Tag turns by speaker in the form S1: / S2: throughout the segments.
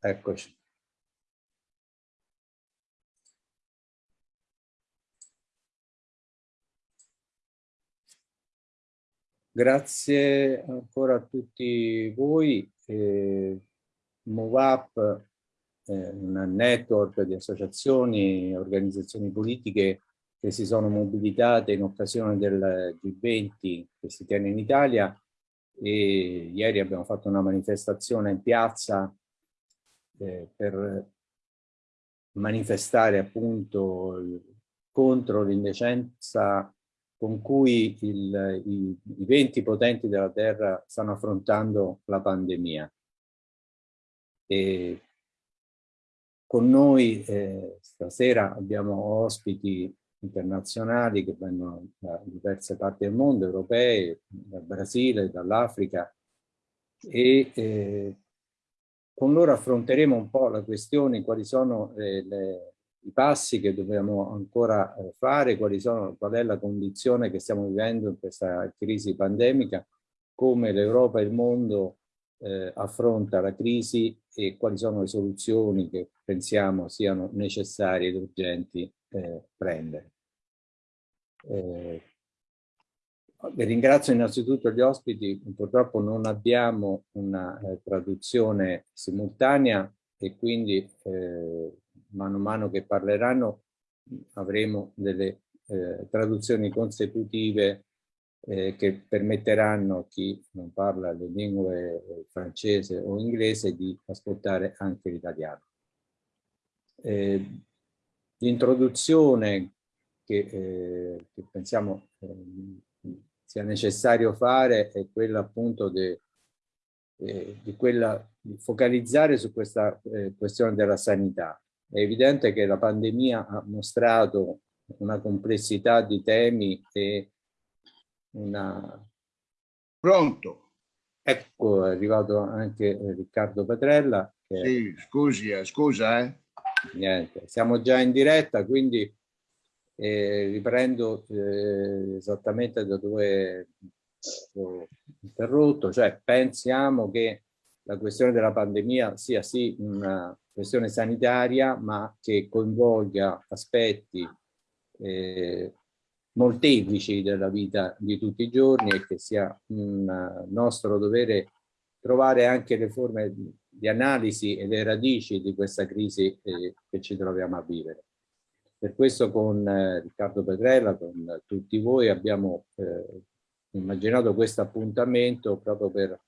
S1: Eccoci. Grazie ancora a tutti voi. Eh, MoveUp è un network di associazioni e organizzazioni politiche che si sono mobilitate in occasione del G20 che si tiene in Italia e ieri abbiamo fatto una manifestazione in piazza eh, per manifestare appunto contro l'indecenza con cui il, i, i venti potenti della Terra stanno affrontando la pandemia. E con noi eh, stasera abbiamo ospiti internazionali che vengono da diverse parti del mondo, europee, dal Brasile, dall'Africa e eh, con loro affronteremo un po' la questione, quali sono eh, le, i passi che dobbiamo ancora eh, fare, sono, qual è la condizione che stiamo vivendo in questa crisi pandemica, come l'Europa e il mondo eh, affronta la crisi e quali sono le soluzioni che pensiamo siano necessarie ed urgenti eh, prendere. Eh, ringrazio innanzitutto gli ospiti, purtroppo non abbiamo una eh, traduzione simultanea e quindi eh, mano a mano che parleranno avremo delle eh, traduzioni consecutive eh, che permetteranno a chi non parla le lingue eh, francese o inglese di ascoltare anche l'italiano. Eh, l'introduzione che, eh, che, pensiamo eh, sia necessario fare è quella appunto de, di, quella, di focalizzare su questa questione della sanità è evidente che la pandemia ha mostrato una complessità di temi e una...
S2: Pronto?
S1: Ecco, è arrivato anche Riccardo Petrella.
S2: Che... Sì, scusi, eh, scusa, eh.
S1: Niente, siamo già in diretta, quindi eh, riprendo eh, esattamente da dove ho interrotto, cioè pensiamo che la questione della pandemia sia sì una questione sanitaria, ma che coinvolga aspetti eh, molteplici della vita di tutti i giorni e che sia un nostro dovere trovare anche le forme di analisi e le radici di questa crisi eh, che ci troviamo a vivere. Per questo con eh, Riccardo Petrella, con tutti voi abbiamo eh, immaginato questo appuntamento proprio per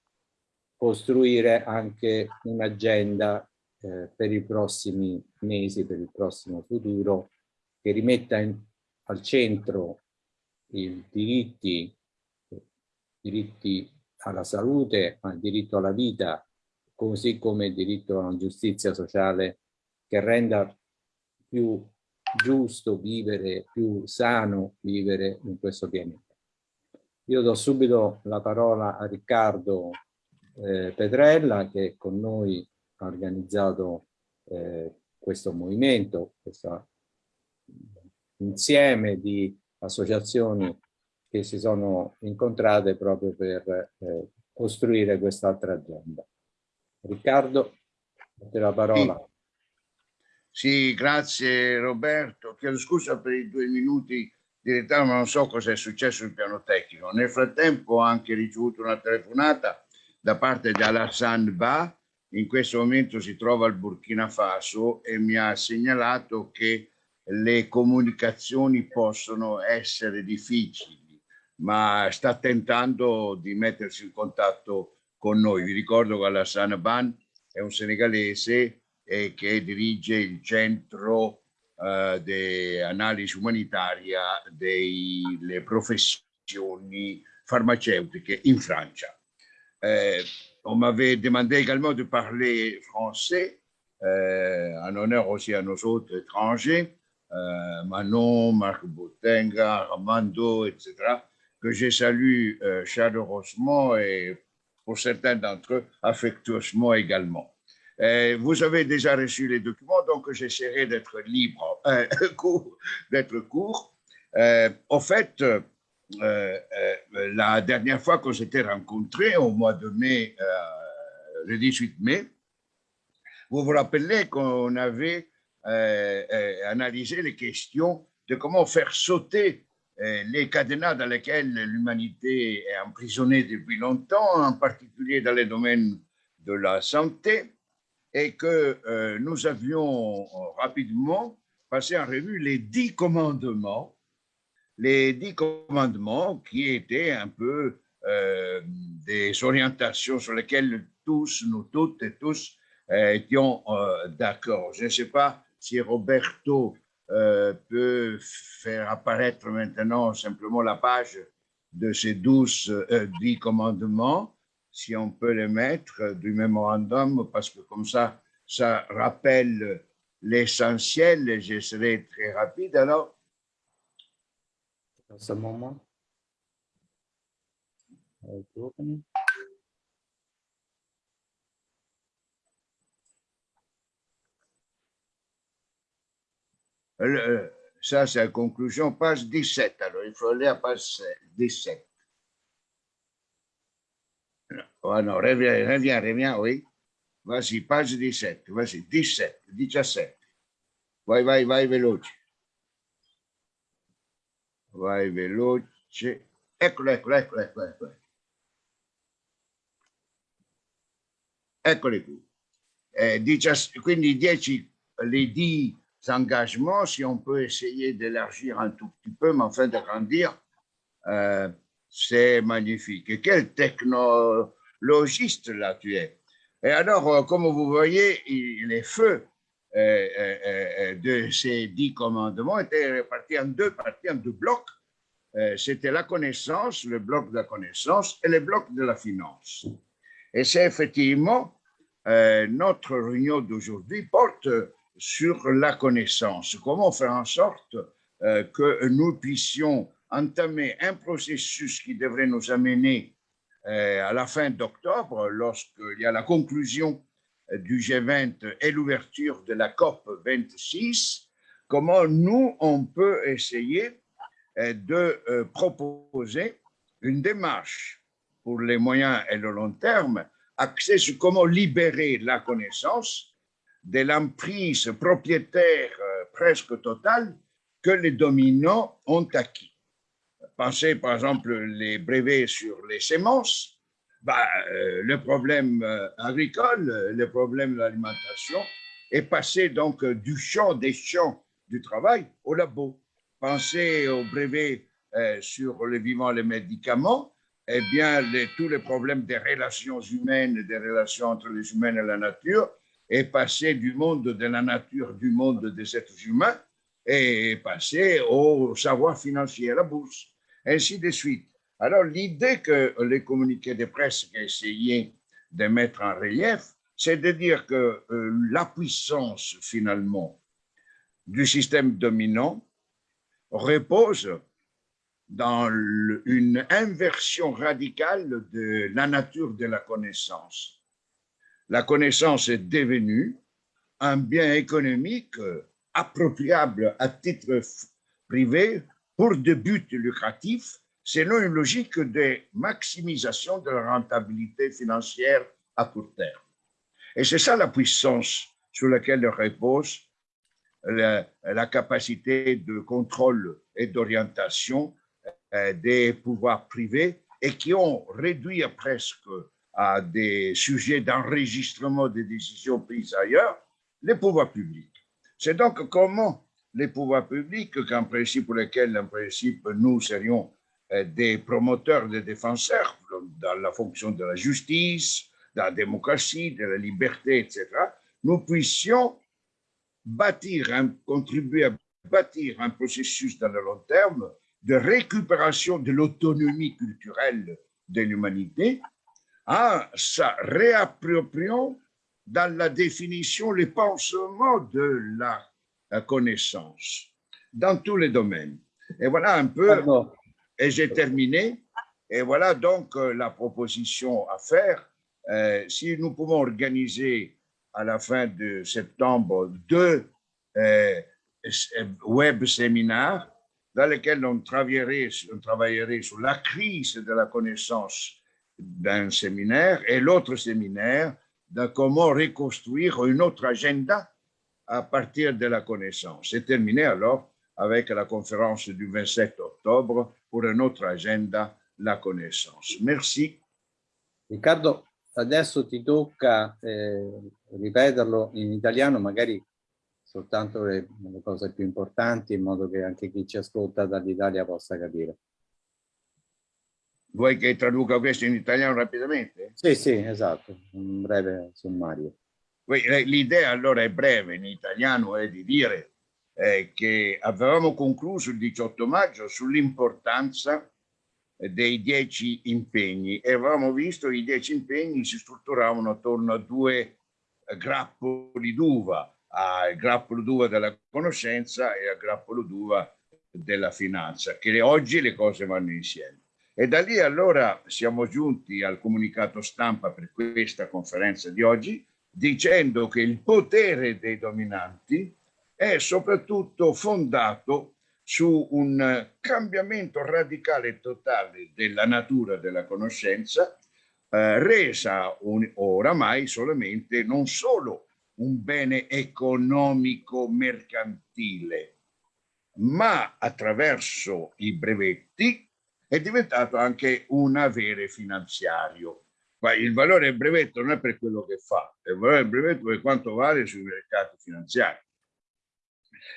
S1: costruire anche un'agenda eh, per i prossimi mesi, per il prossimo futuro, che rimetta in, al centro i diritti, diritti alla salute, ma il diritto alla vita, così come il diritto a una giustizia sociale che renda più giusto vivere, più sano vivere in questo pianeta. Io do subito la parola a Riccardo eh, Petrella che con noi ha organizzato eh, questo movimento, questo insieme di associazioni che si sono incontrate proprio per eh, costruire quest'altra agenda. Riccardo, a te la parola.
S2: Sì. Sì, grazie Roberto. Chiedo scusa per i due minuti di ritardo, ma non so cosa è successo sul piano tecnico. Nel frattempo ho anche ricevuto una telefonata da parte di Alassane Ba, in questo momento si trova al Burkina Faso e mi ha segnalato che le comunicazioni possono essere difficili, ma sta tentando di mettersi in contatto con noi. Vi ricordo che Alassane Ban è un senegalese eh, che dirige il centro eh, di analisi umanitaria delle professioni farmaceutiche in Francia. Euh, on m'avait demandé également de parler français, euh, en honneur aussi à nos autres étrangers, euh, Manon, Marc Botenga, Armando, etc., que je salue euh, chaleureusement et pour certains d'entre eux affectueusement également. Euh, vous avez déjà reçu les documents, donc j'essaierai d'être libre, euh, d'être court. au fait, euh, euh, la dernière fois qu'on s'était rencontrés, au mois de mai, euh, le 18 mai, Vous vous rappelez qu'on avait euh, euh, analysé les questions de comment faire sauter euh, les cadenas dans lesquels l'humanité est emprisonnée depuis longtemps, en particulier dans les domaines de la santé, et que euh, nous avions rapidement passé en revue les dix commandements, les dix commandements qui étaient un peu euh, des orientations sur lesquelles tous, nous toutes et tous euh, étions euh, d'accord. Je ne sais pas si Roberto euh, peut faire apparaître maintenant simplement la page de ces douze, euh, dix commandements, si on peut les mettre du mémorandum, parce que comme ça, ça rappelle l'essentiel et je serai très rapide. Alors,
S1: Dans ce moment. Euh,
S2: le- ça c'est la conclusion, page 17. Alors, il faut aller à page 17. Oh non, reviens, reviens, reviens, oui. Vas-y, page 17, vas-y, 17, 17. Vai, vai, vai veloce. Vai veloce. Eccolo, eccolo, eccolo, eccolo, eccolo. Eccoli qui. Eh, 17 quindi 10, les 10 engagements, si on peut essayer d'élargir un tout petit peu, mais enfin de grandir, euh, c'est magnifique. Et quel technologiste là tu es. Et alors, euh, comme vous voyez, les feux euh, euh, de ces dix commandements étaient répartis en deux parties, en deux blocs. C'était la connaissance, le bloc de la connaissance et le bloc de la finance. Et c'est effectivement notre réunion d'aujourd'hui porte sur la connaissance. Comment faire en sorte que nous puissions entamer un processus qui devrait nous amener à la fin d'octobre, lorsqu'il y a la conclusion euh, du G20 et l'ouverture de la COP 26, comment nous, on peut essayer euh, de euh, proposer une démarche pour les moyens et le long terme, axée sur comment libérer la connaissance de l'emprise propriétaire euh, presque totale que les dominants ont acquis. Pensez par exemple les brevets sur les semences, bah, euh, le problème euh, agricole, le problème de l'alimentation est passé donc du champ des champs du travail au labo. Pensez aux brevets euh, sur le vivant, les médicaments, eh bien, tous les problèmes des relations humaines, des relations entre les humains et la nature, est passé du monde de la nature, du monde des êtres humains, et est passé au savoir financier, à la bourse, ainsi de suite. Alors, l'idée que les communiqués de presse essayé de mettre en relief, c'est de dire que euh, la puissance, finalement, du système dominant repose dans une inversion radicale de la nature de la connaissance. La connaissance est devenue un bien économique euh, appropriable à titre privé pour des buts lucratifs selon une logique de maximisation de la rentabilité financière à court terme. Et c'est ça la puissance sur laquelle repose la, la capacité de contrôle et d'orientation euh, des pouvoirs privés et qui ont réduit presque à des sujets d'enregistrement des décisions prises ailleurs les pouvoirs publics. C'est donc comment les pouvoirs publics, qu'en principe pour lesquels, en principe, nous serions euh, des promoteurs, des défenseurs dans la fonction de la justice, de la démocratie, de la liberté, etc., nous puissions bâtir, contribuer à bâtir un processus dans le long terme de récupération de l'autonomie culturelle de l'humanité en sa réappropriant dans la définition, le pansement de la, la connaissance dans tous les domaines. Et voilà un peu et j'ai terminé. Et voilà donc euh, la proposition à faire. Euh, si nous pouvons organiser à la fin de septembre deux euh, web séminaires dans lesquels on travaillerait, on travaillerait sur la crise de la connaissance d'un séminaire et l'autre séminaire de comment reconstruire une autre agenda à partir de la connaissance. C'est terminé alors avec la conférence du 27 octobre pour une autre agenda, la connaissance. Merci.
S1: Riccardo, adesso ti tocca eh, ripeterlo in italiano, magari soltanto le, le cose più importanti, in modo che anche chi ci ascolta dall'Italia possa capire.
S2: Vuoi che traduca questo in italiano rapidamente?
S1: Sì, sì, esatto, un breve sommario.
S2: L'idea allora è breve in italiano, è di dire eh, che avevamo concluso il 18 maggio sull'importanza dei dieci impegni e avevamo visto che i dieci impegni si strutturavano attorno a due grappoli d'uva, al grappolo d'uva della conoscenza e al grappolo d'uva della finanza, che oggi le cose vanno insieme. E da lì allora siamo giunti al comunicato stampa per questa conferenza di oggi dicendo che il potere dei dominanti è soprattutto fondato su un cambiamento radicale e totale della natura della conoscenza eh, resa un, oramai solamente non solo un bene economico mercantile, ma attraverso i brevetti è diventato anche un avere finanziario. Ma il valore del brevetto non è per quello che fa, il valore del brevetto è quanto vale sui mercati finanziari.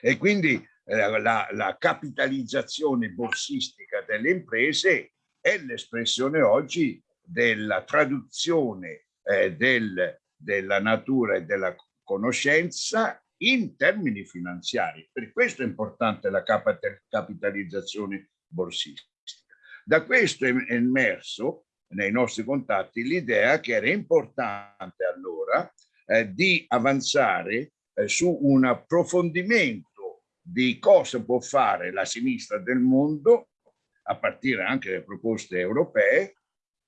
S2: E quindi eh, la, la capitalizzazione borsistica delle imprese è l'espressione oggi della traduzione eh, del, della natura e della conoscenza in termini finanziari. Per questo è importante la capitalizzazione borsistica. Da questo è emerso nei nostri contatti l'idea che era importante allora eh, di avanzare eh, su un approfondimento di cosa può fare la sinistra del mondo, a partire anche dalle proposte europee,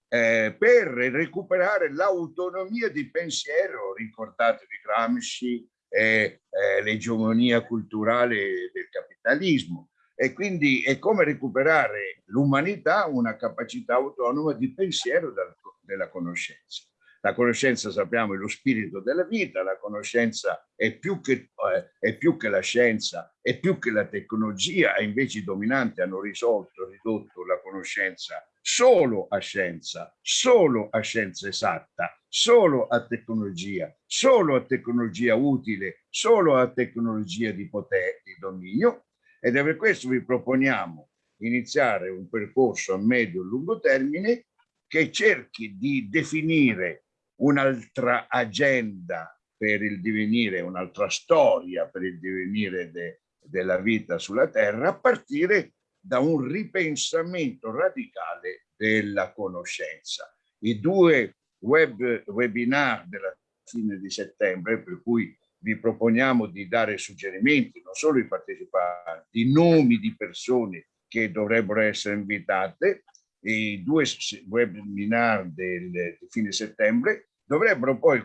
S2: eh, per recuperare l'autonomia di pensiero, ricordatevi Gramsci eh, l'egemonia culturale del capitalismo, e quindi è come recuperare l'umanità una capacità autonoma di pensiero della conoscenza. La conoscenza, sappiamo, è lo spirito della vita, la conoscenza è più che, eh, è più che la scienza, è più che la tecnologia, e invece i dominanti hanno risolto, ridotto la conoscenza solo a scienza, solo a scienza esatta, solo a tecnologia, solo a tecnologia utile, solo a tecnologia di potere, di dominio, ed è per questo vi proponiamo iniziare un percorso a medio e lungo termine che cerchi di definire un'altra agenda per il divenire, un'altra storia per il divenire de, della vita sulla Terra a partire da un ripensamento radicale della conoscenza. I due web, webinar della fine di settembre, per cui vi proponiamo di dare suggerimenti, non solo ai partecipanti, nomi di persone che dovrebbero essere invitate, i due webinar del fine settembre dovrebbero poi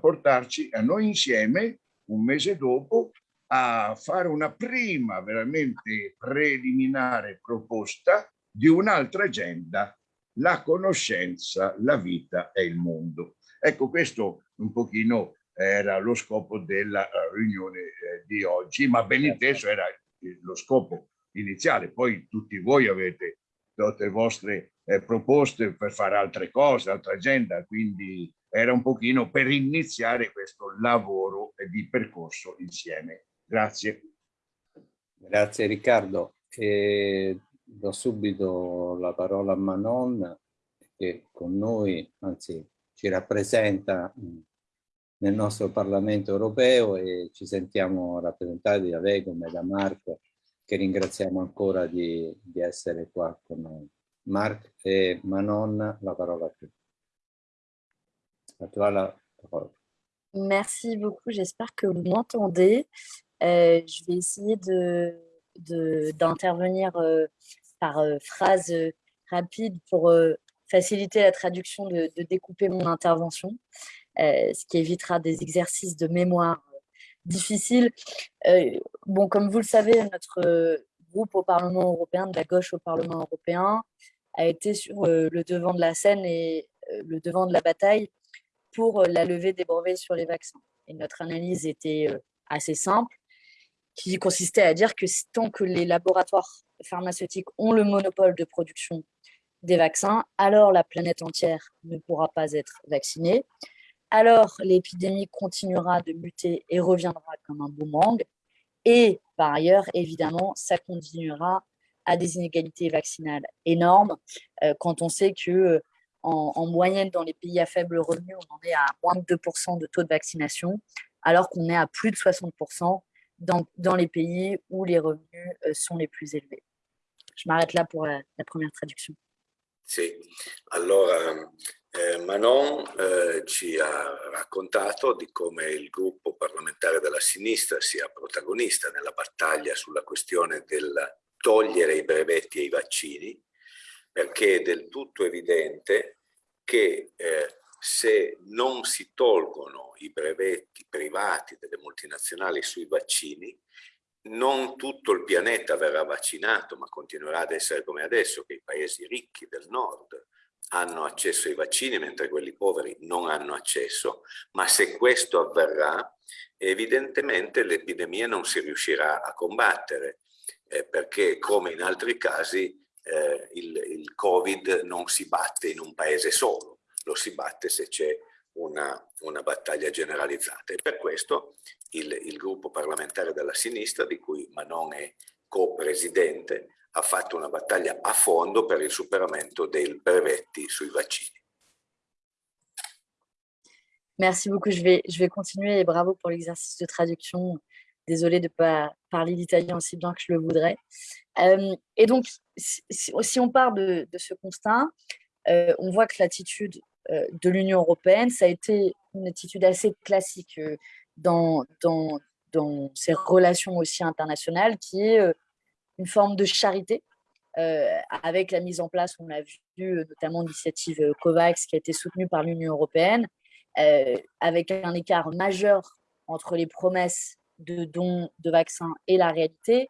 S2: portarci a noi insieme un mese dopo a fare una prima veramente preliminare proposta di un'altra agenda, la conoscenza, la vita e il mondo. Ecco, questo un pochino era lo scopo della eh, riunione eh, di oggi, ma ben inteso era lo scopo iniziale. Poi tutti voi avete tutte le vostre eh, proposte per fare altre cose, altra agenda, quindi era un pochino per iniziare questo lavoro di percorso insieme. Grazie.
S1: Grazie Riccardo. E do subito la parola a Manon che con noi, anzi ci rappresenta nel nostro Parlamento europeo e ci sentiamo rappresentati da lei come da Marco che ringraziamo ancora di, di essere qua con noi. Marc e Manon, la parola a te.
S3: A toi la. Merci beaucoup, j'espère que vous m'entendez. Euh, je vais essayer d'intervenir de, de, euh, par euh, phrase euh, rapide pour euh, faciliter la traduction, de, de, découper mon intervention. Euh, ce qui évitera des exercices de mémoire euh, difficiles. Euh, bon, comme vous le savez, notre groupe au Parlement européen, de la gauche au Parlement européen, a été sur le devant de la scène et le devant de la bataille pour la levée des brevets sur les vaccins. Et notre analyse était assez simple, qui consistait à dire que tant que les laboratoires pharmaceutiques ont le monopole de production des vaccins, alors la planète entière ne pourra pas être vaccinée. Alors l'épidémie continuera de muter et reviendra comme un boomerang. Et par ailleurs, évidemment, ça continuera à des inégalités vaccinales énormes euh, quand on sait que euh, en, moyenne dans les pays à faible revenu, on en est à moins de 2% de taux de vaccination, alors qu'on est à plus de 60% dans, les pays où les revenus euh, sont les plus élevés. Je m'arrête là pour la, la première traduction.
S4: Sì, allora eh, Manon eh, ci ha raccontato di come il gruppo parlamentare della sinistra sia protagonista nella battaglia sulla questione del togliere i brevetti ai vaccini, perché è del tutto evidente che eh, se non si tolgono i brevetti privati delle multinazionali sui vaccini, non tutto il pianeta verrà vaccinato, ma continuerà ad essere come adesso, che i paesi ricchi del nord hanno accesso ai vaccini, mentre quelli poveri non hanno accesso, ma se questo avverrà, evidentemente l'epidemia non si riuscirà a combattere, eh, perché come in altri casi eh, il, il Covid non si batte in un paese solo, lo si batte se c'è una, una, battaglia generalizzata. E per questo il, il, gruppo parlamentare della sinistra, di cui Manon è co-presidente, ha fatto una battaglia a fondo per il superamento dei brevetti sui vaccini.
S3: Merci beaucoup. Je vais, continuer et bravo pour l'exercice de traduction. Désolée de ne pas parler l'italien aussi bien que je le voudrais. Euh, et donc, si, on part de, ce constat, euh, on voit que l'attitude euh, de l'Union européenne, ça a été une attitude assez classique dans, dans, dans ces relations aussi internationales, qui est une forme de charité, avec la mise en place, on l'a vu, notamment l'initiative COVAX qui a été soutenue par l'Union européenne, avec un écart majeur entre les promesses de dons de vaccins et la réalité.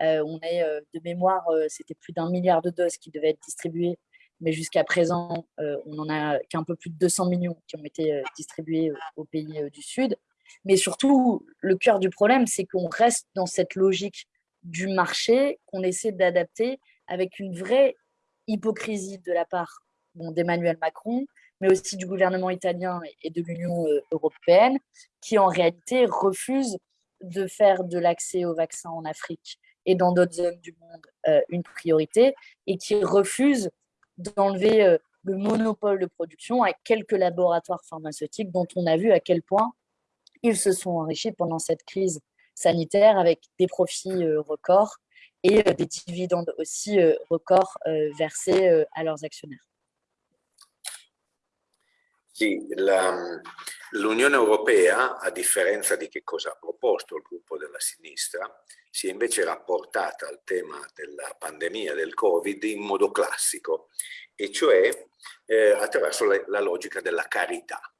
S3: on est de mémoire, c'était plus d'un milliard de doses qui devaient être distribuées mais jusqu'à présent, euh, on n'en a qu'un peu plus de 200 millions qui ont été euh, distribués euh, aux pays du Sud. Mais surtout, le cœur du problème, c'est qu'on reste dans cette logique du marché qu'on essaie d'adapter avec une vraie hypocrisie de la part d'Emmanuel Macron, mais aussi du gouvernement italien et de l'Union européenne, qui en réalité refusent de faire de l'accès aux vaccins en Afrique et dans d'autres zones du monde une priorité, et qui refusent d'enlever euh, le monopole de production à quelques laboratoires pharmaceutiques dont on a vu à quel point ils se sont enrichis pendant cette crise sanitaire avec des profits euh, records et euh, des dividendes aussi records versés à leurs actionnaires.
S4: Sì, l'Unione Europea, a differenza di che cosa ha proposto il gruppo della sinistra, si è invece rapportata al tema della pandemia del Covid in modo classico, e cioè eh, attraverso la, la, logica della carità.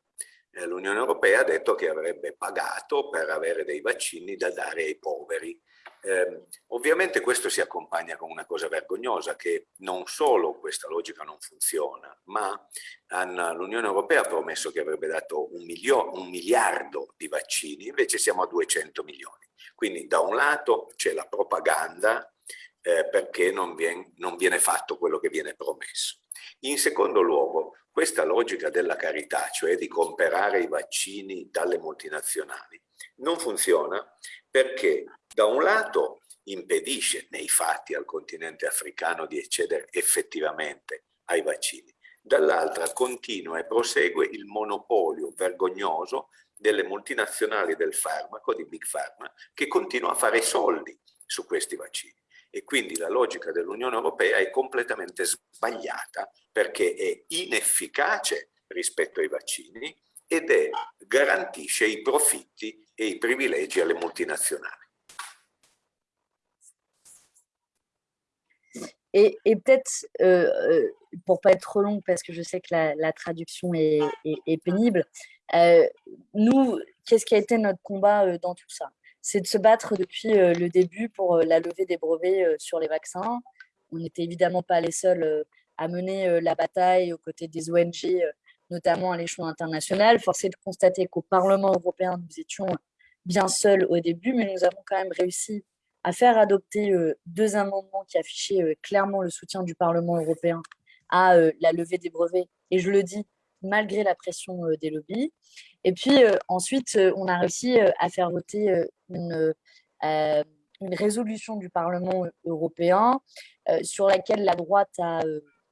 S4: Eh, L'Unione Europea ha detto che avrebbe pagato per avere dei vaccini da dare ai poveri, eh, ovviamente questo si accompagna con una cosa vergognosa, che non solo questa logica non funziona, ma l'Unione Europea ha promesso che avrebbe dato un, un miliardo di vaccini, invece siamo a 200 milioni. Quindi da un lato c'è la propaganda eh, perché non viene, non viene fatto quello che viene promesso. In secondo luogo, questa logica della carità, cioè di comprare i vaccini dalle multinazionali, non funziona perché da un lato impedisce nei fatti al continente africano di accedere effettivamente ai vaccini, dall'altra continua e prosegue il monopolio vergognoso delle multinazionali del farmaco, di Big Pharma, che continua a fare soldi su questi vaccini. E quindi la logica dell'Unione Europea è completamente sbagliata perché è inefficace rispetto ai vaccini ed è, garantisce i profitti et i privilegi alle multinazionali.
S3: Et, et peut-être, euh, euh, pour pas être trop long, parce que je sais que la, la traduction est, est, est pénible, euh, nous, qu'est-ce qui a été notre combat euh, dans tout ça C'est de se battre depuis euh, le début pour euh, la levée des brevets sur les vaccins. On n'était évidemment pas les seuls à mener la bataille aux côtés des ONG notamment à l'échelon international. Force est de constater qu'au Parlement européen, nous étions bien seuls au début, mais nous avons quand même réussi à faire adopter deux amendements qui affichaient clairement le soutien du Parlement européen à la levée des brevets. Et je le dis, malgré la pression des lobbies. Et puis ensuite, on a réussi à faire voter une, une résolution du Parlement européen sur laquelle la droite a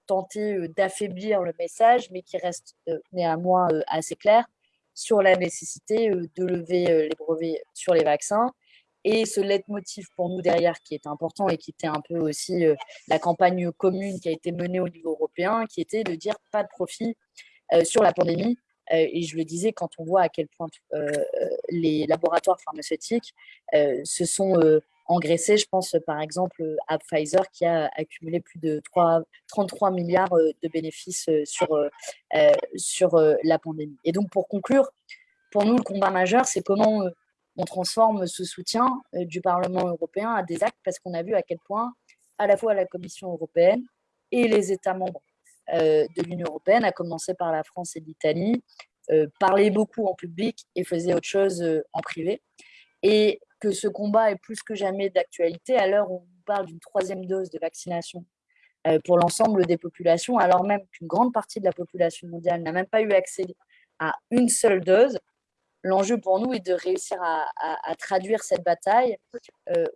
S3: tenté d'affaiblir le message, mais qui reste néanmoins assez clair sur la nécessité de lever les brevets sur les vaccins. Et ce leitmotiv pour nous derrière qui est important et qui était un peu aussi la campagne commune qui a été menée au niveau européen, qui était de dire pas de profit sur la pandémie. et je le disais, quand on voit à quel point les laboratoires pharmaceutiques se sont engraissés, je pense par exemple à Pfizer qui a accumulé plus de 3, 33 milliards de bénéfices sur, sur la pandémie. Et donc pour conclure, pour nous, le combat majeur, c'est comment on transforme ce soutien du Parlement européen à des actes parce qu'on a vu à quel point à la fois la Commission européenne et les États membres de l'Union européenne, à commencer par la France et l'Italie, parlaient beaucoup en public et faisaient autre chose en privé. Et que ce combat est plus que jamais d'actualité à l'heure où on parle d'une troisième dose de vaccination pour l'ensemble des populations, alors même qu'une grande partie de la population mondiale n'a même pas eu accès à une seule dose. L'enjeu pour nous est de réussir à, traduire cette bataille.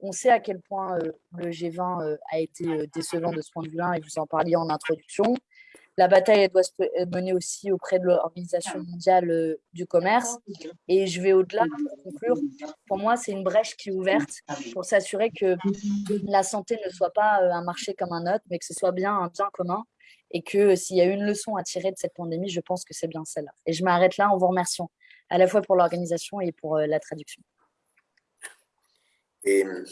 S3: on sait à quel point le G20 a été décevant de ce point de vue-là, et vous en parliez en introduction. La bataille doit se mener aussi auprès de l'Organisation mondiale euh, du commerce. Et je vais au-delà pour conclure. Pour moi, c'est une brèche qui est ouverte pour s'assurer que la santé ne soit pas euh, un marché comme un autre, mais que ce soit bien un bien commun. Et que s'il y a une leçon à tirer de cette pandémie, je pense que c'est bien celle-là. Et je m'arrête là en vous remerciant à la fois pour l'organisation et pour euh, la traduction.
S4: E,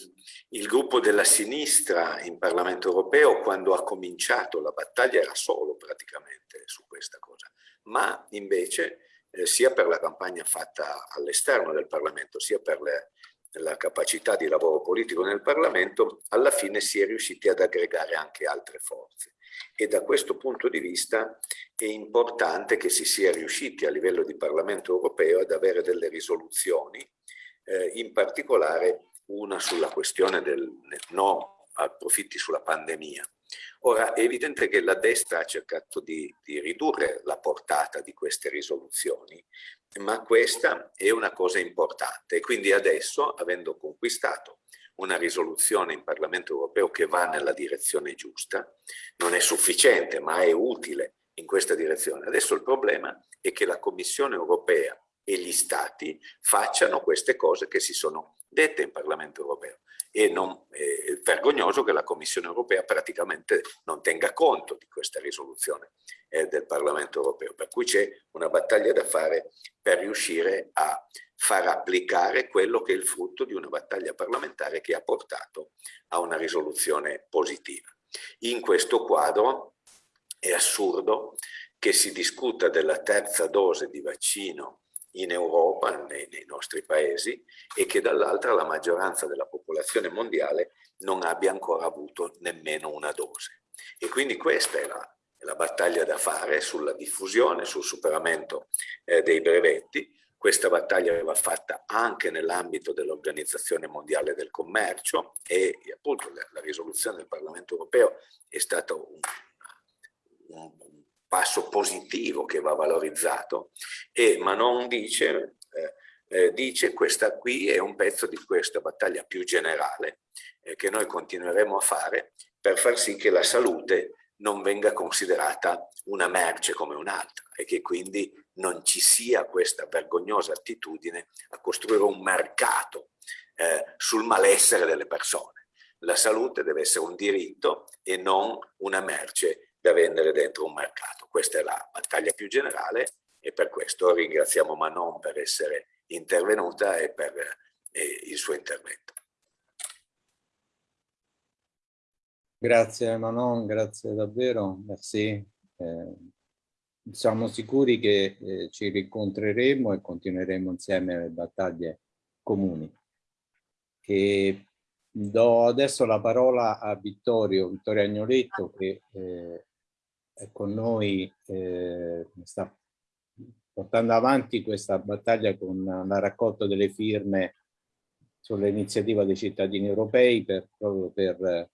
S4: il gruppo della sinistra in Parlamento europeo quando ha cominciato la battaglia era solo praticamente su questa cosa, ma invece eh, sia per la campagna fatta all'esterno del Parlamento sia per le, la capacità di lavoro politico nel Parlamento, alla fine si è riusciti ad aggregare anche altre forze. E da questo punto di vista è importante che si sia riusciti a livello di Parlamento europeo ad avere delle risoluzioni, eh, in particolare una sulla questione del no a profitti sulla pandemia. Ora, è evidente che la destra ha cercato di, di, ridurre la portata di queste risoluzioni, ma questa è una cosa importante quindi adesso, avendo conquistato una risoluzione in Parlamento europeo che va nella direzione giusta, non è sufficiente, ma è utile in questa direzione. Adesso il problema è che la Commissione europea e gli Stati facciano queste cose che si sono dette in Parlamento europeo e non, è vergognoso che la Commissione europea praticamente non tenga conto di questa risoluzione eh, del Parlamento europeo, per cui c'è una battaglia da fare per riuscire a far applicare quello che è il frutto di una battaglia parlamentare che ha portato a una risoluzione positiva. In questo quadro è assurdo che si discuta della terza dose di vaccino in Europa, nei, nei nostri paesi, e che dall'altra la maggioranza della popolazione mondiale non abbia ancora avuto nemmeno una dose. E quindi questa è la, è la battaglia da fare sulla diffusione, sul superamento eh, dei brevetti. Questa battaglia va fatta anche nell'ambito dell'Organizzazione Mondiale del Commercio e appunto la, la risoluzione del Parlamento Europeo è stata un, un, passo positivo che va valorizzato e Manon dice, eh, eh, dice questa qui è un pezzo di questa battaglia più generale eh, che noi continueremo a fare per far sì che la salute non venga considerata una merce come un'altra e che quindi non ci sia questa vergognosa attitudine a costruire un mercato eh, sul malessere delle persone. La salute deve essere un diritto e non una merce da vendere dentro un mercato. Questa è la battaglia più generale e per questo ringraziamo Manon per essere intervenuta e per eh, il suo intervento.
S1: Grazie Manon, grazie davvero, merci. Eh, siamo sicuri che eh, ci rincontreremo e continueremo insieme le battaglie comuni. E do adesso la parola a Vittorio, Vittorio Agnoletto che eh, è con noi, eh, sta portando avanti questa battaglia con la raccolta delle firme sull'iniziativa dei cittadini europei per, proprio per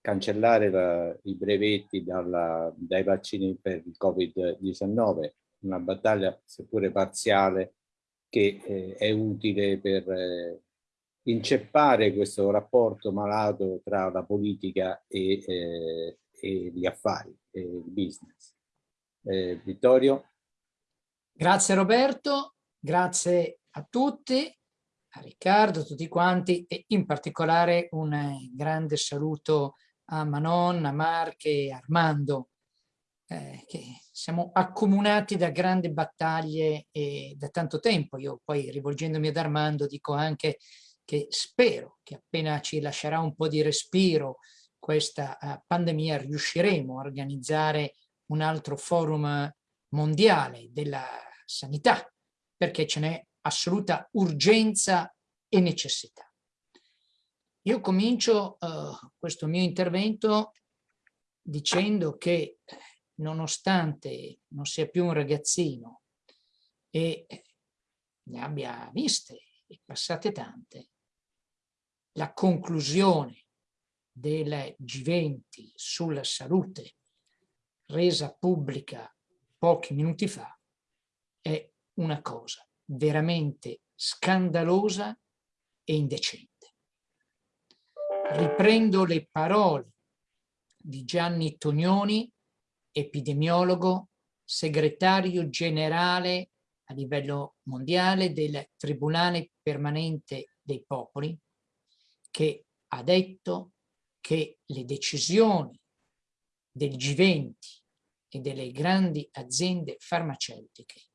S1: cancellare la, i brevetti dalla, dai vaccini per il Covid-19, una battaglia seppure parziale che eh, è utile per eh, inceppare questo rapporto malato tra la politica e, eh, e gli affari e il business. Eh, Vittorio?
S5: Grazie Roberto, grazie a tutti, a Riccardo, a tutti quanti e in particolare un eh, grande saluto a Manon, a Marche e Armando, eh, che siamo accomunati da grandi battaglie e da tanto tempo. Io poi rivolgendomi ad Armando dico anche che spero che appena ci lascerà un po' di respiro questa uh, pandemia riusciremo a organizzare un altro forum mondiale della sanità perché ce n'è assoluta urgenza e necessità. Io comincio uh, questo mio intervento dicendo che nonostante non sia più un ragazzino e ne abbia viste e passate tante, la conclusione del G20 sulla salute resa pubblica pochi minuti fa è una cosa veramente scandalosa e indecente. Riprendo le parole di Gianni Tognoni, epidemiologo, segretario generale a livello mondiale del Tribunale Permanente dei Popoli, che ha detto che le decisioni del G20 e delle grandi aziende farmaceutiche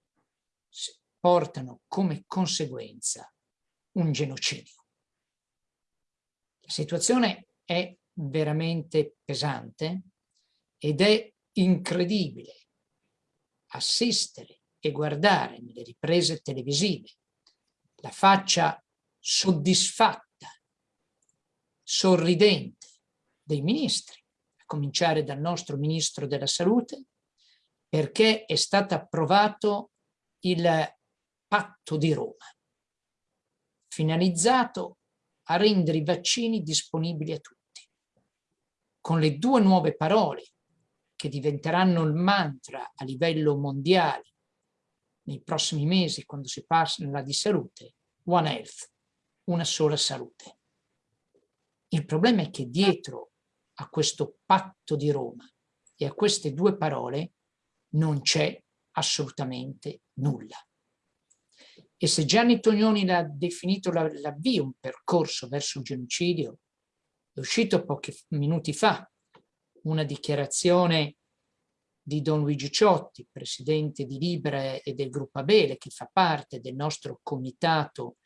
S5: portano come conseguenza un genocidio. La situazione è veramente pesante ed è incredibile assistere e guardare nelle riprese televisive la faccia soddisfatta sorridente dei ministri, a cominciare dal nostro Ministro della Salute, perché è stato approvato il patto di Roma, finalizzato a rendere i vaccini disponibili a tutti. Con le due nuove parole che diventeranno il mantra a livello mondiale nei prossimi mesi quando si parla di salute, One Health, una sola salute. Il problema è che dietro a questo patto di Roma e a queste due parole non c'è assolutamente nulla. E se Gianni Tognoni l'ha definito l'avvio, un percorso verso il genocidio, è uscito pochi minuti fa una dichiarazione di Don Luigi Ciotti, presidente di Libre e del gruppo Abele, che fa parte del nostro comitato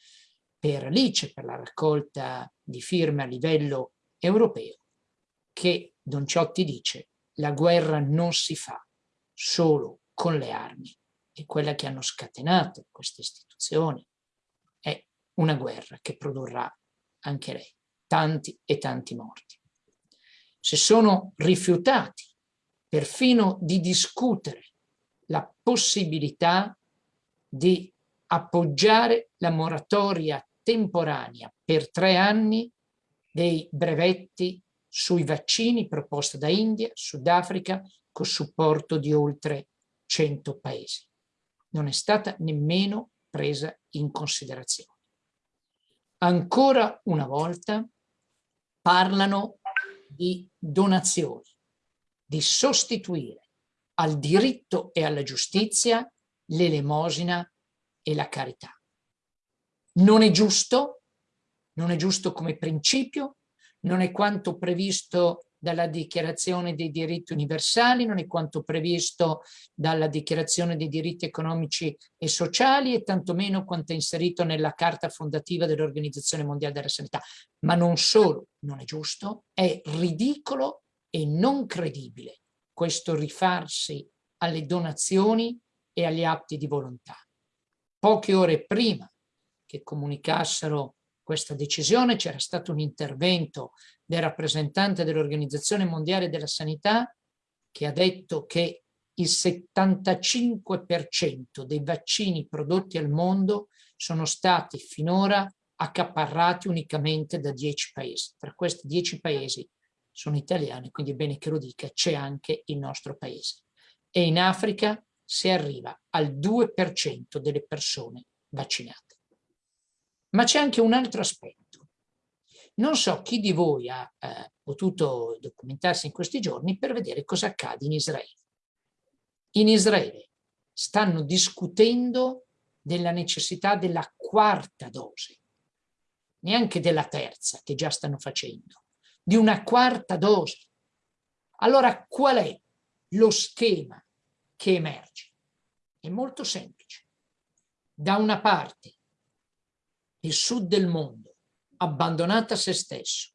S5: per l'ICE, per la raccolta di firme a livello europeo, che Don Ciotti dice la guerra non si fa solo con le armi e quella che hanno scatenato queste istituzioni è una guerra che produrrà anche lei, tanti e tanti morti. Se sono rifiutati perfino di discutere la possibilità di appoggiare la moratoria temporanea per tre anni dei brevetti sui vaccini proposta da India, Sudafrica, con supporto di oltre 100 paesi. Non è stata nemmeno presa in considerazione. Ancora una volta parlano di donazioni, di sostituire al diritto e alla giustizia l'elemosina e la carità. Non è giusto, non è giusto come principio, non è quanto previsto dalla dichiarazione dei diritti universali, non è quanto previsto dalla dichiarazione dei diritti economici e sociali e tantomeno quanto è inserito nella carta fondativa dell'Organizzazione Mondiale della Sanità. Ma non solo non è giusto, è ridicolo e non credibile questo rifarsi alle donazioni e agli atti di volontà. Poche ore prima che comunicassero questa decisione, c'era stato un intervento del rappresentante dell'Organizzazione Mondiale della Sanità che ha detto che il 75% dei vaccini prodotti al mondo sono stati finora accaparrati unicamente da 10 paesi. Tra questi 10 paesi sono italiani, quindi è bene che lo dica, c'è anche il nostro paese. E in Africa si arriva al 2% delle persone vaccinate. Ma c'è anche un altro aspetto. Non so chi di voi ha eh, potuto documentarsi in questi giorni per vedere cosa accade in Israele. In Israele stanno discutendo della necessità della quarta dose, neanche della terza che già stanno facendo, di una quarta dose. Allora qual è lo schema che emerge? È molto semplice. Da una parte il sud del mondo, abbandonato a se stesso,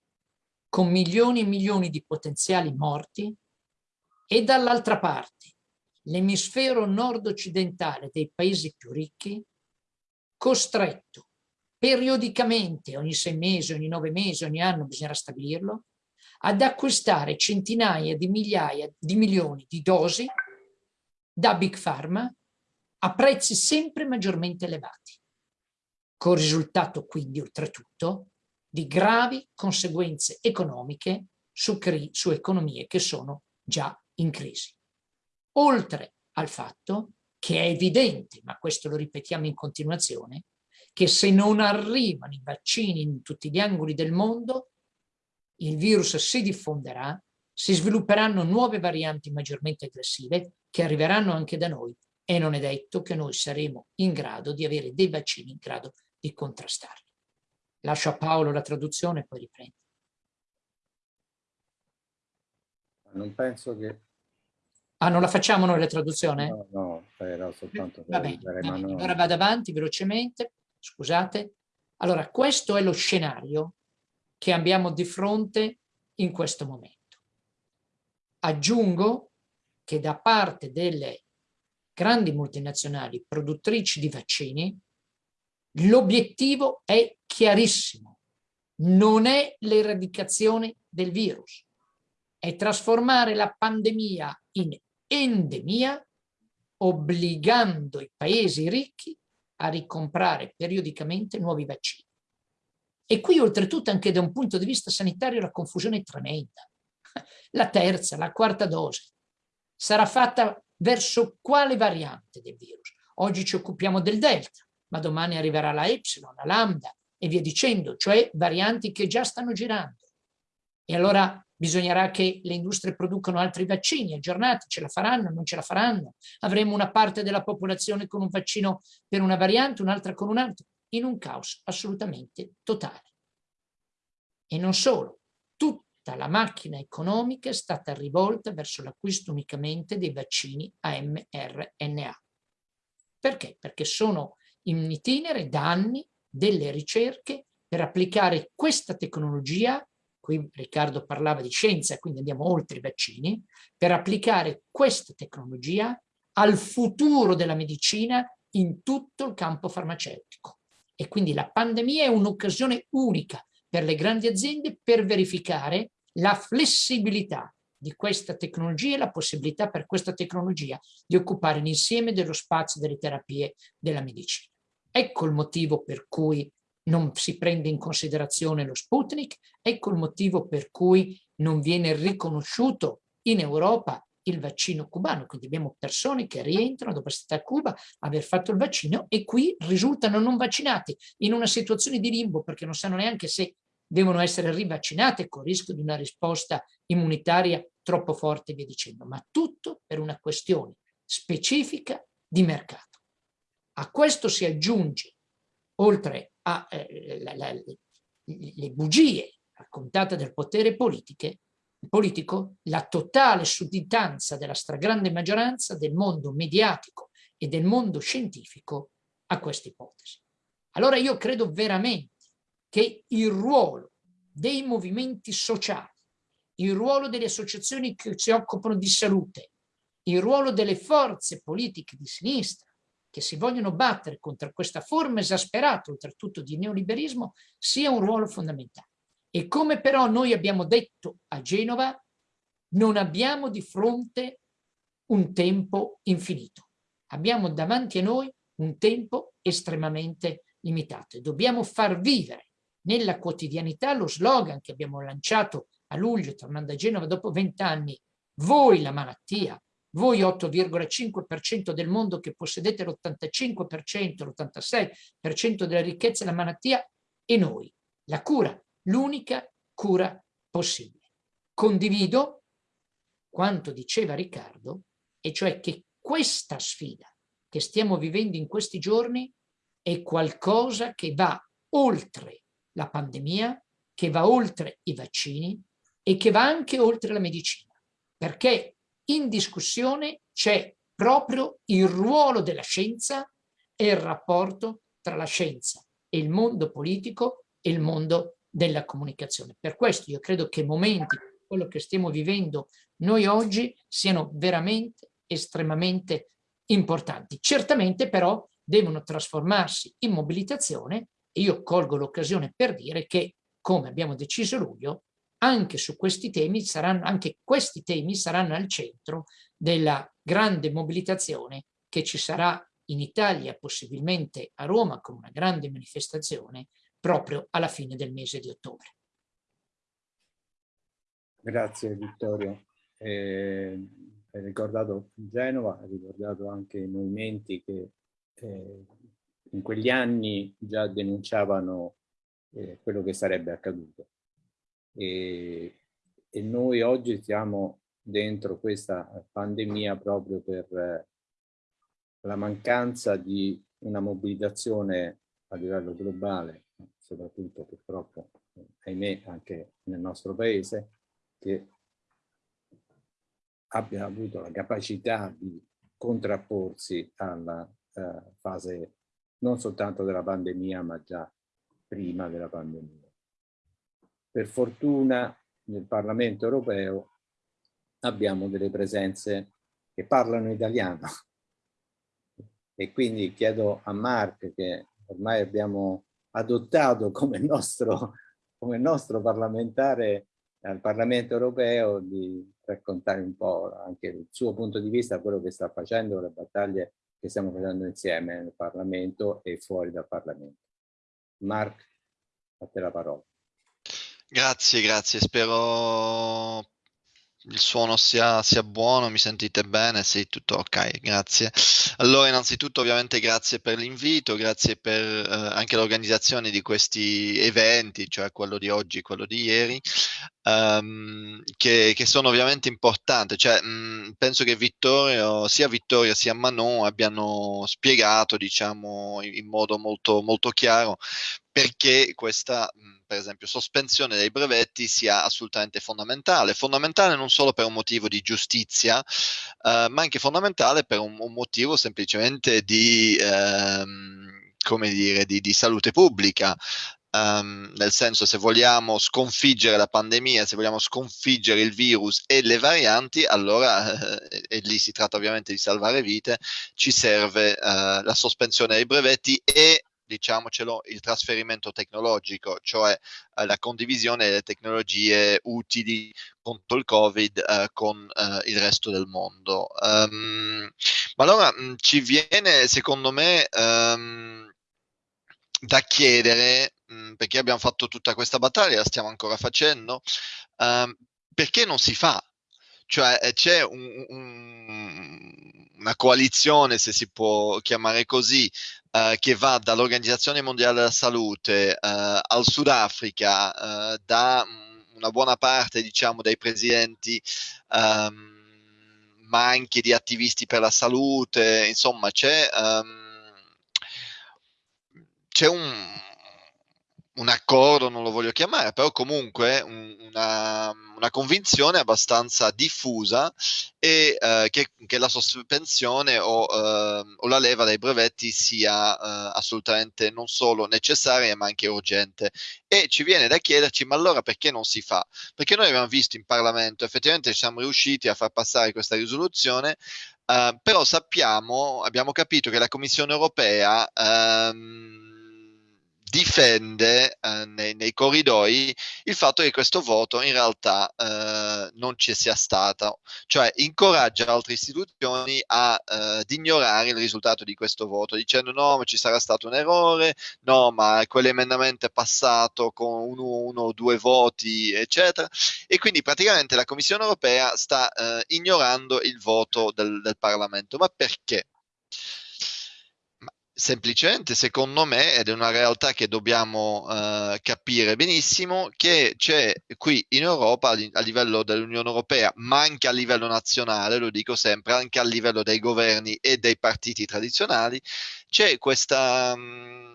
S5: con milioni e milioni di potenziali morti, e dall'altra parte l'emisfero nord-occidentale dei paesi più ricchi, costretto periodicamente, ogni sei mesi, ogni nove mesi, ogni anno bisognerà stabilirlo, ad acquistare centinaia di migliaia di milioni di dosi da Big Pharma a prezzi sempre maggiormente elevati, con risultato quindi oltretutto di gravi conseguenze economiche su, su economie che sono già in crisi. Oltre al fatto che è evidente, ma questo lo ripetiamo in continuazione, che se non arrivano i vaccini in tutti gli angoli del mondo, il virus si diffonderà, si svilupperanno nuove varianti maggiormente aggressive che arriveranno anche da noi e non è detto che noi saremo in grado di avere dei vaccini in grado di contrastarli. Lascio a Paolo la traduzione e poi riprendo.
S1: Non penso che
S5: Ah, non la facciamo noi la traduzione?
S1: No, no, era soltanto
S5: per Va bene, va bene. Allora vado avanti velocemente, scusate. Allora, questo è lo scenario che abbiamo di fronte in questo momento. Aggiungo che da parte delle grandi multinazionali produttrici di vaccini, l'obiettivo è chiarissimo. Non è l'eradicazione del virus, è trasformare la pandemia in endemia, obbligando i paesi ricchi a ricomprare periodicamente nuovi vaccini. E qui oltretutto anche da un punto di vista sanitario la confusione è tremenda. La terza, la quarta dose sarà fatta verso quale variante del virus? Oggi ci occupiamo del delta, ma domani arriverà la epsilon, la lambda e via dicendo, cioè varianti che già stanno girando. E allora bisognerà che le industrie producano altri vaccini aggiornati, ce la faranno, non ce la faranno. Avremo una parte della popolazione con un vaccino per una variante, un'altra con un altro, in un caos assolutamente totale. E non solo, tutta la macchina economica è stata rivolta verso l'acquisto unicamente dei vaccini a mRNA. Perché? Perché sono in itinere da anni delle ricerche per applicare questa tecnologia qui Riccardo parlava di scienza, quindi andiamo oltre i vaccini, per applicare questa tecnologia al futuro della medicina in tutto il campo farmaceutico. E quindi la pandemia è un'occasione unica per le grandi aziende per verificare la flessibilità di questa tecnologia e la possibilità per questa tecnologia di occupare l'insieme dello spazio delle terapie della medicina. Ecco il motivo per cui non si prende in considerazione lo Sputnik, ecco il motivo per cui non viene riconosciuto in Europa il vaccino cubano, quindi abbiamo persone che rientrano dopo essere state a Cuba, aver fatto il vaccino e qui risultano non vaccinati in una situazione di limbo perché non sanno neanche se devono essere rivaccinate con rischio di una risposta immunitaria troppo forte e via dicendo, ma tutto per una questione specifica di mercato. A questo si aggiunge, oltre a eh, bugie raccontate del potere politiche, politico, la totale sudditanza della stragrande maggioranza del mondo mediatico e del mondo scientifico a questa ipotesi. Allora io credo veramente che il ruolo dei movimenti sociali, il ruolo delle associazioni che si occupano di salute, il ruolo delle forze politiche di sinistra, che si vogliono battere contro questa forma esasperata, oltretutto di neoliberismo, sia un ruolo fondamentale. E come però noi abbiamo detto a Genova, non abbiamo di fronte un tempo infinito. Abbiamo davanti a noi un tempo estremamente limitato e dobbiamo far vivere nella quotidianità lo slogan che abbiamo lanciato a luglio tornando a Genova dopo vent'anni, voi la malattia, voi 8,5% del mondo che possedete l'85%, l'86% della ricchezza e la malattia e noi, la cura, l'unica cura possibile. Condivido quanto diceva Riccardo, e cioè che questa sfida che stiamo vivendo in questi giorni è qualcosa che va oltre la pandemia, che va oltre i vaccini e che va anche oltre la medicina, perché in discussione c'è proprio il ruolo della scienza e il rapporto tra la scienza e il mondo politico e il mondo della comunicazione. Per questo io credo che momenti quello che stiamo vivendo noi oggi siano veramente estremamente importanti. Certamente però devono trasformarsi in mobilitazione e io colgo l'occasione per dire che, come abbiamo deciso luglio, anche su questi temi saranno, anche questi temi saranno al centro della grande mobilitazione che ci sarà in Italia, possibilmente a Roma, con una grande manifestazione proprio alla fine del mese di ottobre.
S1: Grazie Vittorio. Eh, hai ricordato Genova, hai ricordato anche i movimenti che eh, in quegli anni già denunciavano eh, quello che sarebbe accaduto e, e noi oggi siamo dentro questa pandemia proprio per eh, la mancanza di una mobilitazione a livello globale, soprattutto purtroppo, ahimè, anche nel nostro paese, che abbia avuto la capacità di contrapporsi alla uh, fase non soltanto della pandemia, ma già prima della pandemia. Per fortuna nel Parlamento europeo abbiamo delle presenze che parlano italiano e quindi chiedo a Mark che ormai abbiamo adottato come nostro, come nostro parlamentare al Parlamento europeo di raccontare un po' anche il suo punto di vista, quello che sta facendo, le battaglie che stiamo facendo insieme nel Parlamento e fuori dal Parlamento. Mark, a te la parola.
S6: Grazie, grazie. Spero il suono sia, sia buono, mi sentite bene? Sì, tutto ok, grazie. Allora, innanzitutto ovviamente grazie per l'invito, grazie per eh, anche l'organizzazione di questi eventi, cioè quello di oggi, quello di ieri, um, che, che, sono ovviamente importanti. Cioè, mh, penso che Vittorio, sia Vittorio sia Manon abbiano spiegato, diciamo, in, in modo molto, molto chiaro perché questa, per esempio, sospensione dei brevetti sia assolutamente fondamentale. Fondamentale non solo per un motivo di giustizia, eh, ma anche fondamentale per un, un motivo semplicemente di, ehm, dire, di, di salute pubblica. Um, nel senso se vogliamo sconfiggere la pandemia, se vogliamo sconfiggere il virus e le varianti, allora, eh, e lì si tratta ovviamente di salvare vite, ci serve uh, la sospensione dei brevetti e diciamocelo, il trasferimento tecnologico, cioè eh, la condivisione delle tecnologie utili contro il Covid eh, con eh, il resto del mondo. Um, ma allora mh, mm, ci viene, secondo me, um, da chiedere, mh, mm, perché abbiamo fatto tutta questa battaglia, la stiamo ancora facendo, um, perché non si fa? Cioè eh, c'è un, un, una coalizione, se si può chiamare così, eh, che va dall'Organizzazione Mondiale della Salute eh, al Sudafrica, eh, da una buona parte diciamo, dei presidenti, ehm, ma anche di attivisti per la salute, insomma c'è, um, c'è un un accordo, non lo voglio chiamare, però comunque un, una, una, convinzione abbastanza diffusa e eh, che, che, la sospensione o, eh, o, la leva dai brevetti sia eh, assolutamente non solo necessaria ma anche urgente. E ci viene da chiederci, ma allora perché non si fa? Perché noi abbiamo visto in Parlamento, effettivamente siamo riusciti a far passare questa risoluzione, eh, però sappiamo, abbiamo capito che la Commissione europea... Ehm, difende eh, nei, nei, corridoi il fatto che questo voto in realtà eh, non ci sia stato, cioè incoraggia altre istituzioni a, eh, ad ignorare il risultato di questo voto dicendo no ma ci sarà stato un errore, no ma quell'emendamento è passato con uno, o due voti eccetera e quindi praticamente la Commissione europea sta eh, ignorando il voto del, del Parlamento, ma perché? Semplicemente secondo me, ed è una realtà che dobbiamo uh, capire benissimo, che c'è qui in Europa, a livello dell'Unione Europea, ma anche a livello nazionale, lo dico sempre, anche a livello dei governi e dei partiti tradizionali, c'è questa... Um,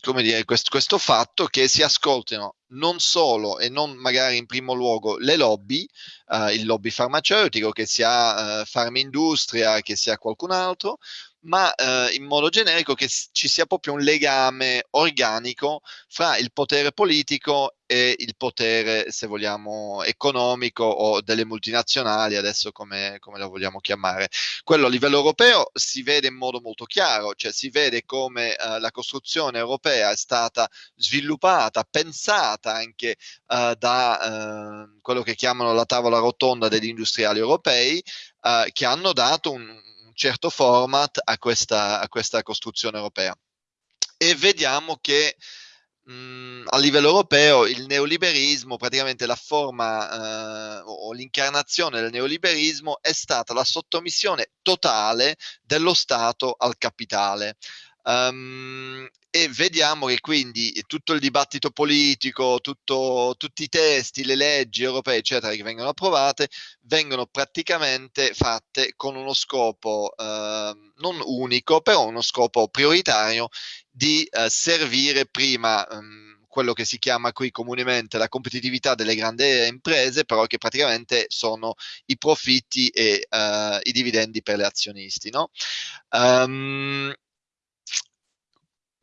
S6: come dire, questo, questo, fatto che si ascoltino non solo e non magari in primo luogo le lobby, uh, il lobby farmaceutico, che sia uh, Farmindustria, che sia qualcun altro, ma eh, in modo generico che ci sia proprio un legame organico fra il potere politico e il potere, se vogliamo, economico o delle multinazionali, adesso come, come la vogliamo chiamare. Quello a livello europeo si vede in modo molto chiaro, cioè si vede come eh, la costruzione europea è stata sviluppata, pensata anche eh, da eh, quello che chiamano la tavola rotonda degli industriali europei, eh, che hanno dato un, certo format a questa, a questa costruzione europea. E vediamo che mh, a livello europeo il neoliberismo, praticamente la forma eh, o l'incarnazione del neoliberismo è stata la sottomissione totale dello Stato al capitale. Um, e vediamo che quindi tutto il dibattito politico, tutto, tutti i testi, le leggi europee, eccetera, che vengono approvate, vengono praticamente fatte con uno scopo eh, non unico, però uno scopo prioritario di eh, servire prima ehm, quello che si chiama qui comunemente la competitività delle grandi imprese, però che praticamente sono i profitti e eh, i dividendi per le azionisti. No? Um,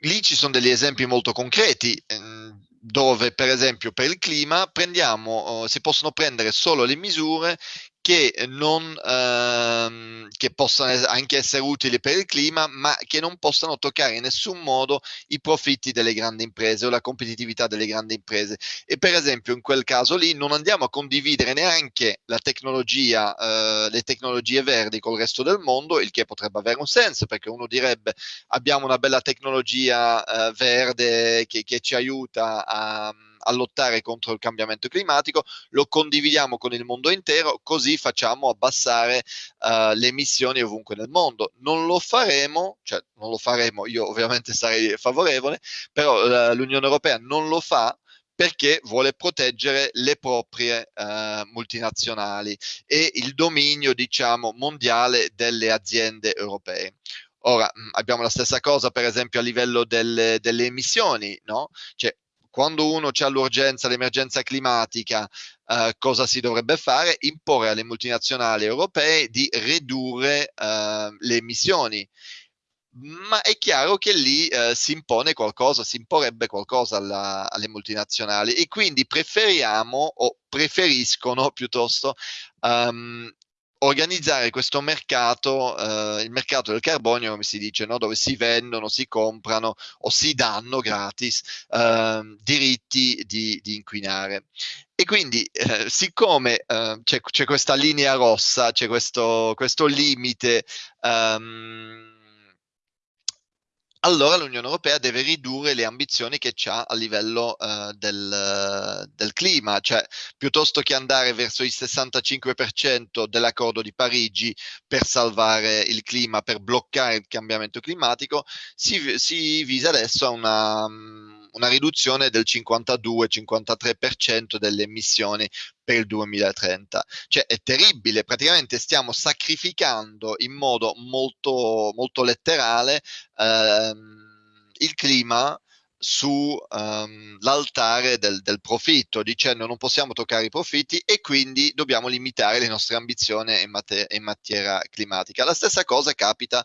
S6: lì ci sono degli esempi molto concreti ehm, dove per esempio per il clima prendiamo, si possono prendere solo le misure che, non, ehm, che possano anche essere utili per il clima, ma che non possano toccare in nessun modo i profitti delle grandi imprese o la competitività delle grandi imprese. E per esempio in quel caso lì non andiamo a condividere neanche la tecnologia, eh, le tecnologie verdi col resto del mondo, il che potrebbe avere un senso, perché uno direbbe abbiamo una bella tecnologia eh, verde che, che ci aiuta a a lottare contro il cambiamento climatico, lo condividiamo con il mondo intero, così facciamo abbassare uh, le emissioni ovunque nel mondo. Non lo faremo, cioè non lo faremo, io ovviamente sarei favorevole, però uh, l'Unione Europea non lo fa perché vuole proteggere le proprie uh, multinazionali e il dominio, diciamo, mondiale delle aziende europee. Ora, abbiamo la stessa cosa, per esempio, a livello delle, delle emissioni, no? Cioè, quando uno ha l'urgenza, l'emergenza climatica, eh, cosa si dovrebbe fare? Imporre alle multinazionali europee di ridurre eh, le emissioni. Ma è chiaro che lì eh, si impone qualcosa, si imporrebbe qualcosa alla, alle multinazionali e quindi preferiamo o preferiscono piuttosto um, organizzare questo mercato, eh, il mercato del carbonio, come si dice, no? dove si vendono, si comprano o si danno gratis eh, diritti di, di, inquinare. E quindi, eh, siccome eh, c'è, c'è, questa linea rossa, c'è questo, questo limite um, allora l'Unione Europea deve ridurre le ambizioni che ha a livello uh, del, del, clima, cioè piuttosto che andare verso il 65% dell'accordo di Parigi per salvare il clima, per bloccare il cambiamento climatico, si, si visa adesso a una, una riduzione del 52-53% delle emissioni per il 2030. Cioè è terribile, praticamente stiamo sacrificando in modo molto, molto letterale ehm, il clima sull'altare um, del, del, profitto, dicendo non possiamo toccare i profitti e quindi dobbiamo limitare le nostre ambizioni in, mater- in materia climatica. La stessa cosa capita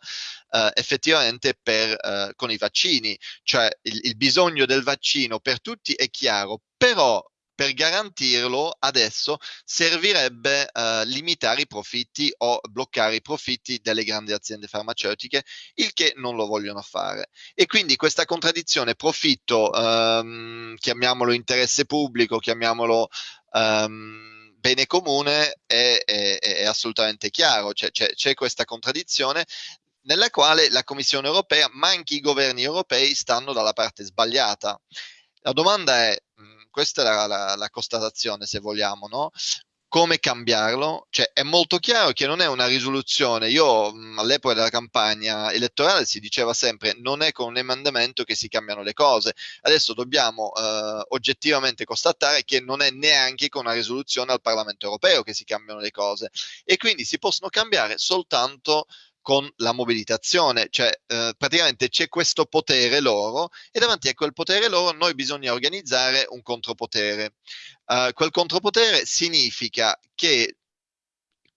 S6: uh, effettivamente per, uh, con i vaccini, cioè il, il bisogno del vaccino per tutti è chiaro, però per garantirlo adesso servirebbe eh, limitare i profitti o bloccare i profitti delle grandi aziende farmaceutiche, il che non lo vogliono fare. E quindi questa contraddizione profitto, ehm, chiamiamolo interesse pubblico, chiamiamolo... Ehm, bene comune è, è, è assolutamente chiaro, c'è, c'è, c'è questa contraddizione nella quale la Commissione europea, ma anche i governi europei stanno dalla parte sbagliata. La domanda è, questa è la, la, la constatazione se vogliamo, no? come cambiarlo? Cioè, è molto chiaro che non è una risoluzione. Io all'epoca della campagna elettorale si diceva sempre non è con un emendamento che si cambiano le cose. Adesso dobbiamo eh, oggettivamente constatare che non è neanche con una risoluzione al Parlamento europeo che si cambiano le cose e quindi si possono cambiare soltanto con la mobilitazione, cioè eh, praticamente c'è questo potere loro e davanti a quel potere loro noi bisogna organizzare un contropotere. Uh, quel contropotere significa che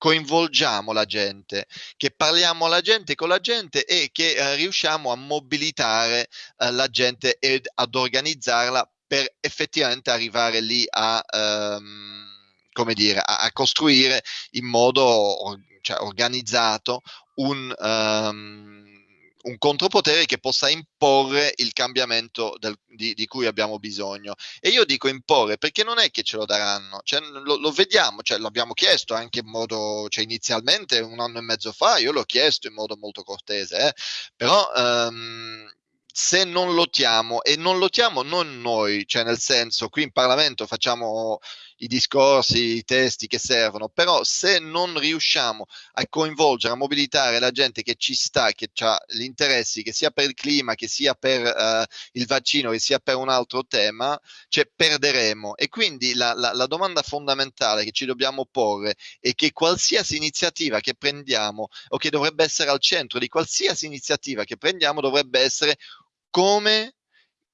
S6: coinvolgiamo la gente, che parliamo alla gente con la gente e che eh, riusciamo a mobilitare eh, la gente ed ad organizzarla per effettivamente arrivare lì a, ehm, dire, a, a costruire in modo cioè, organizzato un, um, un, contropotere che possa imporre il cambiamento del, di, di, cui abbiamo bisogno. E io dico imporre perché non è che ce lo daranno, cioè, lo, lo, vediamo, cioè, l'abbiamo chiesto anche in modo, cioè, inizialmente un anno e mezzo fa, io l'ho chiesto in modo molto cortese, eh, però... Um, se non lottiamo e non lottiamo non noi, cioè nel senso qui in Parlamento facciamo i discorsi, i testi che servono, però se non riusciamo a coinvolgere, a mobilitare la gente che ci sta, che ha gli interessi, che sia per il clima, che sia per uh, il vaccino, che sia per un altro tema, cioè perderemo. E quindi la, la, la domanda fondamentale che ci dobbiamo porre è che qualsiasi iniziativa che prendiamo o che dovrebbe essere al centro di qualsiasi iniziativa che prendiamo dovrebbe essere come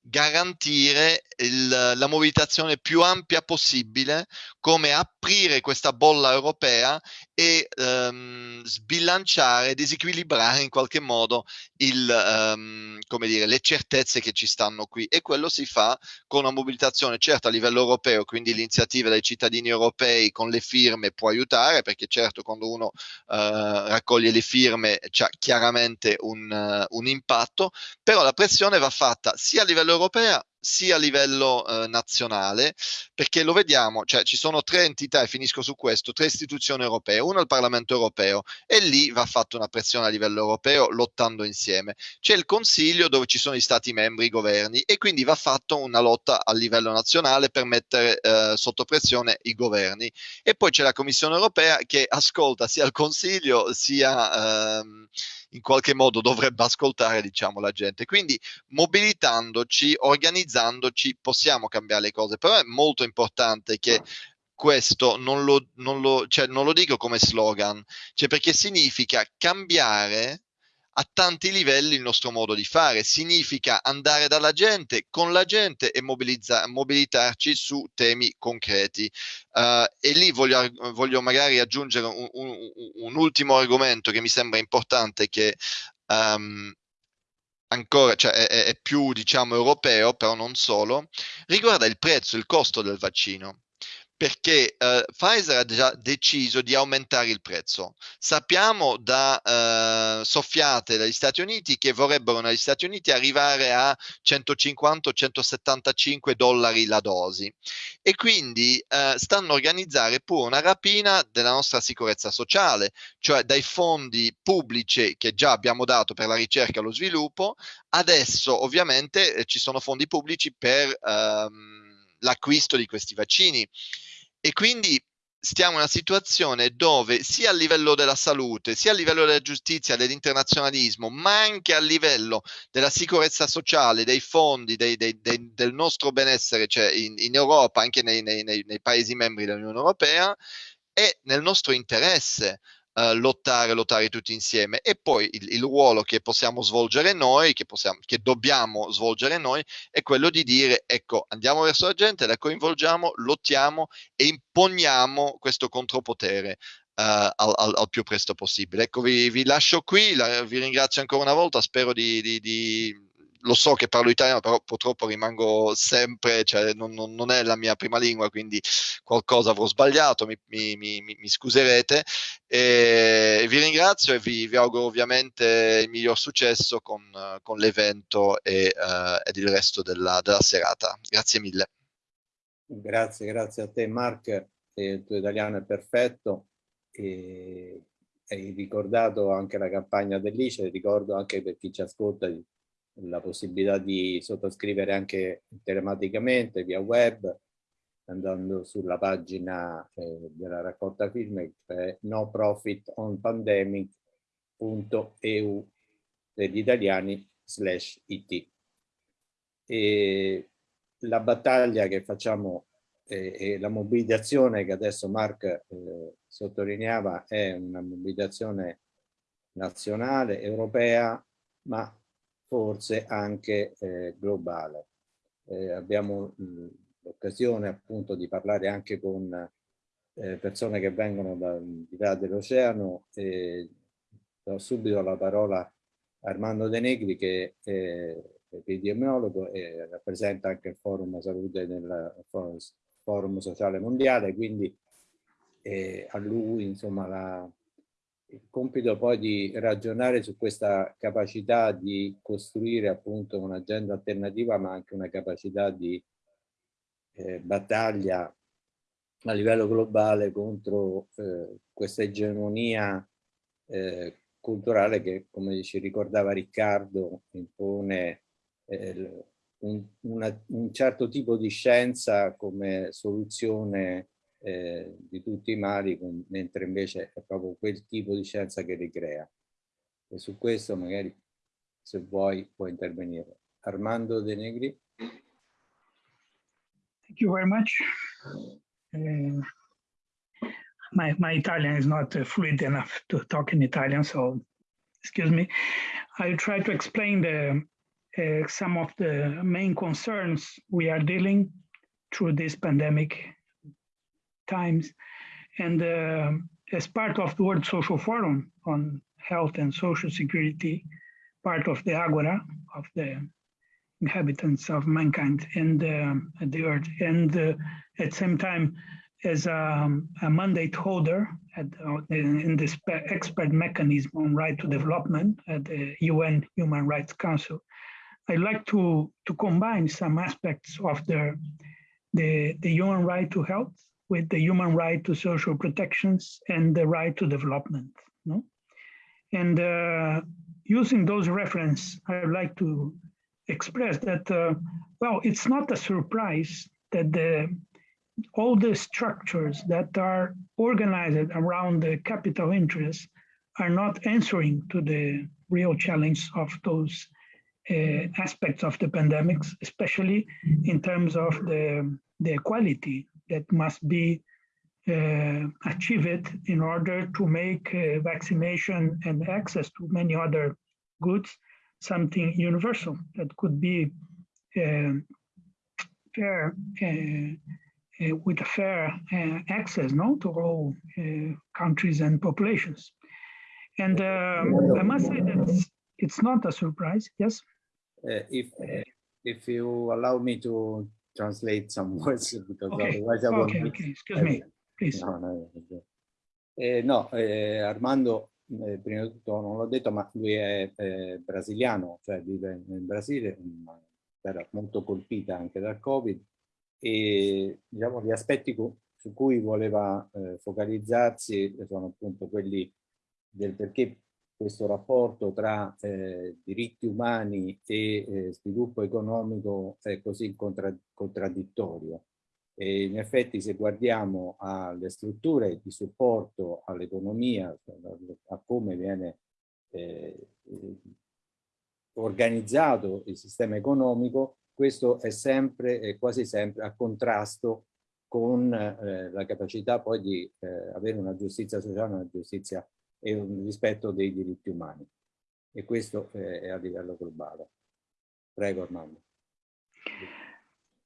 S6: garantire il, la mobilitazione più ampia possibile, come aprire questa bolla europea e um, sbilanciare, disequilibrare in qualche modo il, come dire, le certezze che ci stanno qui. E quello si fa con una mobilitazione certo a livello europeo, quindi l'iniziativa dei cittadini europei con le firme può aiutare, perché certo quando uno uh, raccoglie le firme c'è chiaramente un, uh, un impatto, però la pressione va fatta sia a livello europeo sia a livello eh, nazionale, perché lo vediamo, cioè ci sono tre entità, e finisco su questo, tre istituzioni europee, una il Parlamento europeo, e lì va fatta una pressione a livello europeo lottando insieme. C'è il Consiglio dove ci sono gli Stati membri, i governi, e quindi va fatta una lotta a livello nazionale per mettere eh, sotto pressione i governi. E poi c'è la Commissione europea che ascolta sia il Consiglio sia... Ehm, in qualche modo dovrebbe ascoltare diciamo la gente. Quindi mobilitandoci organizzandoci possiamo cambiare le cose. Però è molto importante che questo non lo, non lo, cioè, non lo dico come slogan cioè perché significa cambiare a tanti livelli il nostro modo di fare. Significa andare dalla gente, con la gente e mobilitarci su temi concreti. Uh, e lì voglio, voglio, magari aggiungere un, un, un, ultimo argomento che mi sembra importante che um, ancora cioè è, è più diciamo europeo, però non solo, riguarda il prezzo, il costo del vaccino perché uh, Pfizer ha già deciso di aumentare il prezzo. Sappiamo da uh, soffiate dagli Stati Uniti che vorrebbero negli Stati Uniti arrivare a 150-175 dollari la dosi e quindi uh, stanno organizzando pure una rapina della nostra sicurezza sociale, cioè dai fondi pubblici che già abbiamo dato per la ricerca e lo sviluppo, adesso ovviamente eh, ci sono fondi pubblici per ehm, l'acquisto di questi vaccini. E quindi stiamo in una situazione dove sia a livello della salute, sia a livello della giustizia, dell'internazionalismo, ma anche a livello della sicurezza sociale, dei fondi, dei, dei, dei, del nostro benessere, cioè in, in Europa, anche nei, nei, nei, Paesi membri dell'Unione Europea, è nel nostro interesse uh, lottare, lottare tutti insieme e poi il, il, ruolo che possiamo svolgere noi, che, possiamo, che dobbiamo svolgere noi, è quello di dire ecco andiamo verso la gente, la coinvolgiamo, lottiamo e imponiamo questo contropotere. Uh, al, al, al, più presto possibile. Ecco, vi, vi lascio qui, la, vi ringrazio ancora una volta, spero di, di, di lo so che parlo italiano, però purtroppo rimango sempre, cioè non, non, non è la mia prima lingua, quindi qualcosa avrò sbagliato, mi, mi, mi, mi scuserete. E vi ringrazio e vi, vi, auguro ovviamente il miglior successo con, con l'evento e, uh, ed il resto della, della serata. Grazie mille.
S1: Grazie, grazie a te Mark, il tuo italiano è perfetto e hai ricordato anche la campagna dell'ICE, ricordo anche per chi ci ascolta la possibilità di sottoscrivere anche telematicamente via web andando sulla pagina eh, della raccolta firme che è no profit on pandemic.eu per gli italiani slash it. E la battaglia che facciamo eh, e la mobilitazione che adesso Mark eh, sottolineava è una mobilitazione nazionale, europea, ma forse anche eh, globale. Eh, abbiamo l'occasione appunto di parlare anche con eh, persone che vengono da, di là dell'oceano e do subito la parola a Armando De Negri che è epidemiologo e rappresenta anche il forum salute nel forum sociale mondiale, quindi eh, a lui insomma la, il compito poi di ragionare su questa capacità di costruire appunto un'agenda alternativa ma anche una capacità di eh, battaglia a livello globale contro eh, questa egemonia eh, culturale che come ci ricordava Riccardo impone eh, un, una, un, certo tipo di scienza come soluzione eh, di tutti i mali, mentre invece è proprio quel tipo di scienza che li crea. E su questo magari, se vuoi, puoi intervenire. Armando De Negri.
S7: Thank you very much. Uh, my, my Italian is not uh, fluent enough to talk in Italian, so excuse me. I'll try to explain the uh, some of the main concerns we are dealing through this pandemic times. And uh, as part of the World Social Forum on Health and Social Security, part of the Agora of the inhabitants of mankind and uh, the earth. And uh, at the same time, as a, a mandate holder at, in this expert mechanism on right to development at the UN Human Rights Council, I like to, to combine some aspects of the, the, the human right to health with the human right to social protections and the right to development. No? And uh, using those reference, I would like to express that, uh, well, it's not a surprise that the, all the structures that are organized around the capital interests are not answering to the real challenge of those uh, aspects of the pandemics, especially in terms of the, the equality that must be uh, achieved in order to make uh, vaccination and access to many other goods something universal that could be uh, fair uh, uh, with a fair access no, to all countries and populations. And um, I must say that it's not a surprise, yes?
S1: uh, if if you allow me to translate some words because
S7: okay. otherwise I won't. Okay, okay, excuse me, please. No, no,
S1: eh, no eh, Armando, eh, prima di tutto non l'ho detto, ma lui è brasiliano, cioè vive in Brasile, una terra molto colpita anche dal Covid e diciamo gli aspetti su cui voleva eh, focalizzarsi sono appunto quelli del perché questo rapporto tra eh, diritti umani e eh, sviluppo economico è così contra contraddittorio. E in effetti se guardiamo alle strutture di supporto all'economia, a come viene eh, organizzato il sistema economico, questo è sempre e quasi sempre a contrasto con eh, la capacità poi di eh, avere una giustizia sociale, una giustizia e un rispetto dei diritti umani. E questo è a livello globale. Prego Armando.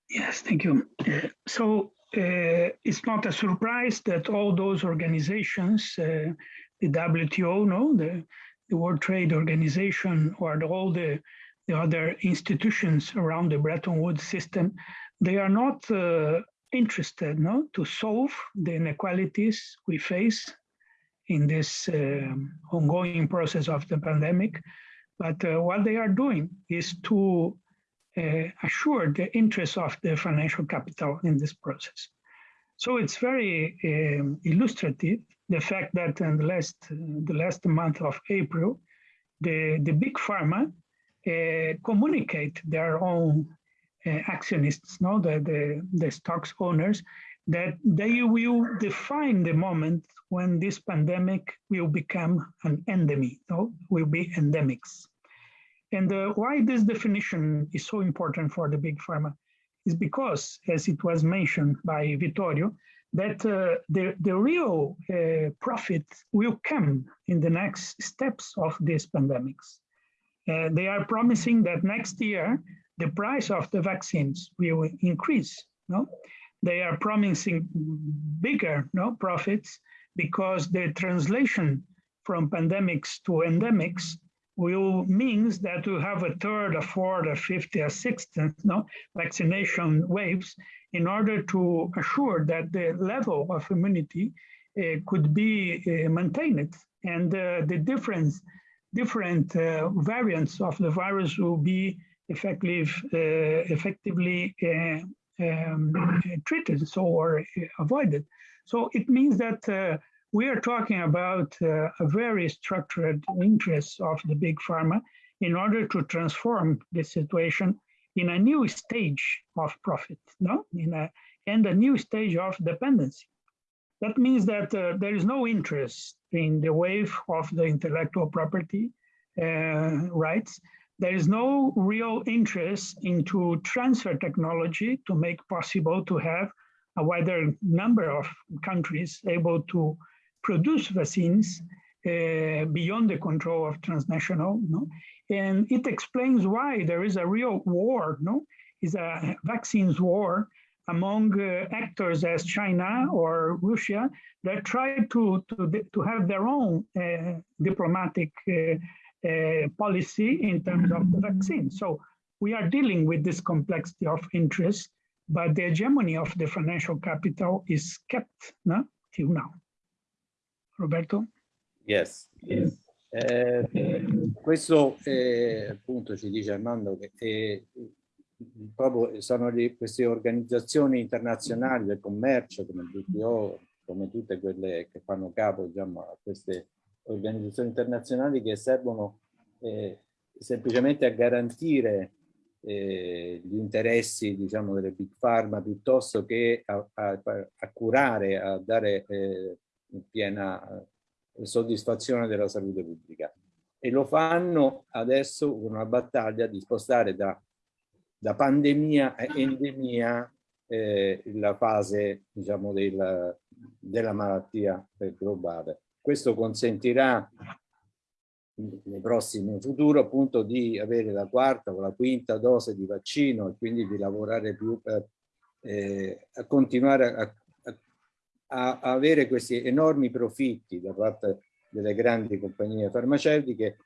S7: Yes, thank you. Uh, so uh, it's not a surprise that all those organizations, uh, the WTO, no, the, the World Trade Organization, or all the the other institutions around the Bretton Woods system, they are not uh, interested no, to solve the inequalities we face in this um, ongoing process of the pandemic. But uh, what they are doing is to uh, assure the interests of the financial capital in this process. So it's very um, illustrative the fact that in the last the last month of April, the the big pharma uh, communicate their own uh, actionists, no, the, the the stocks owners, that they will define the moment when this pandemic will become an endemic, will be endemics. And uh, why this definition is so important for the big pharma is because, as it was mentioned by Vittorio, that uh, the, the real uh, profit will come in the next steps of these pandemics. Uh, they are promising that next year, the price of the vaccines will increase. No? They are promising bigger no, profits because the translation from pandemics to endemics will means that we have a third, a fourth, a fifth, a sixth no, vaccination waves in order to assure that the level of immunity uh, could be uh, maintained. And uh, the difference, different variants of the virus will be effective, effectively um, treated so or avoided. So it means that we are talking about uh, a very structured interest of the big pharma in order to transform the situation in a new stage of profit, no, in a and a new stage of dependency. That means that uh, there is no interest in the wave of the intellectual property uh, rights. There is no real interest into transfer technology to make possible to have a wider number of countries able to produce vaccines uh, beyond the control of transnational, no? And it explains why there is a real war, no? Is a vaccines war among uh, actors as China or Russia that try to, to, to have their own uh, diplomatic uh, policy in terms of the vaccine. So we are dealing with this complexity of interest, but the hegemony of the financial capital is kept no, till now. Roberto?
S1: Yes. yes. Eh, questo eh, appunto ci dice Armando che eh, proprio sono le, queste organizzazioni internazionali del commercio come il WTO, come tutte quelle che fanno capo diciamo, a queste organizzazioni internazionali che servono eh, semplicemente a garantire eh, gli interessi diciamo, delle big pharma piuttosto che a, a, a curare, a dare eh, piena eh, soddisfazione della salute pubblica. E lo fanno adesso con una battaglia di spostare da, da pandemia a endemia eh, la fase diciamo, del, della malattia globale. Questo consentirà nel prossimo futuro appunto di avere la quarta o la quinta dose di vaccino e quindi di lavorare più per eh, a continuare a a, avere questi enormi profitti da parte delle grandi compagnie farmaceutiche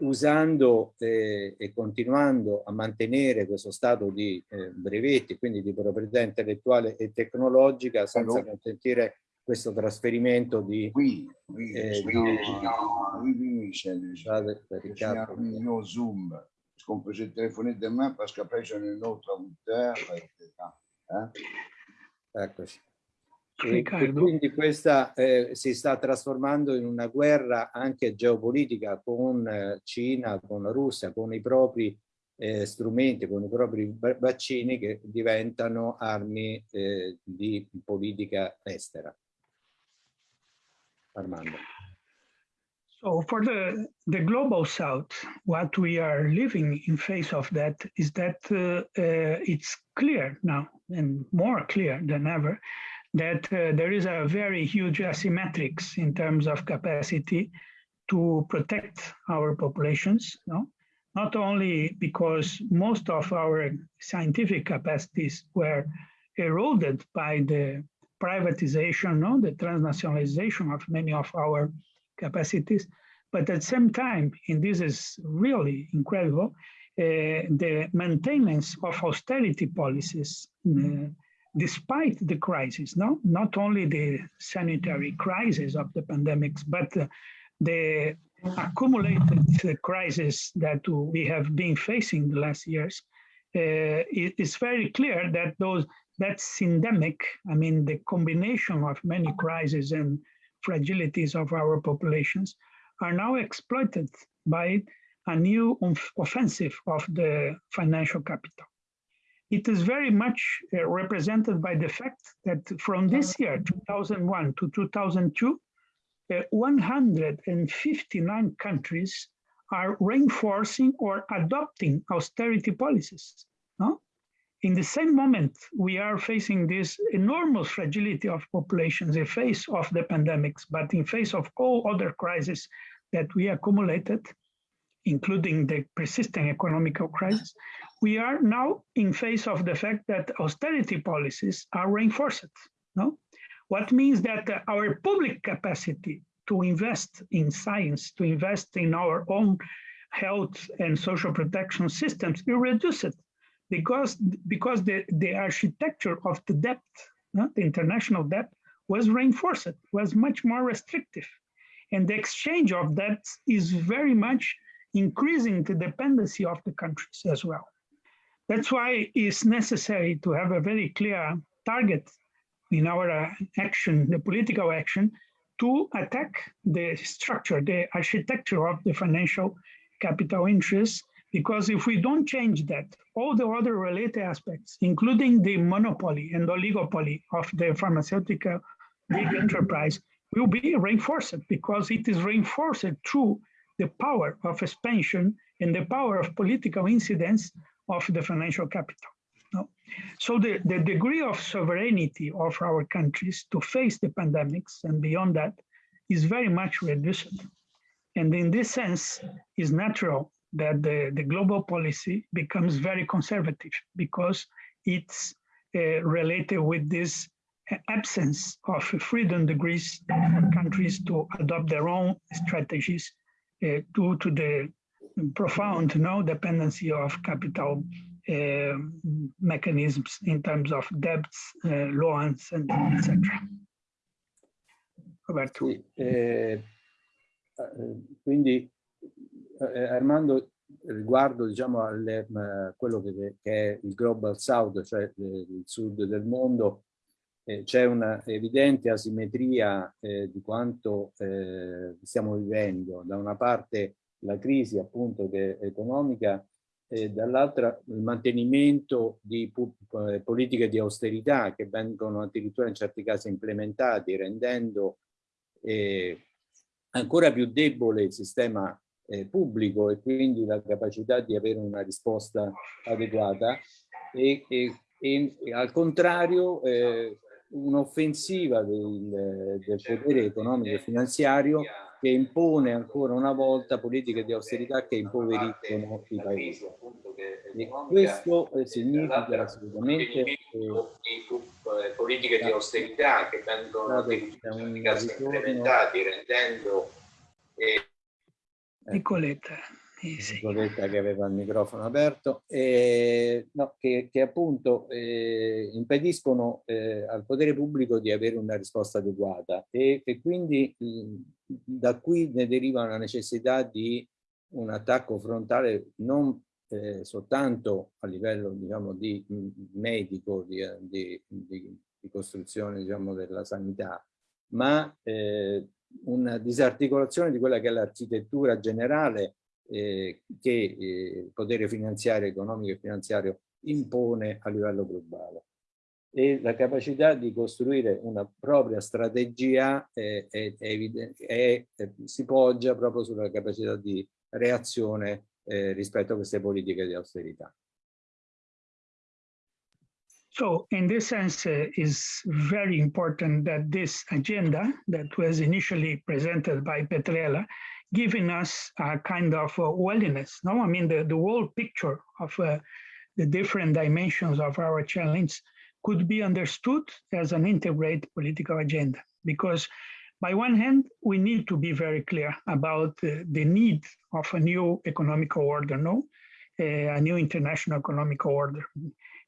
S1: usando eh, e continuando a mantenere questo stato di eh, brevetti, quindi di proprietà intellettuale e tecnologica senza consentire questo trasferimento di...
S2: Qui, qui, eh, qui, qui, qui c'è il mio Zoom, parce qu'on peut se téléphoner demain parce qu'après j'en ai un autre à 8
S1: Eccoci. E, e quindi questa eh, si sta trasformando in una guerra anche geopolitica con eh, Cina, con la Russia, con i propri eh, strumenti, con i propri vaccini che diventano armi eh, di politica estera. Armando.
S7: So for the, the global south, what we are living in face of that is that uh, uh, it's clear now and more clear than ever that uh, there is a very huge asymmetrics in terms of capacity to protect our populations. No? Not only because most of our scientific capacities were eroded by the privatization, no? the transnationalization of many of our capacities, but at the same time, and this is really incredible, the maintenance of austerity policies uh, despite the crisis, no? not only the sanitary crisis of the pandemics, but uh, the accumulated crisis that we have been facing the last years, uh, it's very clear that those that's endemic. I mean, the combination of many crises and fragilities of our populations are now exploited by a new offensive of the financial capital. It is very much uh, represented by the fact that from this year, 2001 to 2002, uh, 159 countries are reinforcing or adopting austerity policies. No? In the same moment, we are facing this enormous fragility of populations in face of the pandemics, but in face of all other crises that we accumulated, including the persisting economic crisis, we are now in face of the fact that austerity policies are reinforced. No? What means that our public capacity to invest in science, to invest in our own health and social protection systems is reduced because, because the, the architecture of the debt, the international debt, was reinforced, was much more restrictive. And the exchange of debts is very much increasing the dependency of the countries as well. That's why it's necessary to have a very clear target in our uh, action, the political action, to attack the structure, the architecture of the financial capital interests, because if we don't change that, all the other related aspects, including the monopoly and oligopoly of the pharmaceutical big enterprise, will be reinforced because it is reinforced through the power of expansion and the power of political incidence of the financial capital. No? So the, the degree of sovereignty of our countries to face the pandemics and beyond that is very much reduced. And in this sense, it's natural that the, the global policy becomes very conservative because it's uh, related with this absence of freedom degrees for countries to adopt their own strategies uh, due to the profound no dependency of capital uh, mechanisms in terms of debts, uh, loans, and etc.
S1: Roberto. Sì, eh, quindi eh, Armando, riguardo diciamo, a quello che, che, è il Global South, cioè il sud del mondo, eh, c'è una evidente asimmetria eh, di quanto eh, stiamo vivendo. Da una parte la crisi appunto economica e dall'altra il mantenimento di eh, politiche di austerità che vengono addirittura in certi casi implementati rendendo eh, ancora più debole il sistema eh, pubblico e quindi la capacità di avere una risposta adeguata e, e, e, e al contrario eh, un'offensiva del, del potere economico e finanziario che impone ancora una volta politiche di austerità che impoveriscono i paesi. E questo eh, significa assolutamente eh,
S4: politiche di austerità che vengono implementati rendendo
S7: eh, Nicoletta.
S1: Eh, sì. Nicoletta che aveva il microfono aperto, eh, no, che, che, appunto eh, impediscono eh, al potere pubblico di avere una risposta adeguata e, e quindi mh, da qui ne deriva una necessità di un attacco frontale non eh, soltanto a livello diciamo, di medico, di, di, di, di costruzione diciamo, della sanità, ma eh, una disarticolazione di quella che è l'architettura generale eh, che eh, il potere finanziario, economico e finanziario impone a livello globale. E la capacità di costruire una propria strategia è, è, è, si poggia proprio sulla capacità di reazione eh, rispetto a queste politiche di austerità.
S7: So in this sense, uh, is very important that this agenda that was initially presented by Petrella giving us a kind of uh, wellness. No, I mean the, the whole picture of uh, the different dimensions of our challenge could be understood as an integrated political agenda. Because by one hand, we need to be very clear about uh, the need of a new economic order, no? a new international economic order.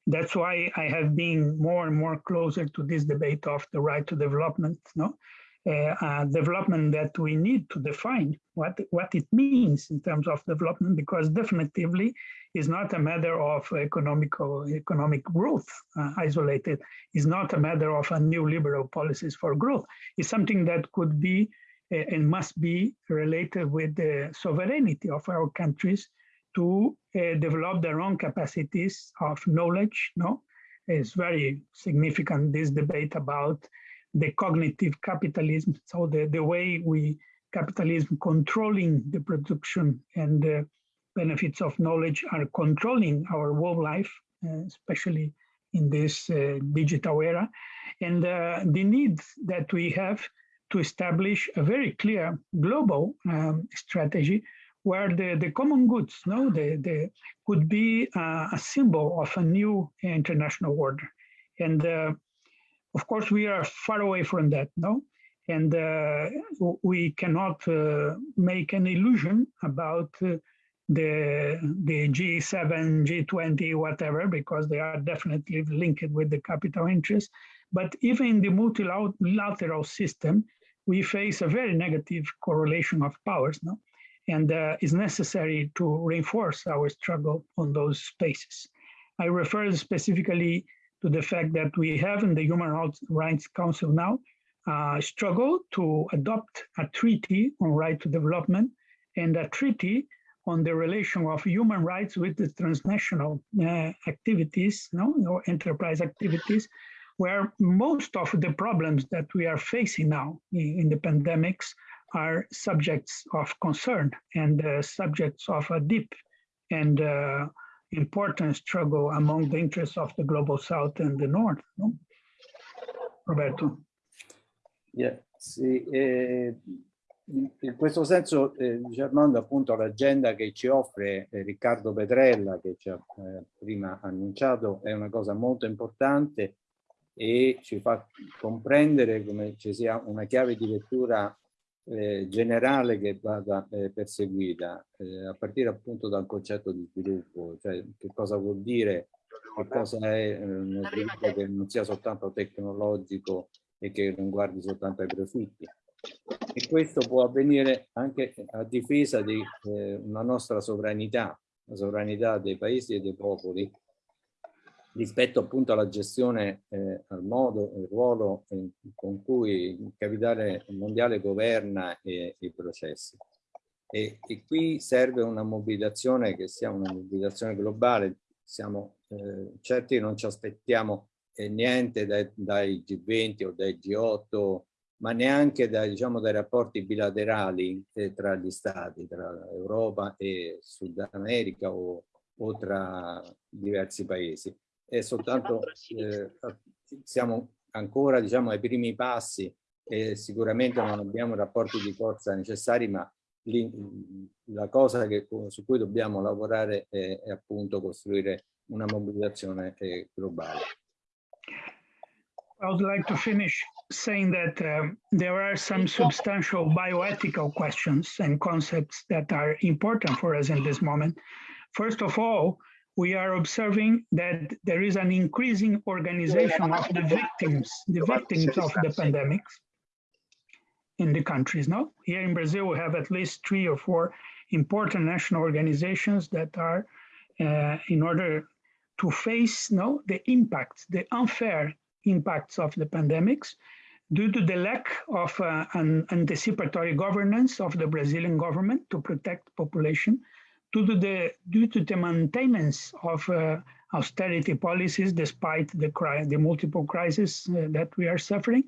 S7: That's why I have been more and more closer to this debate of the right to development, no? Uh, uh, development that we need to define what, what it means in terms of development, because definitively is not a matter of economical, economic growth uh, isolated. It's not a matter of a new liberal policies for growth. It's something that could be and must be related with the sovereignty of our countries to uh, develop their own capacities of knowledge. No, it's very significant this debate about the cognitive capitalism. So the, the way we capitalism controlling the production and the benefits of knowledge are controlling our whole life, uh, especially in this uh, digital era, and uh, the need that we have to establish a very clear global um, strategy where the, the common goods no, the, the, could be uh, a symbol of a new international order. And uh, of course, we are far away from that, no? And uh, we cannot uh, make an illusion about uh, the, the G7, G20, whatever, because they are definitely linked with the capital interest. But even in the multilateral system, we face a very negative correlation of powers, no? And uh, it's necessary to reinforce our struggle on those spaces. I refer specifically to the fact that we have in the Human Rights Council now uh, struggle to adopt a treaty on right to development and a treaty on the relation of human rights with the transnational uh, activities, no, or enterprise activities, where most of the problems that we are facing now in, in the pandemics are subjects of concern and uh, subjects of a deep and uh, important struggle among the interests of the global south and the north. No? Roberto.
S1: Yeah, sì, eh, in questo senso, eh, Germando, appunto l'agenda che ci offre eh, Riccardo Petrella, che ci ha eh, prima annunciato, è una cosa molto importante e ci fa comprendere come ci sia una chiave di lettura eh, generale che vada eh, perseguita, eh, a partire appunto dal concetto di sviluppo, cioè che cosa vuol dire, che cosa è eh, uno sviluppo che non sia soltanto tecnologico e che non guardi soltanto ai profitti. E questo può avvenire anche a difesa di eh, una nostra sovranità, la sovranità dei paesi e dei popoli, rispetto appunto alla gestione, eh, al modo, il ruolo eh, con cui il capitale mondiale governa eh, i processi. E, e, qui serve una mobilitazione che sia una mobilitazione globale, siamo eh, certi non ci aspettiamo eh, niente dai, dai, G20 o dai G8, ma neanche dai, diciamo, dai rapporti bilaterali eh, tra gli stati, tra Europa e Sud America o, o tra diversi paesi è soltanto, eh, siamo ancora diciamo, ai primi passi e sicuramente non abbiamo i rapporti di forza necessari, ma la cosa che, su cui dobbiamo lavorare è, è appunto costruire una mobilitazione eh, globale.
S7: I would like to finish saying that uh, there are some substantial bioethical questions and concepts that are important for us in this moment. First of all, we are observing that there is an increasing organization of the victims, the victims of the pandemics in the countries. now. here in Brazil, we have at least three or four important national organizations that are uh, in order to face no the impacts, the unfair impacts of the pandemics due to the lack of uh, an anticipatory governance of the Brazilian government to protect population due to the due to the maintenance of uh, austerity policies despite the the multiple crises uh, that we are suffering.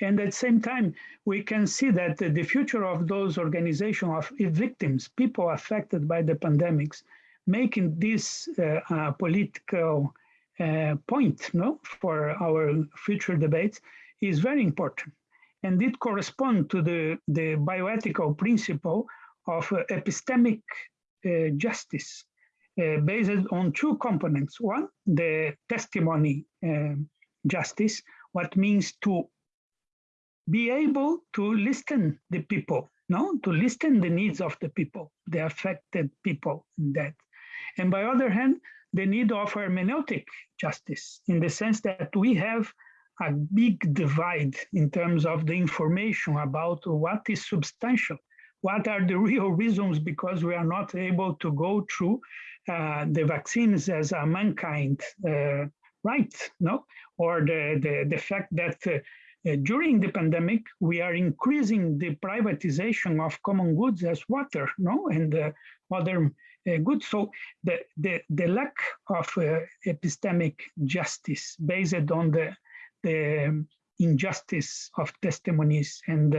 S7: And at the same time we can see that the future of those organizations of victims people affected by the pandemics making this uh, political uh, point no for our future debates is very important. And it corresponds to the the bioethical principle of uh, epistemic justice uh, based on two components. One, the testimony um, justice, what means to be able to listen the people, no, to listen the needs of the people, the affected people in that. And by other hand, the need of hermeneutic justice in the sense that we have a big divide in terms of the information about what is substantial, what are the real reasons because we are not able to go through uh, the vaccines as a mankind uh, right, no? Or the, the, the fact that uh, uh, during the pandemic, we are increasing the privatization of common goods as water, no, and uh, other uh, goods. So the, the, the lack of epistemic justice based on the, the injustice of testimonies and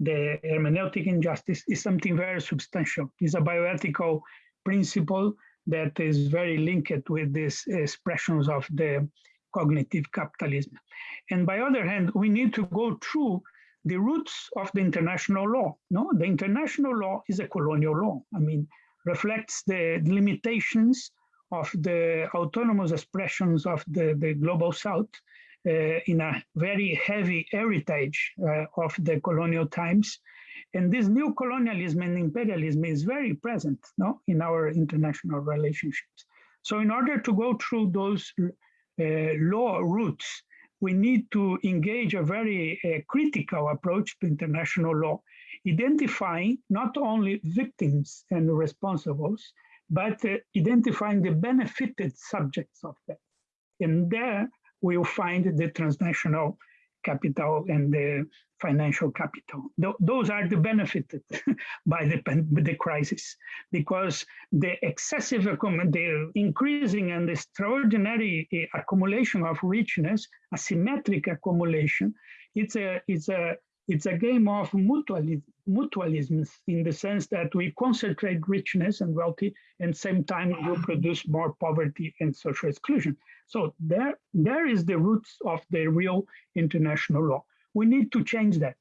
S7: the hermeneutic injustice is something very substantial. It's a bioethical principle that is very linked with these expressions of the cognitive capitalism. And by other hand, we need to go through the roots of the international law. No, the international law is a colonial law. I mean, reflects the limitations of the autonomous expressions of the, the global south in a very heavy heritage uh, of the colonial times. And this new colonialism and imperialism is very present no, in our international relationships. So in order to go through those uh, law roots, we need to engage a very uh, critical approach to international law, identifying not only victims and responsibles, but uh, identifying the benefited subjects of that. And there we'll find the transnational capital and the financial capital. Th those are the benefited by the, the crisis because the excessive, the increasing and extraordinary eh, accumulation of richness, asymmetric accumulation, it's a, it's a, it's a game of mutualism, mutualism in the sense that we concentrate richness and wealthy and same time we produce more poverty and social exclusion. So there, there is the roots of the real international law. We need to change that.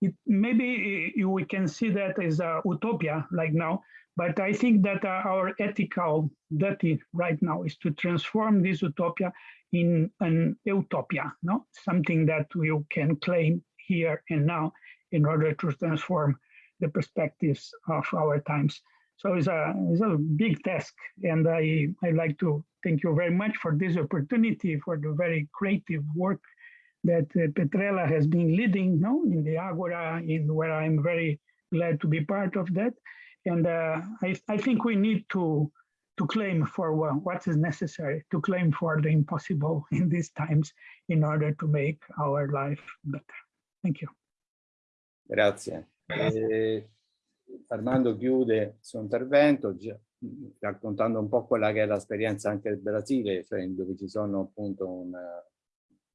S7: It, maybe eh, we can see that as a utopia like now, but I think that our ethical duty right now is to transform this utopia in an utopia, no? something that we can claim here and now in order to transform the perspectives of our times. So it's a, it's a big task. And I, I like to thank you very much for this opportunity, for the very creative work that uh, Petrella has been leading no, in the Agora, in where I'm very glad to be part of that. And uh, I, I think we need to to claim for what is necessary, to claim for the impossible in these times in order to make our life better. Thank you.
S1: Grazie. Eh, Armando chiude il suo intervento raccontando un po' quella che è l'esperienza anche del Brasile, cioè dove ci sono appunto un,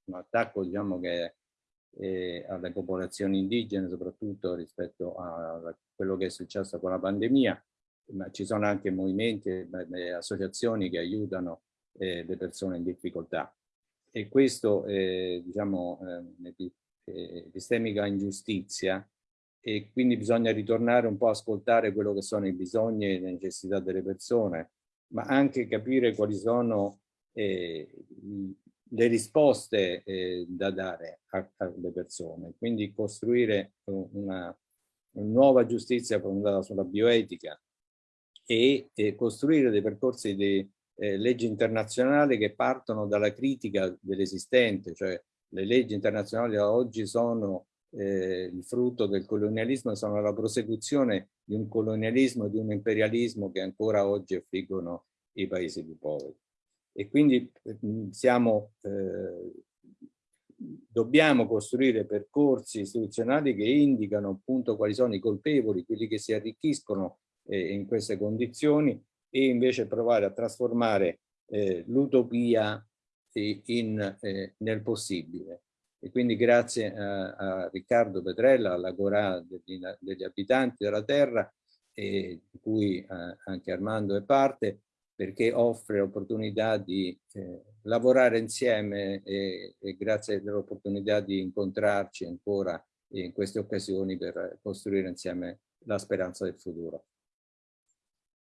S1: un attacco diciamo che eh, alle popolazioni indigene soprattutto rispetto a quello che è successo con la pandemia, ma ci sono anche movimenti e associazioni che aiutano eh, le persone in difficoltà. E questo, eh, diciamo, eh, epistemica ingiustizia e quindi bisogna ritornare un po' a ascoltare quello che sono i bisogni e le necessità delle persone, ma anche capire quali sono eh, le risposte eh, da dare alle persone, quindi costruire una, una nuova giustizia fondata sulla bioetica e, e costruire dei percorsi di eh, leggi internazionali che partono dalla critica dell'esistente, cioè le leggi internazionali oggi sono eh, il frutto del colonialismo, sono la prosecuzione di un colonialismo di un imperialismo che ancora oggi affliggono i paesi più poveri. E quindi mm, siamo, eh, dobbiamo costruire percorsi istituzionali che indicano appunto quali sono i colpevoli, quelli che si arricchiscono eh, in queste condizioni e invece provare a trasformare eh, l'utopia in, eh, nel possibile. E quindi grazie a, a Riccardo Petrella, all'Agora degli, degli, abitanti della terra, e di cui eh, anche Armando è parte, perché offre l'opportunità di eh, lavorare insieme e, e grazie all'opportunità di incontrarci ancora in queste occasioni per costruire insieme la speranza del futuro.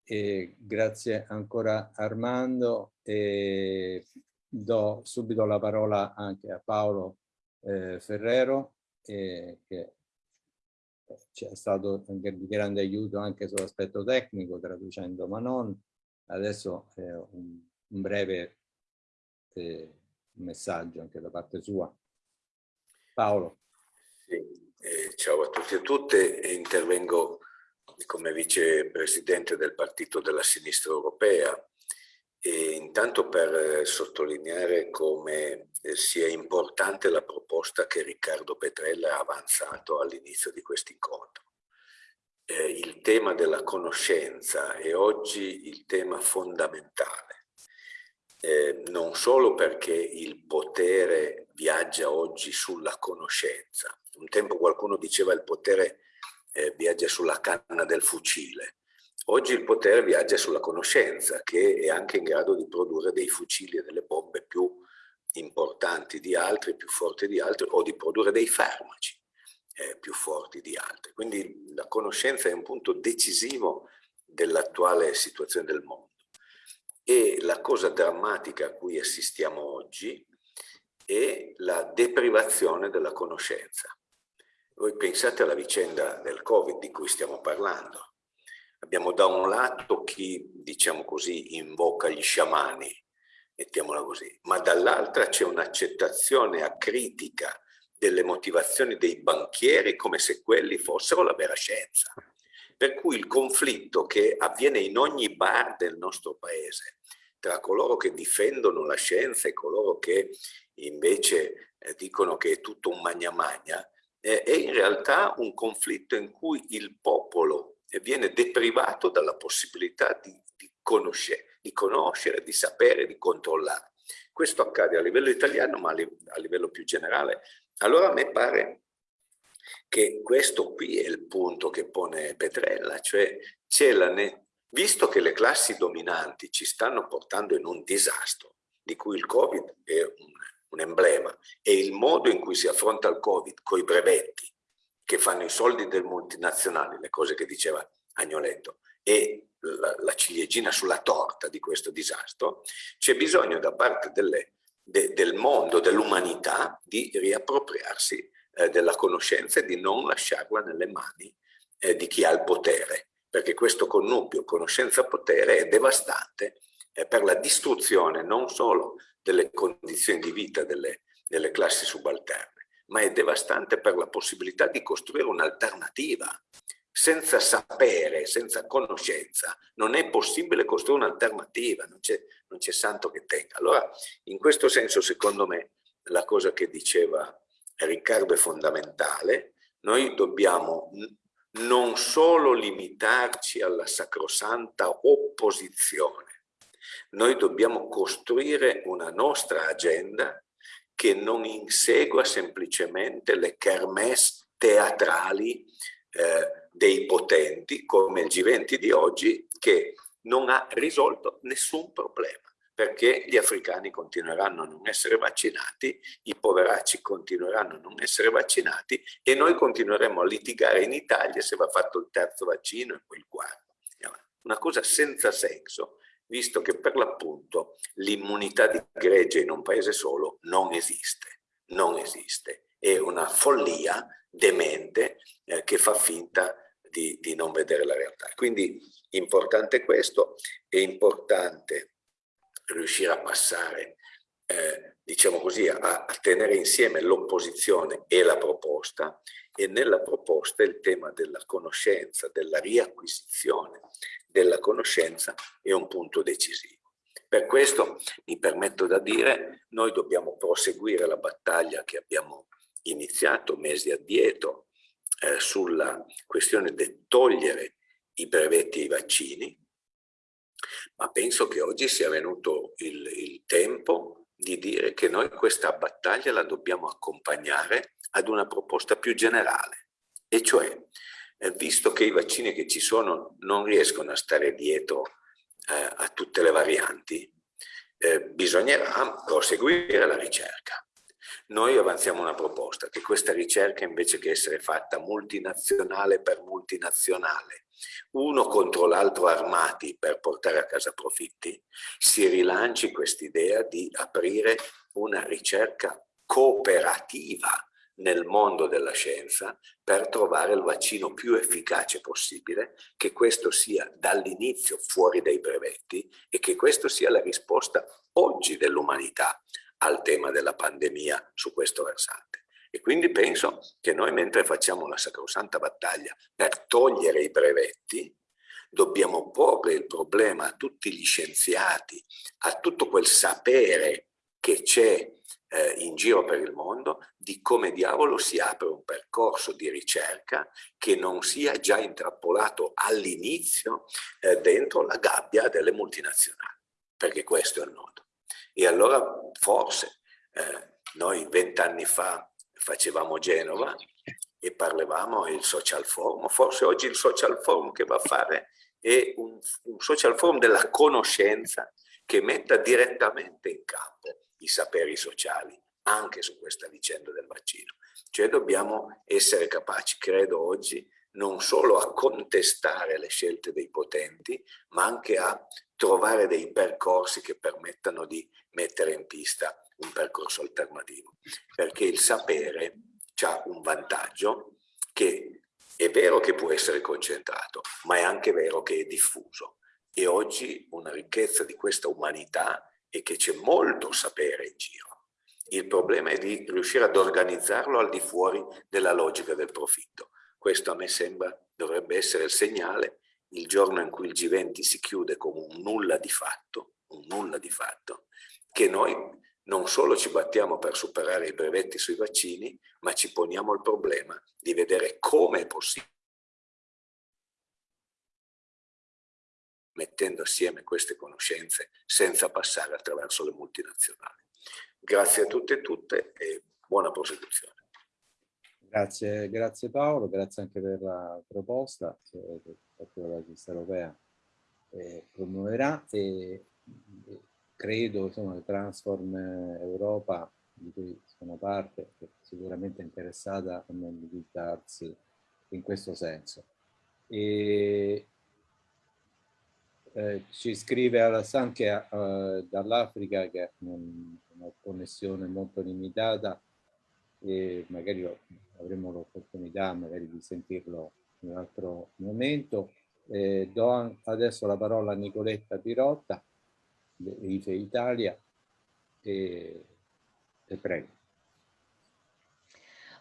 S1: E grazie ancora Armando. E do subito la parola anche a Paolo eh, Ferrero, eh, che ci è stato di grande aiuto anche sull'aspetto tecnico, traducendo Manon, adesso eh, un, un, breve eh, messaggio anche da parte sua. Paolo.
S4: Sì, eh, ciao a tutti e a tutte, intervengo come vicepresidente del Partito della Sinistra Europea e intanto per eh, sottolineare come eh, sia importante la proposta che Riccardo Petrella ha avanzato all'inizio di questo incontro. Eh, il tema della conoscenza è oggi il tema fondamentale, eh, non solo perché il potere viaggia oggi sulla conoscenza. Un tempo qualcuno diceva il potere eh, viaggia sulla canna del fucile, Oggi il potere viaggia sulla conoscenza che è anche in grado di produrre dei fucili e delle bombe più importanti di altri, più forti di altri o di produrre dei farmaci eh, più forti di altri. Quindi la conoscenza è un punto decisivo dell'attuale situazione del mondo. E la cosa drammatica a cui assistiamo oggi è la deprivazione della conoscenza. Voi pensate alla vicenda del Covid di cui stiamo parlando Abbiamo da un lato chi, diciamo così, invoca gli sciamani, mettiamola così, ma dall'altra c'è un'accettazione acritica delle motivazioni dei banchieri come se quelli fossero la vera scienza. Per cui il conflitto che avviene in ogni bar del nostro paese tra coloro che difendono la scienza e coloro che invece eh, dicono che è tutto un magna magna, eh, è in realtà un conflitto in cui il popolo viene deprivato dalla possibilità di, di, conoscere, di conoscere, di sapere, di controllare. Questo accade a livello italiano ma a livello più generale. Allora a me pare che questo qui è il punto che pone Petrella, cioè c'è la visto che le classi dominanti ci stanno portando in un disastro, di cui il Covid è un, un emblema, e il modo in cui si affronta il Covid, con i brevetti, che fanno i soldi del multinazionale, le cose che diceva Agnoletto, e la, la ciliegina sulla torta di questo disastro, c'è bisogno da parte delle, de, del mondo, dell'umanità, di riappropriarsi eh, della conoscenza e di non lasciarla nelle mani eh, di chi ha il potere, perché questo connubio conoscenza-potere è devastante eh, per la distruzione non solo delle condizioni di vita delle, delle classi subalterne, ma è devastante per la possibilità di costruire un'alternativa. Senza sapere, senza conoscenza, non è possibile costruire un'alternativa, non c'è santo che tenga. Allora, in questo senso, secondo me, la cosa che diceva Riccardo è fondamentale. Noi dobbiamo non solo limitarci alla sacrosanta opposizione, noi dobbiamo costruire una nostra agenda che non insegua semplicemente le kermesse teatrali eh, dei potenti come il G20 di oggi che non ha risolto nessun problema perché gli africani continueranno a non essere vaccinati, i poveracci continueranno a non essere vaccinati e noi continueremo a litigare in Italia se va fatto il terzo vaccino e poi il quarto. Una cosa senza senso visto che per l'appunto l'immunità di gregge in un paese solo non esiste, non esiste. È una follia demente eh, che fa finta di, di, non vedere la realtà. Quindi importante questo, è importante riuscire a passare, eh, diciamo così, a, a tenere insieme l'opposizione e la proposta e nella proposta il tema della conoscenza, della riacquisizione della conoscenza è un punto decisivo. Per questo mi permetto da dire, noi dobbiamo proseguire la battaglia che abbiamo iniziato mesi addietro eh, sulla questione di togliere i brevetti ai vaccini, ma penso che oggi sia venuto il, il tempo di dire che noi questa battaglia la dobbiamo accompagnare ad una proposta più generale, e cioè visto che i vaccini che ci sono non riescono a stare dietro eh, a tutte le varianti, eh, bisognerà proseguire la ricerca. Noi avanziamo una proposta che questa ricerca invece che essere fatta multinazionale per multinazionale, uno contro l'altro armati per portare a casa profitti, si rilanci quest'idea di aprire una ricerca cooperativa nel mondo della scienza per trovare il vaccino più efficace possibile, che questo sia dall'inizio fuori dai brevetti e che questo sia la risposta oggi dell'umanità al tema della pandemia su questo versante. E quindi penso che noi mentre facciamo la sacrosanta battaglia per togliere i brevetti, dobbiamo porre il problema a tutti gli scienziati, a tutto quel sapere che c'è eh, in giro per il mondo di come diavolo si apre un percorso di ricerca che non sia già intrappolato all'inizio eh, dentro la gabbia delle multinazionali, perché questo è il nodo. E allora forse eh, noi vent'anni fa facevamo Genova e parlavamo il social forum, forse oggi il social forum che va a fare è un, un social forum della conoscenza che metta direttamente in campo i saperi sociali anche su questa vicenda del vaccino. Cioè dobbiamo essere capaci, credo oggi, non solo a contestare le scelte dei potenti, ma anche a trovare dei percorsi che permettano di mettere in pista un percorso alternativo. Perché il sapere ha un vantaggio che è vero che può essere concentrato, ma è anche vero che è diffuso. E oggi una ricchezza di questa umanità è che c'è molto sapere in giro. Il problema è di riuscire ad organizzarlo al di fuori della logica del profitto. Questo a me sembra dovrebbe essere il segnale il giorno in cui il G20 si chiude come un nulla di fatto, un nulla di fatto, che noi non solo ci battiamo per superare i brevetti sui vaccini, ma ci poniamo il problema di vedere come è possibile mettendo assieme queste conoscenze senza passare attraverso le multinazionali. Grazie a tutte e tutte e buona prosecuzione.
S1: Grazie, grazie Paolo, grazie anche per la proposta che la Chiesa Europea eh, promuoverà e, e credo insomma che Transform Europa di cui sono parte è sicuramente interessata a mobilizzarsi in questo senso. E, eh, ci scrive Alassane che eh, dall'Africa che ha una connessione molto limitata e magari avremo l'opportunità di sentirlo in un altro momento. Eh, do adesso la parola a Nicoletta Pirotta IFE Italia e, e prego.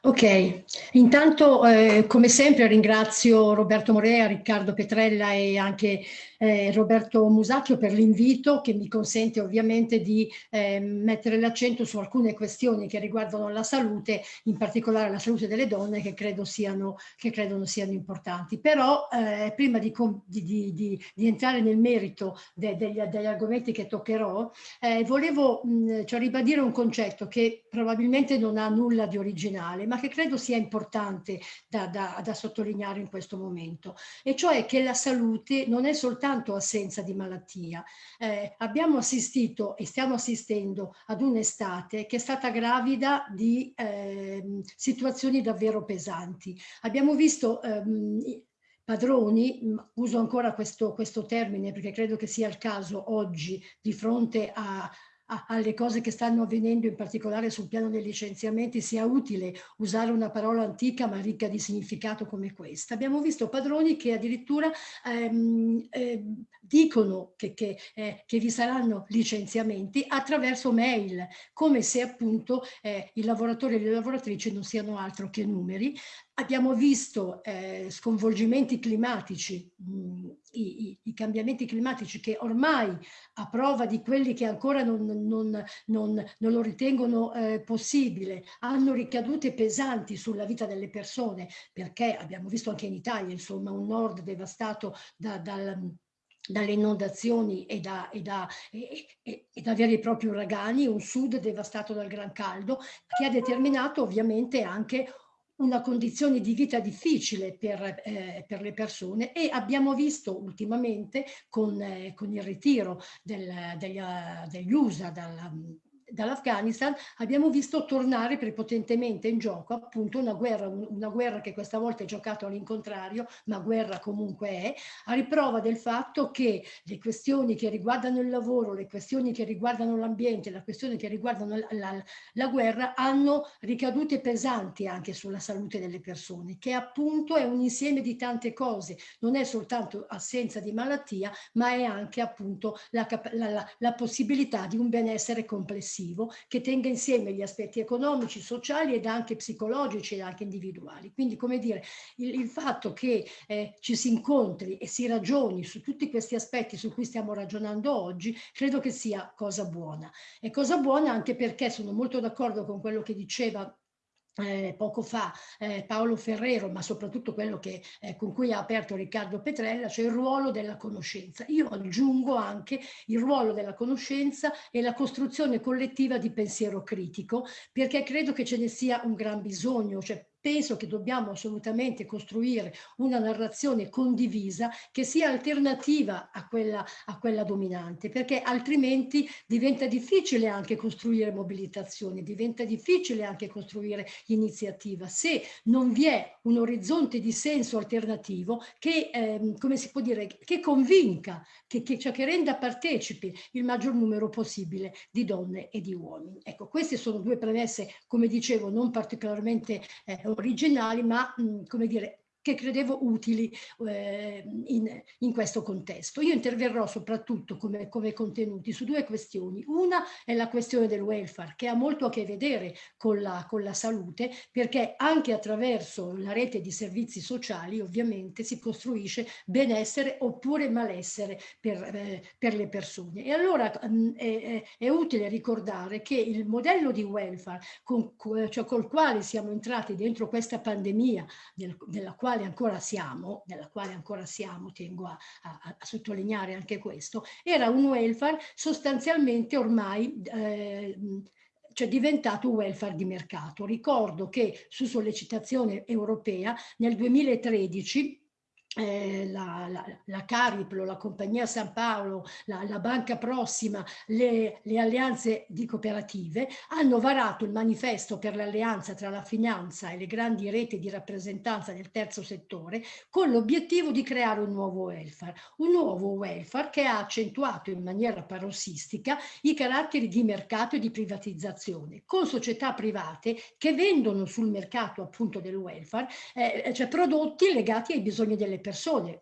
S8: Ok, intanto eh, come sempre ringrazio Roberto Morea, Riccardo Petrella e anche eh, Roberto Musacchio per l'invito che mi consente ovviamente di eh, mettere l'accento su alcune questioni che riguardano la salute, in particolare la salute delle donne che credo siano, che credo siano importanti. Però eh, prima di, di, di, di, entrare nel merito de, degli, degli, argomenti che toccherò, eh, volevo mh, cioè, ribadire un concetto che probabilmente non ha nulla di originale, ma che credo sia importante da, da, da sottolineare in questo momento, e cioè che la salute non è soltanto assenza di malattia. Eh, abbiamo assistito e stiamo assistendo ad un'estate che è stata gravida di eh, situazioni davvero pesanti. Abbiamo visto ehm, padroni, uso ancora questo, questo, termine perché credo che sia il caso oggi di fronte a, alle cose che stanno avvenendo, in particolare sul piano dei licenziamenti, sia utile usare una parola antica ma ricca di significato come questa. Abbiamo visto padroni che addirittura ehm, eh, dicono che, che, eh, che, vi saranno licenziamenti attraverso mail, come se appunto eh, i lavoratori e le lavoratrici non siano altro che numeri, Abbiamo visto eh, sconvolgimenti climatici, mh, mm, i, i, cambiamenti climatici che ormai a prova di quelli che ancora non, non, non, non lo ritengono eh, possibile, hanno ricadute pesanti sulla vita delle persone, perché abbiamo visto anche in Italia, insomma, un nord devastato da, dal, dalle inondazioni e da, e, da, e, e da, veri e propri uragani, un sud devastato dal gran caldo, che ha determinato ovviamente anche una condizione di vita difficile per, eh, per, le persone e abbiamo visto ultimamente con, eh, con il ritiro del, degli, degli, USA dalla, dall'Afghanistan, abbiamo visto tornare prepotentemente in gioco appunto una guerra, una guerra che questa volta è giocata all'incontrario, ma guerra comunque è, a riprova del fatto che le questioni che riguardano il lavoro, le questioni che riguardano l'ambiente, le questioni che riguardano la, la, la guerra hanno ricadute pesanti anche sulla salute delle persone, che appunto è un insieme di tante cose, non è soltanto assenza di malattia, ma è anche appunto la, la, la possibilità di un benessere complessivo che tenga insieme gli aspetti economici, sociali ed anche psicologici e anche individuali. Quindi come dire, il, il fatto che eh, ci si incontri e si ragioni su tutti questi aspetti su cui stiamo ragionando oggi, credo che sia cosa buona. E cosa buona anche perché sono molto d'accordo con quello che diceva eh, poco fa eh, Paolo Ferrero, ma soprattutto quello che, eh, con cui ha aperto Riccardo Petrella, cioè il ruolo della conoscenza. Io aggiungo anche il ruolo della conoscenza e la costruzione collettiva di pensiero critico, perché credo che ce ne sia un gran bisogno, cioè penso che dobbiamo assolutamente costruire una narrazione condivisa che sia alternativa a quella, a quella dominante, perché altrimenti diventa difficile anche costruire mobilitazione, diventa difficile anche costruire iniziativa, se non vi è un orizzonte di senso alternativo che, ehm, come si può dire, che convinca, che, che, cioè che renda partecipi il maggior numero possibile di donne e di uomini. Ecco, queste sono due premesse, come dicevo, non particolarmente eh, originali, ma mh, come dire, che credevo utili eh, in, in, questo contesto. Io interverrò soprattutto come, come, contenuti su due questioni. Una è la questione del welfare, che ha molto a che vedere con la, con la salute, perché anche attraverso la rete di servizi sociali ovviamente si costruisce benessere oppure malessere per, eh, per le persone. E allora mh, è, è, utile ricordare che il modello di welfare con, cioè col quale siamo entrati dentro questa pandemia, del, della quale quale ancora siamo, nella quale ancora siamo, tengo a, a, a sottolineare anche questo, era un welfare sostanzialmente ormai eh, cioè diventato welfare di mercato. Ricordo che su sollecitazione europea nel 2013 eh, la, la, la, Cariplo, la Compagnia San Paolo, la, la Banca Prossima, le, le, alleanze di cooperative hanno varato il manifesto per l'alleanza tra la finanza e le grandi reti di rappresentanza del terzo settore con l'obiettivo di creare un nuovo welfare, un nuovo welfare che ha accentuato in maniera parossistica i caratteri di mercato e di privatizzazione con società private che vendono sul mercato appunto del welfare eh, cioè prodotti legati ai bisogni delle persone,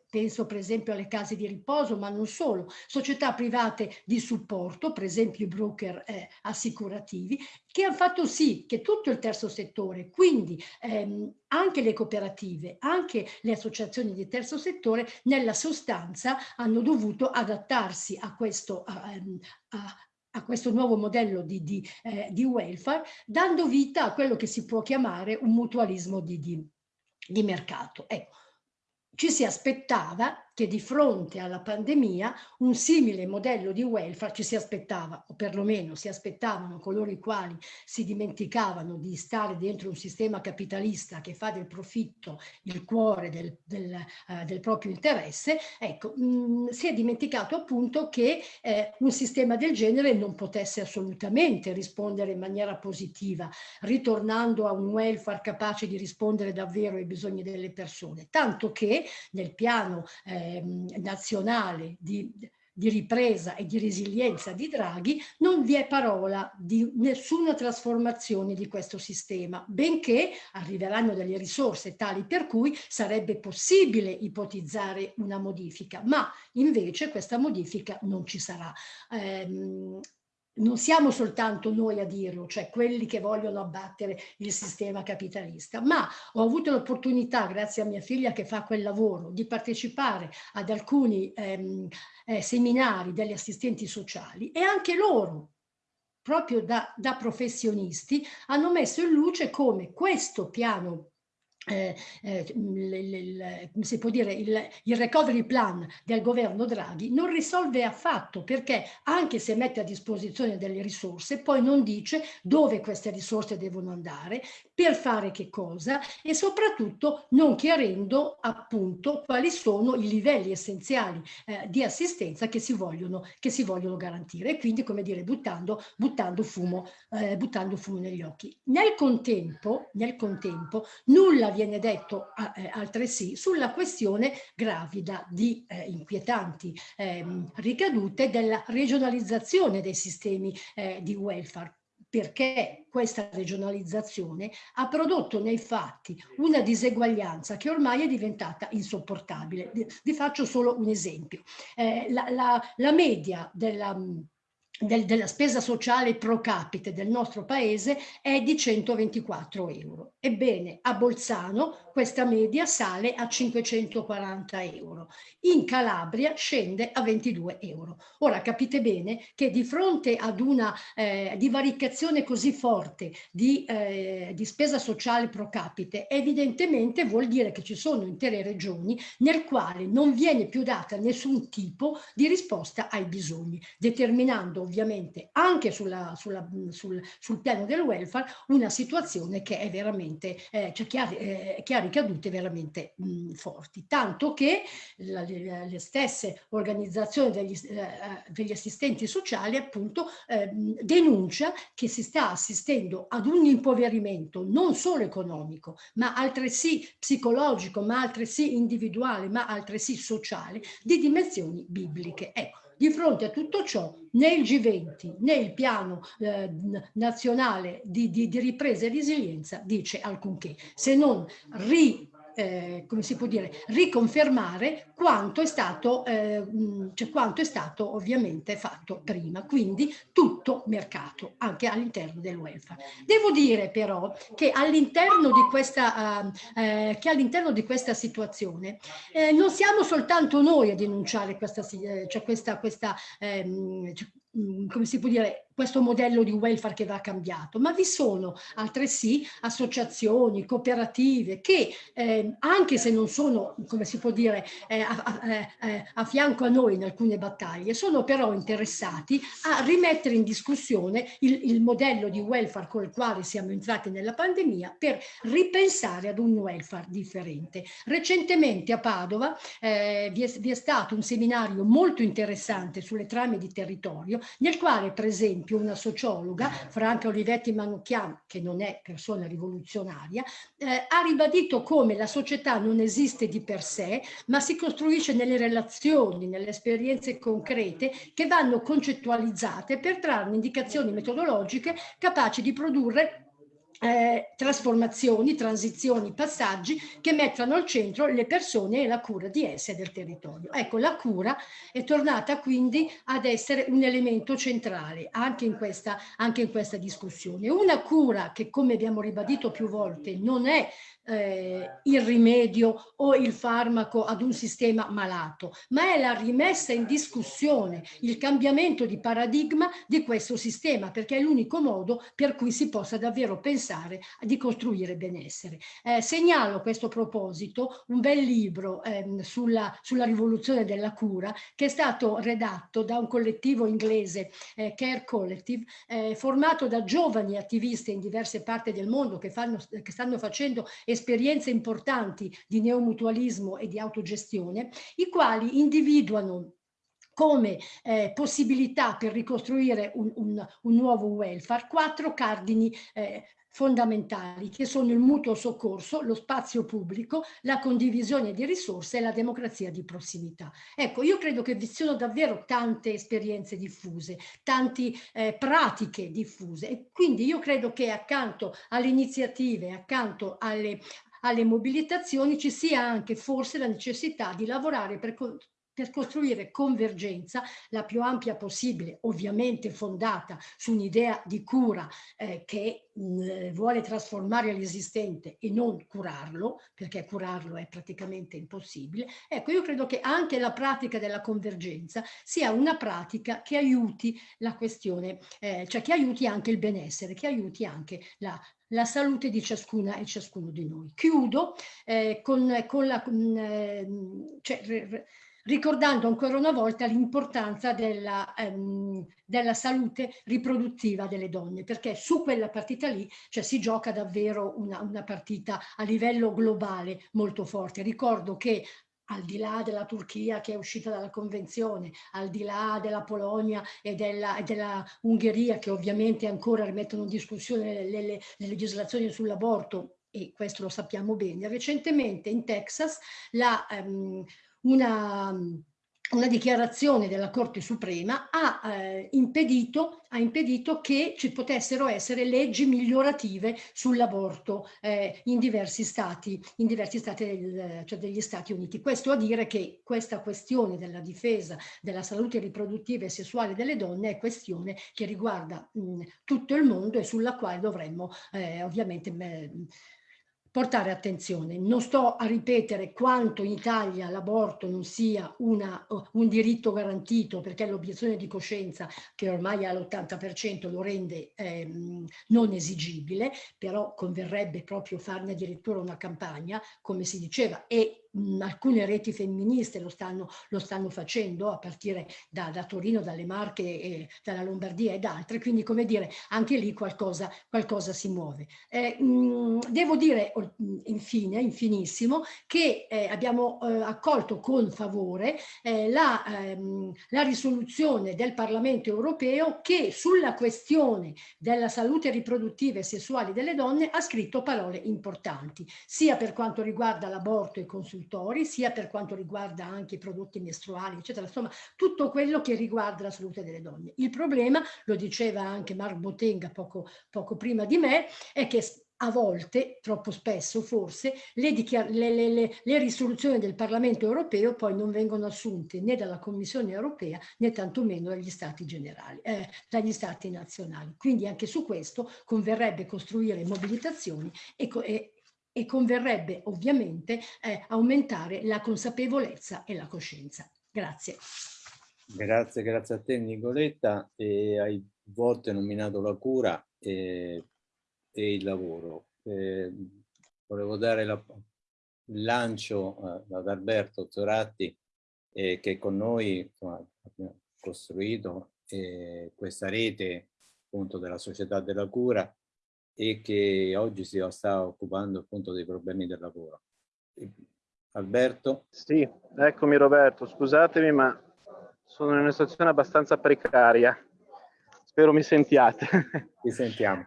S8: penso per esempio alle case di riposo, ma non solo, società private di supporto, per esempio i broker eh, assicurativi, che hanno fatto sì che tutto il terzo settore, quindi ehm, anche le cooperative, anche le associazioni di terzo settore, nella sostanza hanno dovuto adattarsi a questo, a, ehm, a, a questo nuovo modello di, di, eh, di, welfare, dando vita a quello che si può chiamare un mutualismo di, di, di mercato. Ecco, ci si aspettava che di fronte alla pandemia un simile modello di welfare ci si aspettava, o perlomeno si aspettavano coloro i quali si dimenticavano di stare dentro un sistema capitalista che fa del profitto il cuore del, del, uh, del proprio interesse, ecco, mh, mm, si è dimenticato appunto che eh, un sistema del genere non potesse assolutamente rispondere in maniera positiva, ritornando a un welfare capace di rispondere davvero ai bisogni delle persone, tanto che nel piano eh, Ehm, nazionale di, di ripresa e di resilienza di Draghi, non vi è parola di nessuna trasformazione di questo sistema, benché arriveranno delle risorse tali per cui sarebbe possibile ipotizzare una modifica, ma invece questa modifica non ci sarà. Eh, non siamo soltanto noi a dirlo, cioè quelli che vogliono abbattere il sistema capitalista, ma ho avuto l'opportunità, grazie a mia figlia che fa quel lavoro, di partecipare ad alcuni ehm, eh, seminari degli assistenti sociali e anche loro, proprio da, da professionisti, hanno messo in luce come questo piano eh, eh, il, si può dire, il, il, recovery plan del governo Draghi non risolve affatto perché anche se mette a disposizione delle risorse poi non dice dove queste risorse devono andare, per fare che cosa e soprattutto non chiarendo appunto quali sono i livelli essenziali eh, di assistenza che si vogliono, che si vogliono garantire e quindi come dire buttando, buttando, fumo, eh, buttando fumo negli occhi. Nel contempo, nel contempo nulla viene detto eh, altresì sulla questione gravida di eh, inquietanti eh, ricadute della regionalizzazione dei sistemi eh, di welfare perché questa regionalizzazione ha prodotto nei fatti una diseguaglianza che ormai è diventata insopportabile. Vi faccio solo un esempio. Eh, la, la, la media della del, della spesa sociale pro capite del nostro paese è di 124 euro. Ebbene, a Bolzano questa media sale a 540 euro. In Calabria scende a 22 euro. Ora capite bene che di fronte ad una eh, divaricazione così forte di, eh, di spesa sociale pro capite, evidentemente vuol dire che ci sono intere regioni nel quale non viene più data nessun tipo di risposta ai bisogni, determinando ovviamente anche sulla, sulla, sul, sul, piano del welfare una situazione che è veramente, eh, cioè che, ha, eh, che, ha, ricadute veramente mh, forti, tanto che la, le, le, stesse organizzazioni degli, eh, degli assistenti sociali appunto eh, denuncia che si sta assistendo ad un impoverimento non solo economico ma altresì psicologico, ma altresì individuale, ma altresì sociale di dimensioni bibliche. Ecco, di fronte a tutto ciò, né il G20 né il piano eh, nazionale di, di, di ripresa e resilienza dice alcunché, se non ri eh, come si può dire, riconfermare quanto è stato, eh, cioè quanto è stato ovviamente fatto prima, quindi tutto mercato, anche all'interno del welfare. Devo dire però che all'interno di questa, eh, che all'interno di questa situazione eh, non siamo soltanto noi a denunciare questa, cioè questa, questa ehm, cioè, come si può dire, questo modello di welfare che va cambiato, ma vi sono altresì associazioni, cooperative che eh, anche se non sono, come si può dire, eh, a, a, eh, a, fianco a noi in alcune battaglie, sono però interessati a rimettere in discussione il, il modello di welfare con il quale siamo entrati nella pandemia per ripensare ad un welfare differente. Recentemente a Padova eh, vi, è, vi è stato un seminario molto interessante sulle trame di territorio nel quale per esempio una sociologa, Franca Olivetti Manucchian, che non è persona rivoluzionaria, eh, ha ribadito come la società non esiste di per sé, ma si costruisce nelle relazioni, nelle esperienze concrete che vanno concettualizzate per trarne indicazioni metodologiche capaci di produrre eh, trasformazioni, transizioni, passaggi che mettano al centro le persone e la cura di esse e del territorio. Ecco, la cura è tornata quindi ad essere un elemento centrale anche in questa, anche in questa discussione. Una cura che, come abbiamo ribadito più volte, non è eh, il rimedio o il farmaco ad un sistema malato, ma è la rimessa in discussione, il cambiamento di paradigma di questo sistema, perché è l'unico modo per cui si possa davvero pensare di costruire benessere. Eh, segnalo a questo proposito un bel libro ehm, sulla, sulla, rivoluzione della cura che è stato redatto da un collettivo inglese, eh, Care Collective, eh, formato da giovani attivisti in diverse parti del mondo che, fanno, che stanno facendo esperienze importanti di neomutualismo e di autogestione, i quali individuano come eh, possibilità per ricostruire un, un, un, nuovo welfare, quattro cardini eh, fondamentali che sono il mutuo soccorso, lo spazio pubblico, la condivisione di risorse e la democrazia di prossimità. Ecco, io credo che vi siano davvero tante esperienze diffuse, tante eh, pratiche diffuse e quindi io credo che accanto alle iniziative, accanto alle, alle mobilitazioni ci sia anche forse la necessità di lavorare per per costruire convergenza la più ampia possibile, ovviamente fondata su un'idea di cura eh, che mh, eh, vuole trasformare l'esistente e non curarlo, perché curarlo è praticamente impossibile. Ecco, io credo che anche la pratica della convergenza sia una pratica che aiuti la questione, eh, cioè che aiuti anche il benessere, che aiuti anche la, la salute di ciascuna e ciascuno di noi. Chiudo eh, con, con, la, eh, cioè, ricordando ancora una volta l'importanza della, ehm, della, salute riproduttiva delle donne, perché su quella partita lì cioè, si gioca davvero una, una partita a livello globale molto forte. Ricordo che al di là della Turchia che è uscita dalla convenzione, al di là della Polonia e della, e della Ungheria che ovviamente ancora rimettono in discussione le, le, le legislazioni sull'aborto, e questo lo sappiamo bene, recentemente in Texas la, um, una una dichiarazione della Corte Suprema ha, eh, impedito, ha impedito, che ci potessero essere leggi migliorative sull'aborto eh, in diversi stati, in diversi stati del, cioè degli Stati Uniti. Questo a dire che questa questione della difesa della salute riproduttiva e sessuale delle donne è questione che riguarda mh, tutto il mondo e sulla quale dovremmo eh, ovviamente mh, portare attenzione. Non sto a ripetere quanto in Italia l'aborto non sia una, un diritto garantito perché l'obiezione di coscienza che ormai all'80% lo rende ehm, non esigibile, però converrebbe proprio farne addirittura una campagna, come si diceva, e alcune reti femministe lo stanno, lo stanno facendo a partire da, da, Torino, dalle Marche, e dalla Lombardia ed altre, quindi come dire anche lì qualcosa, qualcosa si muove. Eh, mh, devo dire infine, infinissimo, che eh, abbiamo eh, accolto con favore eh, la, ehm, la risoluzione del Parlamento europeo che sulla questione della salute riproduttiva e sessuale delle donne ha scritto parole importanti, sia per quanto riguarda l'aborto e i consultazioni consultori, sia per quanto riguarda anche i prodotti mestruali, eccetera, insomma tutto quello che riguarda la salute delle donne. Il problema, lo diceva anche Mark Botenga poco, poco prima di me, è che a volte, troppo spesso forse, le, le, le, le, risoluzioni del Parlamento europeo poi non vengono assunte né dalla Commissione europea né tantomeno dagli Stati generali, eh, dagli Stati nazionali. Quindi anche su questo converrebbe costruire mobilitazioni e, e e converrebbe ovviamente eh, aumentare la consapevolezza e la coscienza. Grazie.
S1: Grazie, grazie a te Nicoletta. E hai volte nominato la cura e, e il lavoro. E volevo dare la, il lancio eh, ad Alberto Zoratti eh, che con noi insomma, abbiamo costruito eh, questa rete appunto della società della cura e che oggi si sta occupando appunto dei problemi del lavoro. Alberto?
S9: Sì, eccomi Roberto, scusatemi ma sono in una situazione abbastanza precaria, spero mi sentiate.
S1: Ti sentiamo.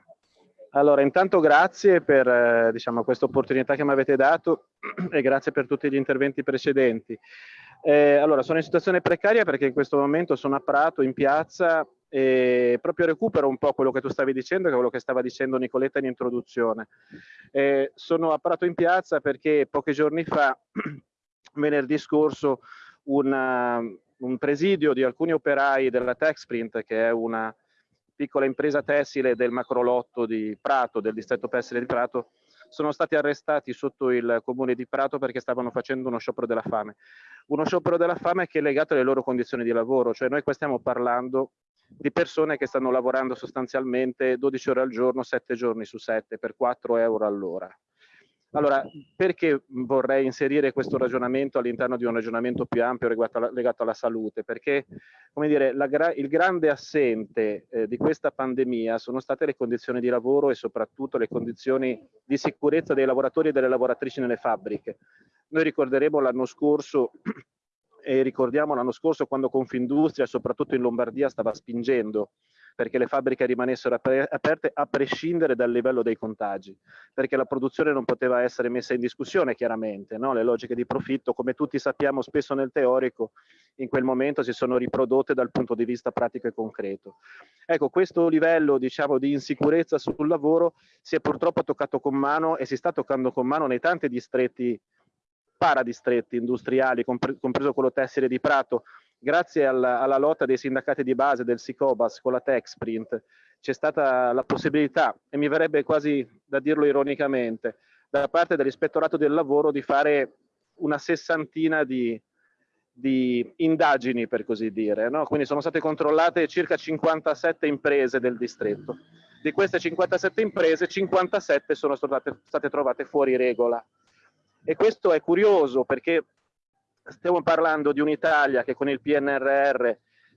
S9: Allora, intanto grazie per eh, diciamo, questa opportunità che mi avete dato e grazie per tutti gli interventi precedenti. Eh, allora, sono in situazione precaria perché in questo momento sono a Prato, in piazza, e proprio recupero un po' quello che tu stavi dicendo e quello che stava dicendo Nicoletta in introduzione. Eh, sono a Prato in piazza perché pochi giorni fa, venerdì scorso, una, un presidio di alcuni operai della Texprint, che è una piccola impresa tessile del macrolotto di Prato, del distretto tessile di Prato, sono stati arrestati sotto il comune di Prato perché stavano facendo uno sciopero della fame. Uno sciopero della fame che è legato alle loro condizioni di lavoro, cioè noi qua stiamo parlando di persone che stanno lavorando sostanzialmente 12 ore al giorno, 7 giorni su 7 per 4 euro all'ora. Allora, perché vorrei inserire questo ragionamento all'interno di un ragionamento più ampio legato alla, legato alla salute? Perché, come dire, la, il grande assente eh, di questa pandemia sono state le condizioni di lavoro e soprattutto le condizioni di sicurezza dei lavoratori e delle lavoratrici nelle fabbriche. Noi ricorderemo l'anno scorso e ricordiamo l'anno scorso quando Confindustria, soprattutto in Lombardia, stava spingendo perché le fabbriche rimanessero aperte a prescindere dal livello dei contagi, perché la produzione non poteva essere messa in discussione chiaramente, no? le logiche di profitto, come tutti sappiamo spesso nel teorico, in quel momento si sono riprodotte dal punto di vista pratico e concreto. Ecco, questo livello diciamo, di insicurezza sul lavoro si è purtroppo toccato con mano e si sta toccando con mano nei tanti distretti paradistretti industriali, compreso quello tessile di Prato, grazie alla, alla, lotta dei sindacati di base del Sicobas con la Texprint, c'è stata la possibilità, e mi verrebbe quasi da dirlo ironicamente, da parte dell'ispettorato del lavoro di fare una sessantina di, di indagini, per così dire. No? Quindi sono state controllate circa 57 imprese del distretto Di queste 57 imprese, 57 sono state, state trovate fuori regola. E questo è curioso perché stiamo parlando di un'Italia che con il PNRR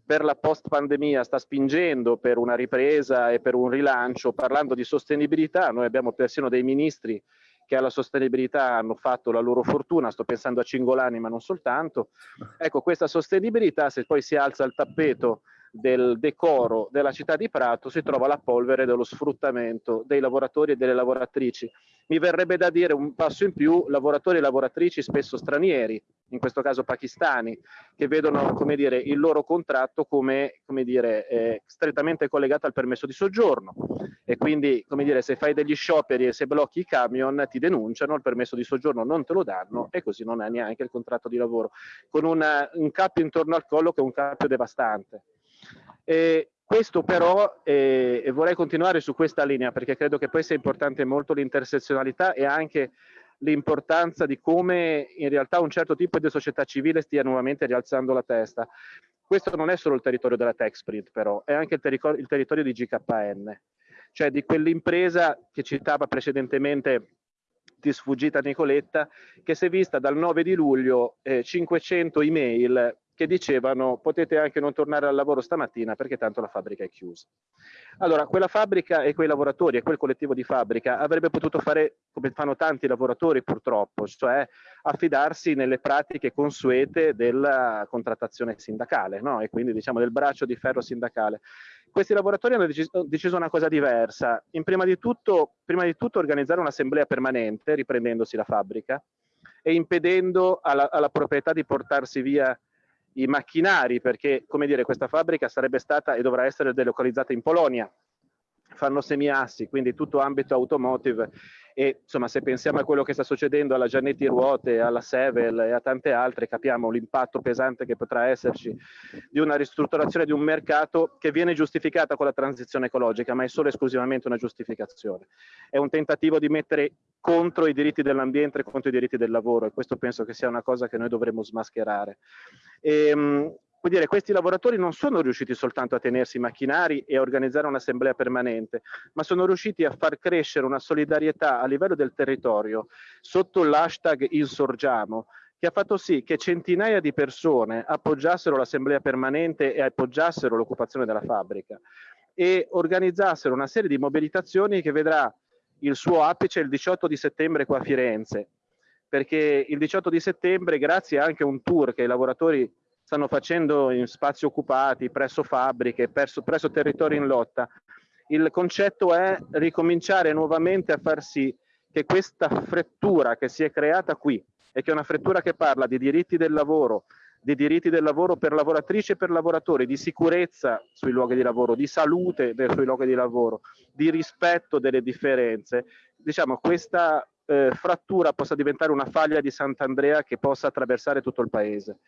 S9: per la post pandemia sta spingendo per una ripresa e per un rilancio, parlando di sostenibilità, noi abbiamo persino dei ministri che alla sostenibilità hanno fatto la loro fortuna, sto pensando a Cingolani ma non soltanto. Ecco, questa sostenibilità se poi si alza il tappeto del decoro della città di Prato si trova la polvere dello sfruttamento dei lavoratori e delle lavoratrici. Mi verrebbe da dire un passo in più, lavoratori e lavoratrici spesso stranieri, in questo caso pakistani, che vedono come dire, il loro contratto come, come dire, eh, strettamente collegato al permesso di soggiorno e quindi come dire, se fai degli scioperi e se blocchi i camion ti denunciano, il permesso di soggiorno non te lo danno e così non hai neanche il contratto di lavoro, con una, un cappio intorno al collo che è un cappio devastante. E questo però, eh, e vorrei continuare su questa linea perché credo che poi sia importante molto l'intersezionalità e anche l'importanza di come in realtà un certo tipo di società civile stia nuovamente rialzando la testa. Questo non è solo il territorio della TechSprint però, è anche il, territorio, il territorio di GKN, cioè di quell'impresa che citava precedentemente di sfuggita Nicoletta, che si è vista dal 9 di luglio eh, 500 email che dicevano potete anche non tornare al lavoro stamattina perché tanto la fabbrica è chiusa. Allora, quella fabbrica e quei lavoratori e quel collettivo di fabbrica avrebbe potuto fare come fanno tanti lavoratori purtroppo, cioè affidarsi nelle pratiche consuete della contrattazione sindacale no? e quindi diciamo del braccio di ferro sindacale. Questi lavoratori hanno deciso, una cosa diversa, in prima di tutto, prima di tutto organizzare un'assemblea permanente riprendendosi la fabbrica e impedendo alla, alla proprietà di portarsi via i macchinari, perché come dire, questa fabbrica sarebbe stata e dovrà essere delocalizzata in Polonia. Fanno semiassi, quindi tutto ambito automotive e insomma se pensiamo a quello che sta succedendo alla Giannetti Ruote, alla Sevel e a tante altre, capiamo l'impatto pesante che potrà esserci di una ristrutturazione di un mercato che viene giustificata con la transizione ecologica, ma è solo esclusivamente una giustificazione. È un tentativo di mettere contro i diritti dell'ambiente e contro i diritti del lavoro e questo penso che sia una cosa che noi dovremmo smascherare. E, ehm, Vuol dire, questi lavoratori non sono riusciti soltanto a tenersi i macchinari e a organizzare un'assemblea permanente, ma sono riusciti a far crescere una solidarietà a livello del territorio sotto l'hashtag Insorgiamo, che ha fatto sì che centinaia di persone appoggiassero l'assemblea permanente e appoggiassero l'occupazione della fabbrica e organizzassero una serie di mobilitazioni che vedrà il suo apice il 18 di settembre qua a Firenze, perché il 18 di settembre, grazie anche a un tour che i lavoratori stanno facendo in spazi occupati, presso fabbriche, presso, presso territori in lotta. Il concetto è ricominciare nuovamente a far sì che questa frettura che si è creata qui e che è una frettura che parla di diritti del lavoro, di diritti del lavoro per lavoratrici e per lavoratori, di sicurezza sui luoghi di lavoro, di salute sui luoghi di lavoro, di rispetto delle differenze, diciamo questa eh, frattura possa diventare una faglia di Sant'Andrea che possa attraversare tutto il paese.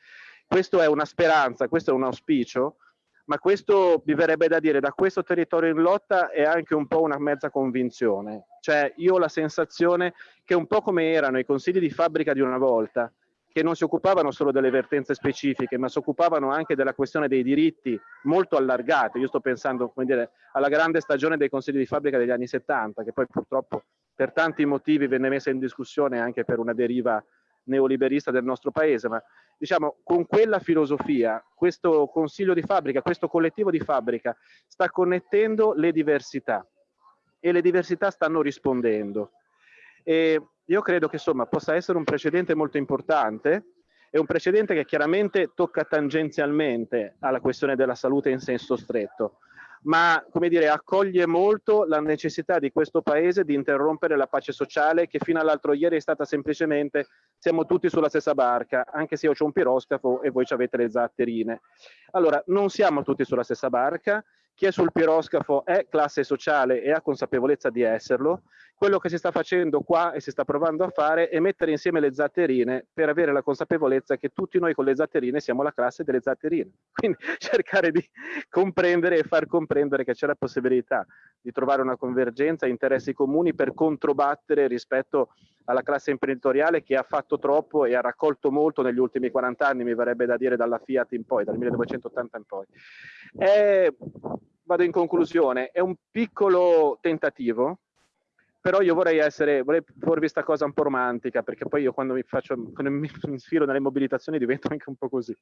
S9: Questo è una speranza, questo è un auspicio, ma questo mi verrebbe da dire da questo territorio in lotta è anche un po' una mezza convinzione. Cioè io ho la sensazione che un po' come erano i consigli di fabbrica di una volta, che non si occupavano solo delle vertenze specifiche, ma si occupavano anche della questione dei diritti molto allargati. Io sto pensando dire, alla grande stagione dei consigli di fabbrica degli anni 70, che poi purtroppo per tanti motivi venne messa in discussione anche per una deriva neoliberista del nostro paese, ma diciamo con quella filosofia questo consiglio di fabbrica, questo collettivo di fabbrica sta connettendo le diversità e le diversità stanno rispondendo. E io credo che insomma possa essere un precedente molto importante, è un precedente che chiaramente tocca tangenzialmente alla questione della salute in senso stretto, ma come dire, accoglie molto la necessità di questo paese di interrompere la pace sociale che fino all'altro ieri è stata semplicemente siamo tutti sulla stessa barca, anche se io ho un piroscafo e voi avete le zatterine. Allora, non siamo tutti sulla stessa barca, chi è sul piroscafo è classe sociale e ha consapevolezza di esserlo, quello che si sta facendo qua e si sta provando a fare è mettere insieme le zatterine per avere la consapevolezza che tutti noi con le zatterine siamo la classe delle zatterine. Quindi cercare di comprendere e far comprendere che c'è la possibilità di trovare una convergenza, interessi comuni per controbattere rispetto alla classe imprenditoriale che ha fatto troppo e ha raccolto molto negli ultimi 40 anni, mi verrebbe da dire dalla Fiat in poi, dal 1980 in poi. È vado in conclusione, è un piccolo tentativo, però io vorrei essere, vorrei porvi questa cosa un po' romantica, perché poi io quando mi, faccio, quando mi infilo nelle mobilitazioni divento anche un po' così.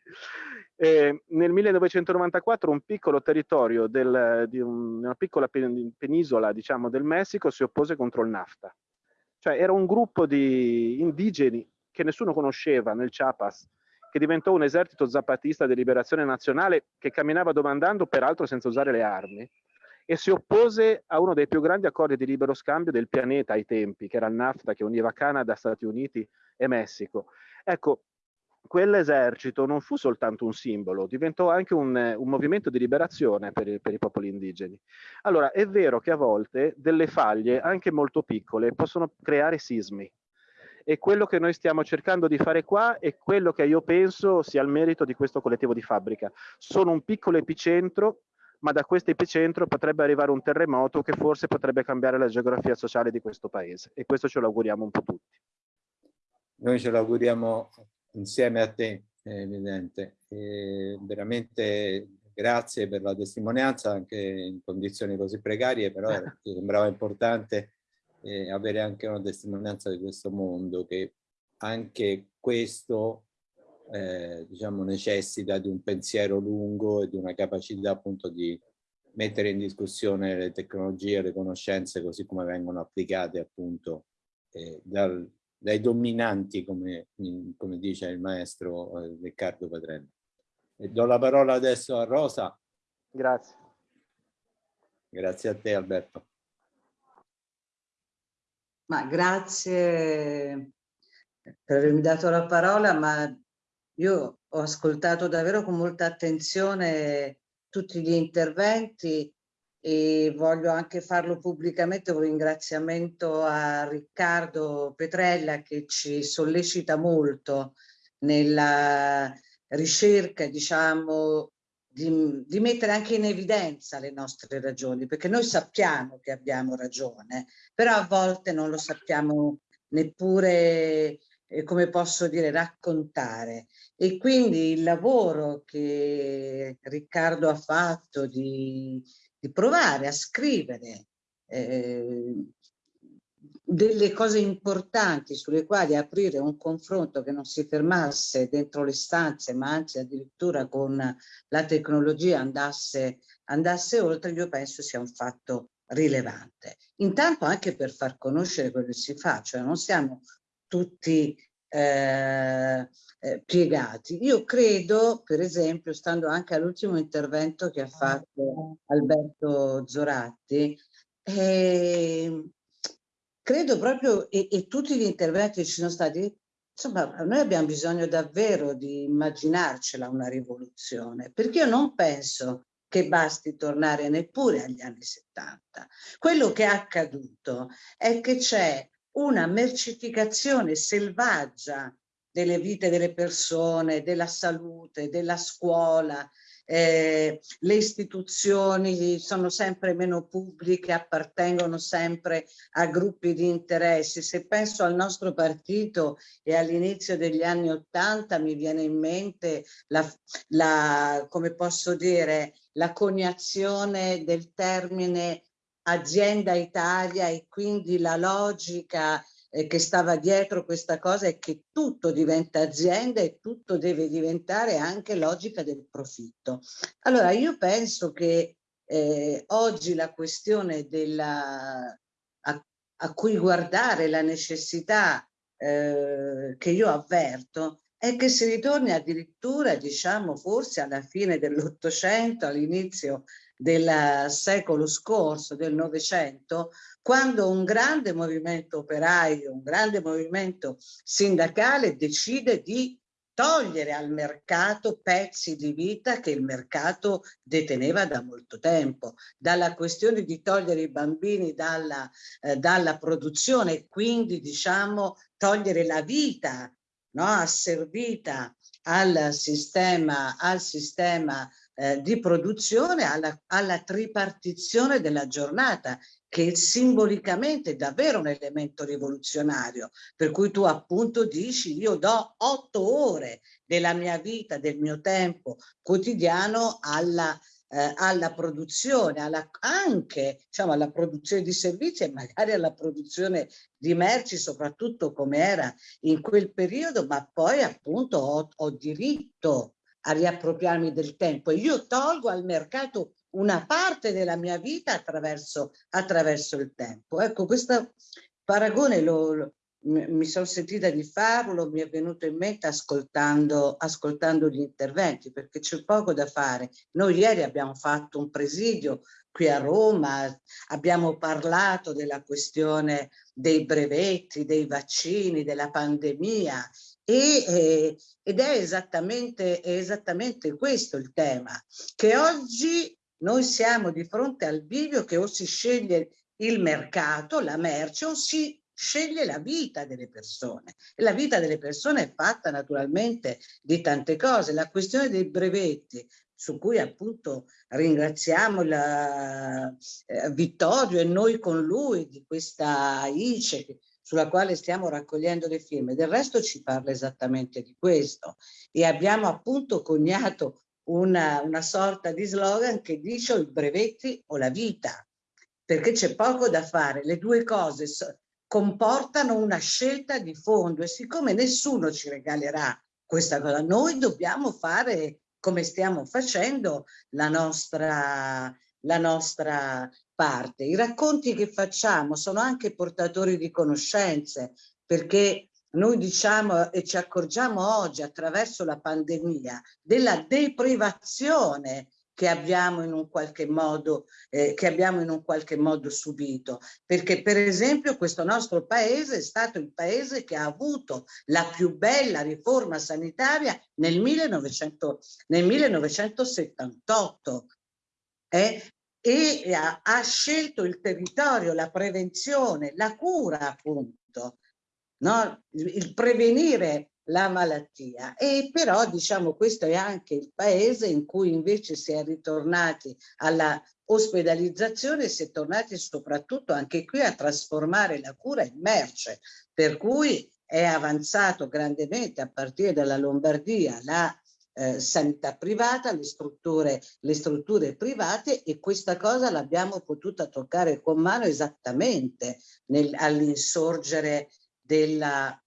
S9: Eh, nel 1994 un piccolo territorio del, di un, una piccola penisola, diciamo, del Messico si oppose contro il NAFTA. Cioè era un gruppo di indigeni che nessuno conosceva nel Chiapas, che diventò un esercito zapatista di liberazione nazionale che camminava domandando, peraltro senza usare le armi, e si oppose a uno dei più grandi accordi di libero scambio del pianeta ai tempi, che era il NAFTA, che univa Canada, Stati Uniti e Messico. Ecco, quell'esercito non fu soltanto un simbolo, diventò anche un, un movimento di liberazione per per i, popoli indigeni. Allora, è vero che a volte delle faglie, anche molto piccole, possono creare sismi, e quello che noi stiamo cercando di fare qua è quello che io penso sia il merito di questo collettivo di fabbrica. Sono un piccolo epicentro, ma da questo epicentro potrebbe arrivare un terremoto che forse potrebbe cambiare la geografia sociale di questo paese e questo ce lo auguriamo un po' tutti.
S1: Noi ce lo auguriamo insieme a te, è evidente. E veramente grazie per la testimonianza anche in condizioni così precarie, però mi sembrava importante eh, avere anche una testimonianza di questo mondo che anche questo eh, diciamo necessita di un pensiero lungo e di una capacità appunto di mettere in discussione le tecnologie, le conoscenze così come vengono applicate appunto eh, dal, dai dominanti come, come, dice il maestro eh, Riccardo Patrelli. E do la parola adesso a Rosa.
S9: Grazie.
S1: Grazie a te Alberto.
S10: Ma grazie per avermi dato la parola, ma io ho ascoltato davvero con molta attenzione tutti gli interventi e voglio anche farlo pubblicamente un ringraziamento a Riccardo Petrella che ci sollecita molto nella ricerca, diciamo, di, di, mettere anche in evidenza le nostre ragioni, perché noi sappiamo che abbiamo ragione, però a volte non lo sappiamo neppure, eh, come posso dire, raccontare. E quindi il lavoro che Riccardo ha fatto di, di provare a scrivere eh, delle cose importanti sulle quali aprire un confronto che non si fermasse dentro le stanze ma anzi addirittura con la tecnologia andasse, andasse oltre, io penso sia un fatto rilevante. Intanto anche per far conoscere quello che si fa, cioè non siamo tutti eh, eh, piegati. Io credo, per esempio, stando anche all'ultimo intervento che ha fatto Alberto Zoratti, eh, credo proprio, e, e tutti gli interventi che ci sono stati, insomma, noi abbiamo bisogno davvero di immaginarcela una rivoluzione, perché io non penso che basti tornare neppure agli anni 70. Quello che è accaduto è che c'è una mercificazione selvaggia delle vite delle persone, della salute, della scuola, eh, le istituzioni sono sempre meno pubbliche, appartengono sempre a gruppi di interessi. Se penso al nostro partito e all'inizio degli anni Ottanta mi viene in mente la, la, come posso dire, la coniazione del termine azienda Italia e quindi la logica eh, che stava dietro questa cosa è che tutto diventa azienda e tutto deve diventare anche logica del profitto. Allora io penso che eh, oggi la questione della, a, a, cui guardare la necessità eh, che io avverto è che si ritorni addirittura, diciamo, forse alla fine dell'Ottocento, all'inizio del secolo scorso, del Novecento, quando un grande movimento operaio, un grande movimento sindacale decide di togliere al mercato pezzi di vita che il mercato deteneva da molto tempo, dalla questione di togliere i bambini dalla, eh, dalla produzione e quindi diciamo togliere la vita no, asservita al sistema, al sistema eh, di produzione, alla, alla tripartizione della giornata che simbolicamente è davvero un elemento rivoluzionario, per cui tu appunto dici io do otto ore della mia vita, del mio tempo quotidiano alla, eh, alla produzione, alla, anche diciamo, alla produzione di servizi e magari alla produzione di merci, soprattutto come era in quel periodo, ma poi appunto ho, ho diritto a riappropriarmi del tempo e io tolgo al mercato una parte della mia vita attraverso, attraverso il tempo. Ecco, questo paragone lo, mi sono sentita di farlo, mi è venuto in mente ascoltando, ascoltando gli interventi, perché c'è poco da fare. Noi ieri abbiamo fatto un presidio qui a Roma, abbiamo parlato della questione dei brevetti, dei vaccini, della pandemia e, eh, ed è esattamente, è esattamente questo il tema, che oggi noi siamo di fronte al bivio che o si sceglie il mercato, la merce, o si sceglie la vita delle persone e la vita delle persone è fatta naturalmente di tante cose. La questione dei brevetti su cui appunto ringraziamo la, eh, Vittorio e noi con lui di questa ICE sulla quale stiamo raccogliendo le firme. Del resto ci parla esattamente di questo. E abbiamo appunto coniato una, una sorta di slogan che dice o i brevetti o la vita perché c'è poco da fare, le due cose comportano una scelta di fondo e siccome nessuno ci regalerà questa cosa, noi dobbiamo fare come stiamo facendo la nostra, la nostra parte. I racconti che facciamo sono anche portatori di conoscenze perché noi diciamo e ci accorgiamo oggi attraverso la pandemia della deprivazione che abbiamo in un qualche modo, eh, che abbiamo in un qualche modo subito. Perché per esempio questo nostro paese è stato il paese che ha avuto la più bella riforma sanitaria nel, 1900, nel 1978 eh? E ha, ha scelto il territorio, la prevenzione, la cura appunto, no? il prevenire la malattia e però diciamo questo è anche il paese in cui invece si è ritornati alla ospedalizzazione si è tornati soprattutto anche qui a trasformare la cura in merce per cui è avanzato grandemente a partire dalla Lombardia la eh, sanità privata, le strutture, le strutture private e questa cosa l'abbiamo potuta toccare con mano esattamente all'insorgere della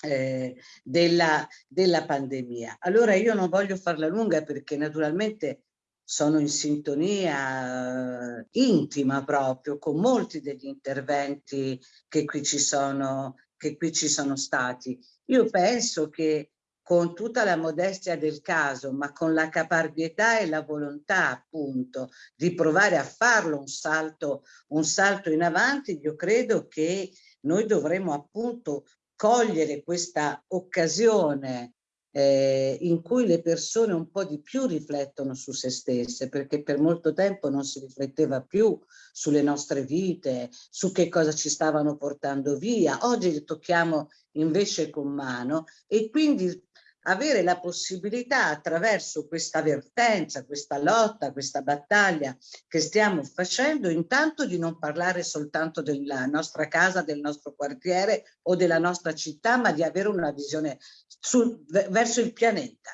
S10: eh, della, della pandemia. Allora io non voglio farla lunga perché naturalmente sono in sintonia intima proprio con molti degli interventi che qui ci sono, che qui ci sono stati. Io penso che con tutta la modestia del caso, ma con la caparbietà e la volontà appunto di provare a farlo un salto, un salto in avanti, io credo che noi dovremmo appunto cogliere questa occasione eh, in cui le persone un po' di più riflettono su se stesse, perché per molto tempo non si rifletteva più sulle nostre vite, su che cosa ci stavano portando via. Oggi li tocchiamo invece con mano e quindi avere la possibilità attraverso questa vertenza, questa lotta, questa battaglia che stiamo facendo, intanto di non parlare soltanto della nostra casa, del nostro quartiere o della nostra città, ma di avere una visione sul, verso il pianeta.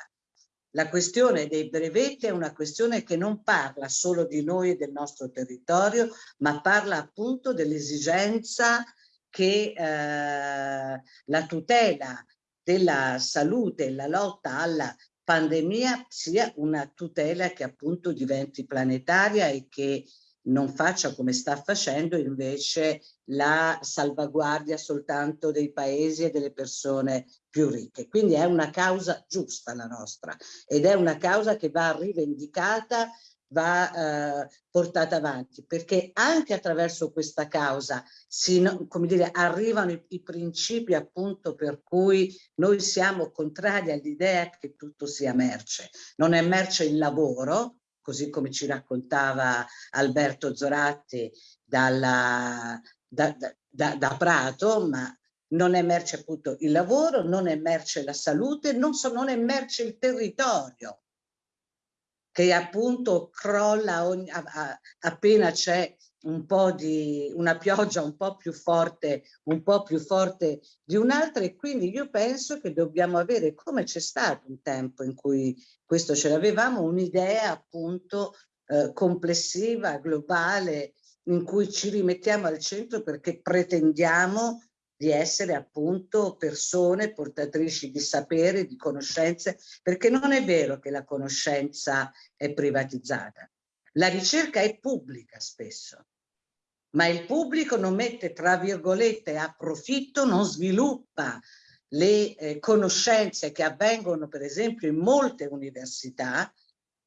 S10: La questione dei brevetti è una questione che non parla solo di noi e del nostro territorio, ma parla appunto dell'esigenza che eh, la tutela della salute e la lotta alla pandemia sia una tutela che appunto diventi planetaria e che non faccia come sta facendo invece la salvaguardia soltanto dei paesi e delle persone più ricche. Quindi è una causa giusta la nostra ed è una causa che va rivendicata va eh, portata avanti, perché anche attraverso questa causa si, come dire, arrivano i, i principi appunto per cui noi siamo contrari all'idea che tutto sia merce. Non è merce il lavoro, così come ci raccontava Alberto Zoratti dalla, da, da, da Prato, ma non è merce appunto il lavoro, non è merce la salute, non, so, non è merce il territorio che appunto crolla ogni, a, a, appena c'è un po' di una pioggia un po' più forte, un po' più forte di un'altra e quindi io penso che dobbiamo avere, come c'è stato un tempo in cui questo ce l'avevamo, un'idea appunto eh, complessiva, globale, in cui ci rimettiamo al centro perché pretendiamo di essere appunto persone portatrici di sapere, di conoscenze, perché non è vero che la conoscenza è privatizzata. La ricerca è pubblica spesso, ma il pubblico non mette tra virgolette a profitto, non sviluppa le eh, conoscenze che avvengono per esempio in molte università,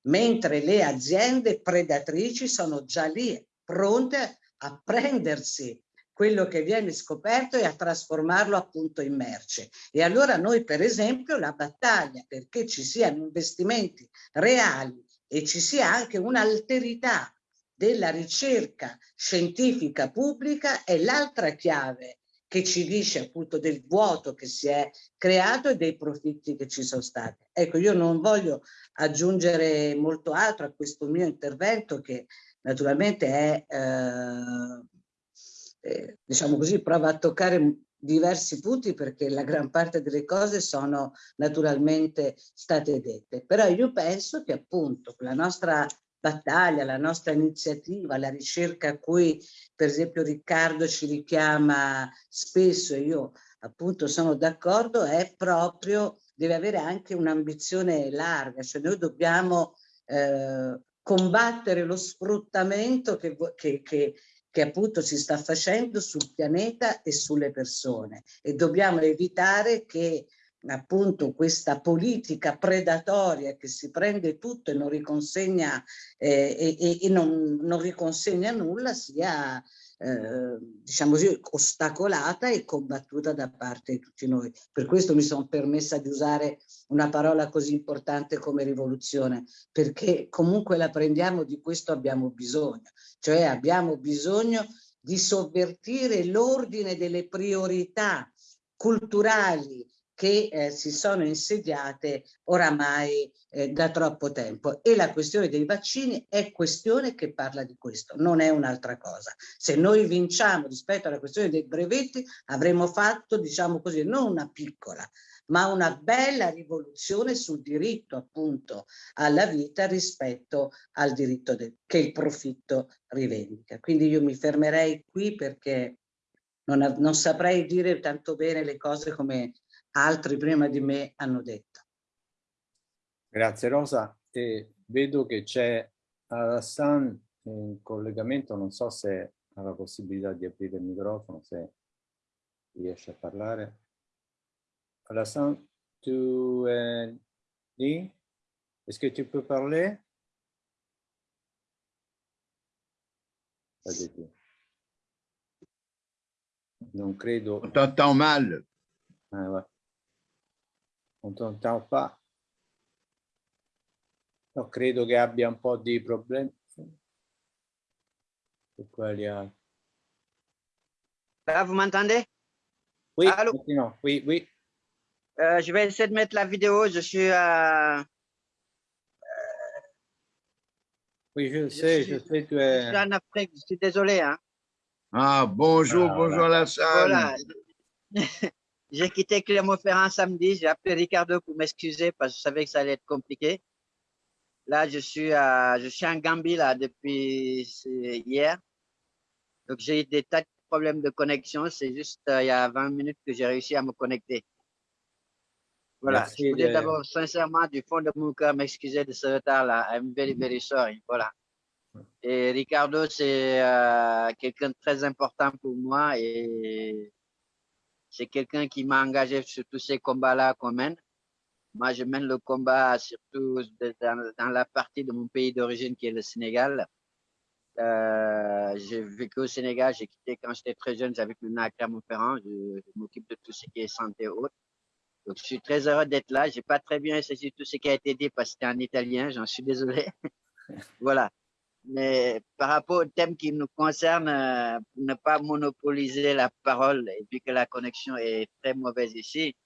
S10: mentre le aziende predatrici sono già lì pronte a prendersi quello che viene scoperto e a trasformarlo appunto in merce. E allora noi per esempio la battaglia perché ci siano investimenti reali e ci sia anche un'alterità della ricerca scientifica pubblica è l'altra chiave che ci dice appunto del vuoto che si è creato e dei profitti che ci sono stati. Ecco, io non voglio aggiungere molto altro a questo mio intervento che naturalmente è, eh, diciamo così, prova a toccare diversi punti perché la gran parte delle cose sono naturalmente state dette. Però io penso che appunto la nostra battaglia, la nostra iniziativa, la ricerca a cui per esempio Riccardo ci richiama spesso e io appunto sono d'accordo, è proprio, deve avere anche un'ambizione larga, cioè noi dobbiamo eh, combattere lo sfruttamento che, che, che, che appunto si sta facendo sul pianeta e sulle persone. E dobbiamo evitare che appunto questa politica predatoria che si prende tutto e non riconsegna, eh, e, e non, non, riconsegna nulla sia eh, diciamo così ostacolata e combattuta da parte di tutti noi. Per questo mi sono permessa di usare una parola così importante come rivoluzione, perché comunque la prendiamo di questo abbiamo bisogno, cioè abbiamo bisogno di sovvertire l'ordine delle priorità culturali, che eh, si sono insediate oramai eh, da troppo tempo e la questione dei vaccini è questione che parla di questo, non è un'altra cosa. Se noi vinciamo rispetto alla questione dei brevetti avremo fatto, diciamo così, non una piccola, ma una bella rivoluzione sul diritto appunto alla vita rispetto al diritto che il profitto rivendica. Quindi io mi fermerei qui perché non, non saprei dire tanto bene le cose come altri prima di me hanno detto.
S1: Grazie Rosa. E vedo che c'è Alassan in collegamento, non so se ha la possibilità di aprire il microfono, se riesce a parlare. Alassan, tu es lì? Est-ce que tu peux parler? Non credo.
S2: T'entends mal.
S1: Ah, ouais. Non t'entends pas. No, credo che abbia un po' di problemi.
S11: Là, vous m'entendez?
S1: Oui, Allô? non, oui, oui.
S11: Euh, je vais essayer de mettre la vidéo. Je suis à...
S1: Oui, je, je sais, suis, je sais que...
S11: Je suis en Afrique, je suis désolé. Hein.
S2: Ah, bonjour, ah, bonjour voilà. Alassane.
S11: Voilà. J'ai quitté Clermont-Ferrand samedi. J'ai appelé Ricardo pour m'excuser parce que je savais que ça allait être compliqué. Là, je suis, à, je suis en Gambie là, depuis hier. Donc, j'ai eu des tas de problèmes de connexion. C'est juste euh, il y a 20 minutes que j'ai réussi à me connecter. Voilà. Merci je voulais d'abord sincèrement du fond de mon cœur m'excuser de ce retard-là. I'm very, very sorry. Voilà. Et Ricardo, c'est euh, quelqu'un de très important pour moi et c'est quelqu'un qui m'a engagé sur tous ces combats-là qu'on mène. Moi, je mène le combat surtout dans, la partie de mon pays d'origine qui est le Sénégal. Euh, j'ai vécu au Sénégal, j'ai quitté quand j'étais très jeune, j'avais venu à Clermont-Ferrand, je, m'occupe de tout ce qui est santé haute. Donc, je suis très heureux d'être là. J'ai pas très bien saisi tout ce qui a été dit parce que c'était en italien, j'en suis désolé. voilà. Mais par rapport au thème qui nous concerne, euh, ne pas monopoliser la parole et puis que la connexion est très mauvaise ici,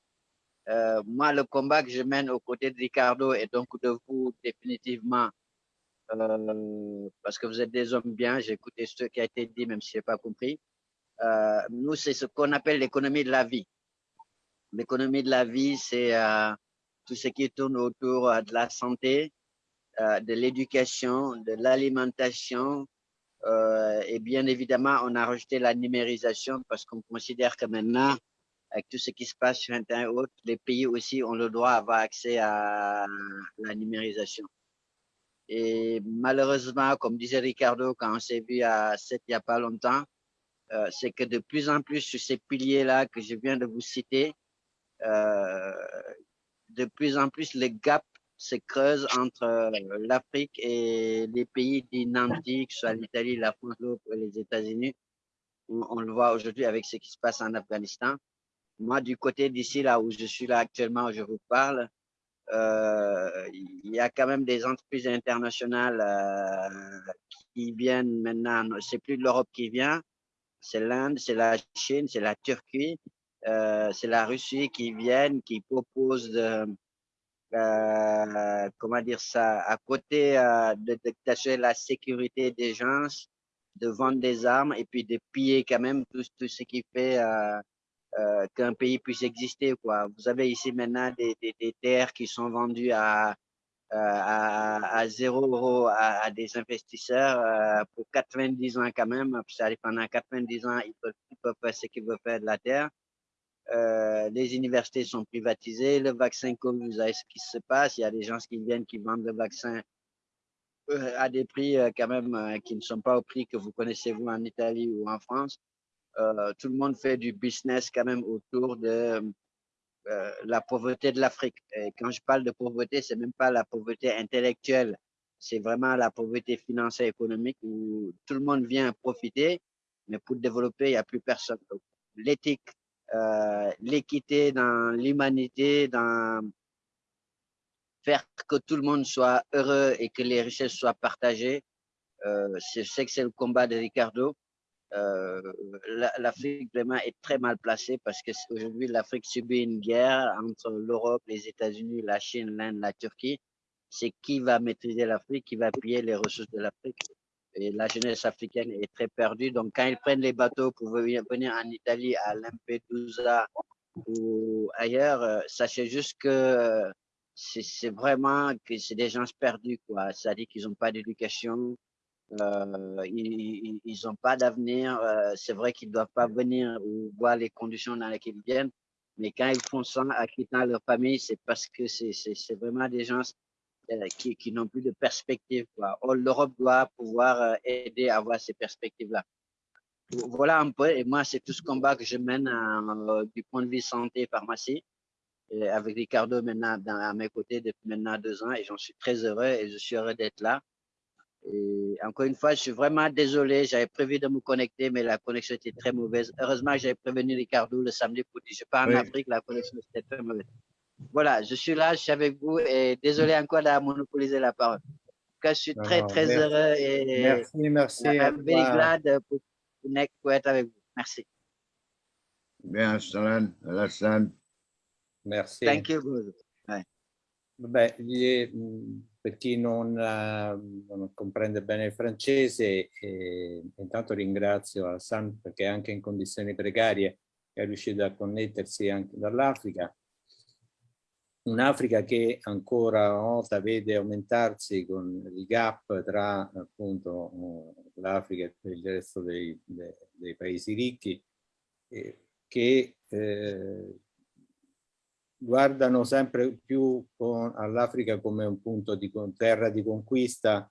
S11: euh, moi, le combat que je mène aux côtés de Ricardo et donc de vous définitivement, euh, parce que vous êtes des hommes bien, j'ai écouté ce qui a été dit, même si je n'ai pas compris. nous, c'est ce qu'on appelle l'économie de la vie. L'économie de la vie, c'est tout ce qui tourne autour de la santé, euh, de l'éducation, de l'alimentation, euh, et bien évidemment, on a rejeté la numérisation parce qu'on considère que maintenant, avec tout ce qui se passe sur Internet et autres, les pays aussi ont le droit d'avoir accès à la numérisation. Et malheureusement, comme disait Ricardo, quand on s'est vu à 7 il n'y a pas longtemps, euh, c'est que de plus en plus sur ces piliers-là que je viens de vous citer, euh, de plus en plus le gap se creuse entre euh, l'Afrique et les pays dits ce soit l'Italie, la France, et les États-Unis. On, le voit aujourd'hui avec ce qui se passe en Afghanistan. Moi, du côté d'ici, là où je suis là actuellement, où je vous parle, euh, il y a quand même des entreprises internationales euh, qui viennent maintenant. C'est plus l'Europe qui vient, c'est l'Inde, c'est la Chine, c'est la Turquie, c'est la Russie qui viennent, qui proposent de, euh, comment dire ça, à côté euh, de d'acheter la sécurité des gens, de vendre des armes et puis de piller quand même tout, tout ce qui fait euh, qu'un pays puisse exister. Quoi. Vous avez ici maintenant des, des, terres qui sont vendues à, à, à 0 euros à, des investisseurs pour 90 ans quand même. Pendant 90 ans, ils peuvent, ils peuvent faire ce qu'ils veulent faire de la terre. Euh, les universités sont privatisées, le vaccin comme vous savez ce qui se passe, il y a des gens qui viennent qui vendent le vaccin euh, à des prix euh, quand même qui ne sont pas au prix que vous connaissez vous en Italie ou en France. Tout le monde fait du business quand même autour de la pauvreté de l'Afrique. Et quand je parle de pauvreté, c'est même pas la pauvreté intellectuelle, c'est vraiment la pauvreté financière économique où tout le monde vient profiter, mais pour développer, il n'y a plus personne. L'éthique l'équité dans l'humanité, dans faire que tout le monde soit heureux et que les richesses soient partagées. Euh, je sais que c'est le combat de Ricardo. Euh, L'Afrique vraiment est très mal placée parce que aujourd'hui l'Afrique subit une guerre entre l'Europe, les États-Unis, la Chine, l'Inde, la Turquie. C'est qui va maîtriser l'Afrique, qui va piller les ressources de l'Afrique? Et la jeunesse africaine est très perdue. Donc, quand ils prennent les bateaux pour venir, en Italie, à Lampedusa ou ailleurs, euh, sachez juste que euh, c'est vraiment que c'est des gens perdus, quoi. C'est-à-dire qu'ils n'ont pas d'éducation, euh, ils n'ont pas d'avenir. C'est vrai qu'ils ne doivent pas venir ou voir les conditions dans lesquelles ils viennent, mais quand ils font ça en quittant leur famille, c'est parce que c'est vraiment des gens qui, qui n'ont plus de perspective. L'Europe doit pouvoir euh, aider à avoir ces perspectives-là. Voilà un peu, et moi, c'est tout ce combat que je mène euh, du point de vue santé et pharmacie, et avec Ricardo maintenant dans, à mes côtés depuis maintenant deux ans, et j'en suis très heureux et je suis heureux d'être là. Et encore une fois, je suis vraiment désolé. J'avais prévu de me connecter, mais la connexion était très mauvaise. Heureusement, j'avais prévenu Ricardo le samedi pour dire je pars en Afrique, la connexion était très mauvaise voilà, je suis là, je suis avec vous et désolé encore d'avoir monopolisé la parole. En tout cas, je suis très, très
S1: merci.
S11: heureux et
S1: merci, merci.
S11: Very glad pour, être avec vous. Merci.
S2: Bien, Alassane. Alassane.
S1: Merci.
S11: Thank you. Bye.
S1: Vabbè, per chi non, non, comprende bene il francese, eh, intanto ringrazio Alassane perché anche in condizioni precarie è riuscito a connettersi anche dall'Africa un'Africa che ancora una volta vede aumentarsi con il gap tra appunto l'Africa e il resto dei, dei, dei paesi ricchi eh, che eh, guardano sempre più all'Africa come un punto di terra di conquista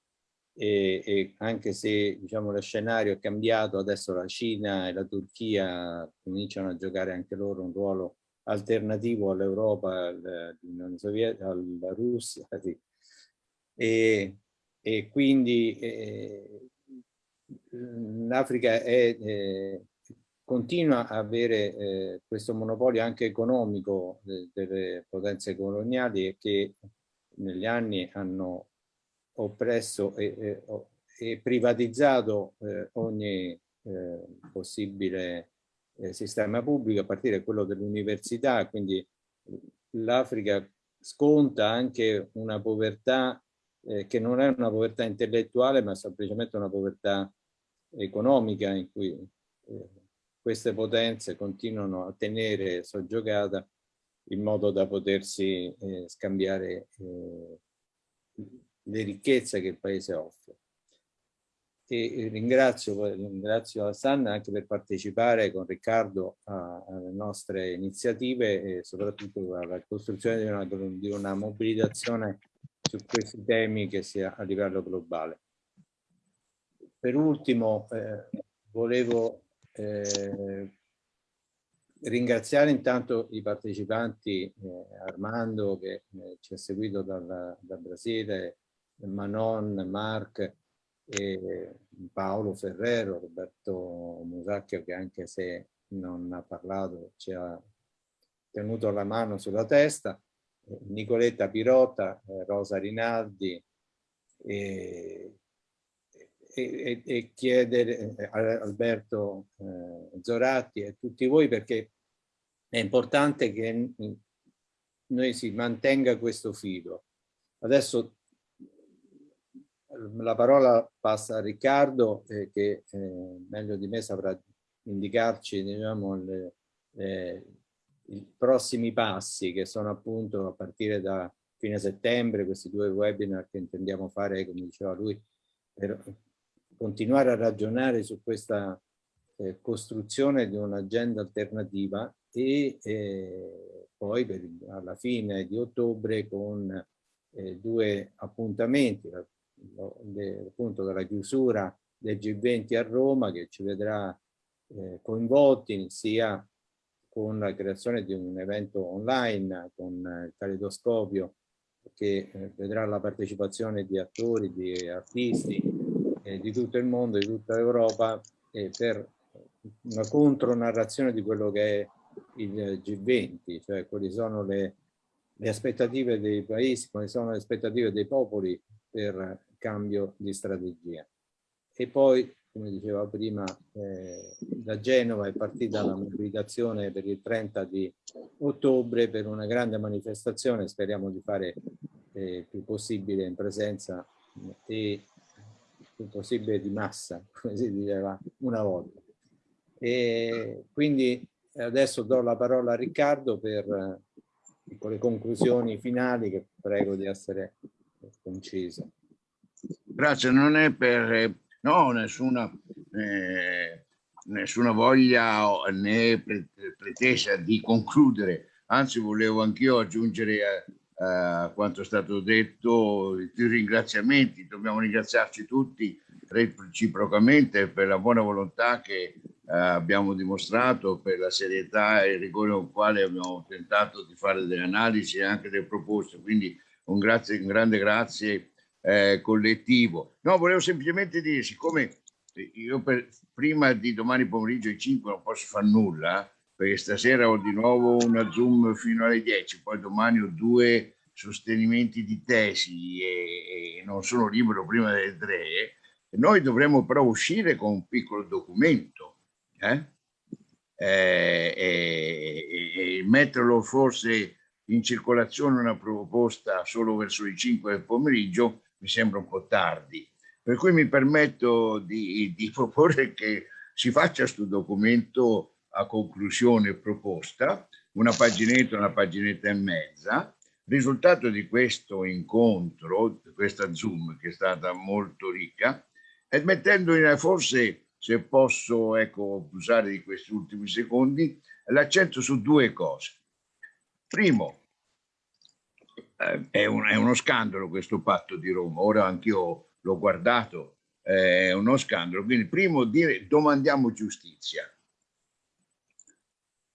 S1: e, e, anche se diciamo lo scenario è cambiato adesso la Cina e la Turchia cominciano a giocare anche loro un ruolo alternativo all'Europa, all'Unione Sovietica, alla Russia. Sì. E, e, quindi eh, l'Africa eh, continua a avere eh, questo monopolio anche economico de, delle potenze coloniali che negli anni hanno oppresso e, e privatizzato eh, ogni eh, possibile eh, sistema pubblico, a partire da quello dell'università, quindi l'Africa sconta anche una povertà eh, che non è una povertà intellettuale, ma semplicemente una povertà economica in cui eh, queste potenze continuano a tenere soggiogata in modo da potersi eh, scambiare eh, le ricchezze che il Paese offre. E ringrazio, ringrazio Hassan anche per partecipare con Riccardo alle nostre iniziative e soprattutto alla costruzione di una, di una mobilitazione su questi temi che sia a livello globale. Per ultimo, eh, volevo eh, ringraziare intanto i partecipanti, eh, Armando che eh, ci ha seguito dal, dal, Brasile, Manon, Mark, e Paolo Ferrero, Roberto Musacchio che anche se non ha parlato ci ha tenuto la mano sulla testa, Nicoletta Pirota, eh, Rosa Rinaldi e, e, e chiedere eh, a Alberto eh, Zoratti e tutti voi perché è importante che noi si mantenga questo filo. Adesso la parola passa a Riccardo eh, che eh, meglio di me saprà indicarci diciamo, le, eh, i prossimi passi che sono appunto a partire da fine settembre questi due webinar che intendiamo fare come diceva lui per continuare a ragionare su questa eh, costruzione di un'agenda alternativa e eh, poi per, alla fine di ottobre con eh, due appuntamenti, le, appunto della chiusura del G20 a Roma che ci vedrà eh, coinvolti sia con la creazione di un evento online con il caleidoscopio che eh, vedrà la partecipazione di attori, di artisti, eh, di tutto il mondo, di tutta Europa, eh, per una contronarrazione di quello che è il G20, cioè quali sono le, le aspettative dei paesi, quali sono le aspettative dei popoli per cambio di strategia. E poi, come diceva prima, eh, da Genova è partita la mobilitazione per il 30 di ottobre per una grande manifestazione, speriamo di fare eh, più possibile in presenza e più possibile di massa, come si diceva una volta. E quindi adesso do la parola a Riccardo per le conclusioni finali che prego di essere concise.
S2: Grazie, non è per no, nessuna, eh, nessuna voglia né pretesa di concludere, anzi volevo anch'io aggiungere a, a, quanto è stato detto i ringraziamenti, dobbiamo ringraziarci tutti reciprocamente per la buona volontà che eh, abbiamo dimostrato, per la serietà e il rigore con il quale abbiamo tentato di fare delle analisi e anche delle proposte, quindi un, grazie, un grande grazie eh, collettivo. No, volevo semplicemente dire, siccome io per, prima di domani pomeriggio alle 5 non posso fare nulla, perché stasera ho di nuovo una Zoom fino alle 10, poi domani ho due sostenimenti di tesi e, e non sono libero prima delle 3, noi dovremmo però uscire con un piccolo documento eh? E, e, e, metterlo forse in circolazione una proposta solo verso le 5 del pomeriggio mi sembra un po' tardi. Per cui mi permetto di, di proporre che si faccia questo documento a conclusione proposta, una paginetta, una paginetta e mezza. Risultato di questo incontro, questa Zoom che è stata molto ricca, e mettendo in, forse, se posso ecco, usare di questi ultimi secondi, l'accento su due cose. Primo, eh, è, un, è, uno scandalo questo patto di Roma, ora anch'io l'ho guardato, eh, è uno scandalo. Quindi primo dire domandiamo giustizia.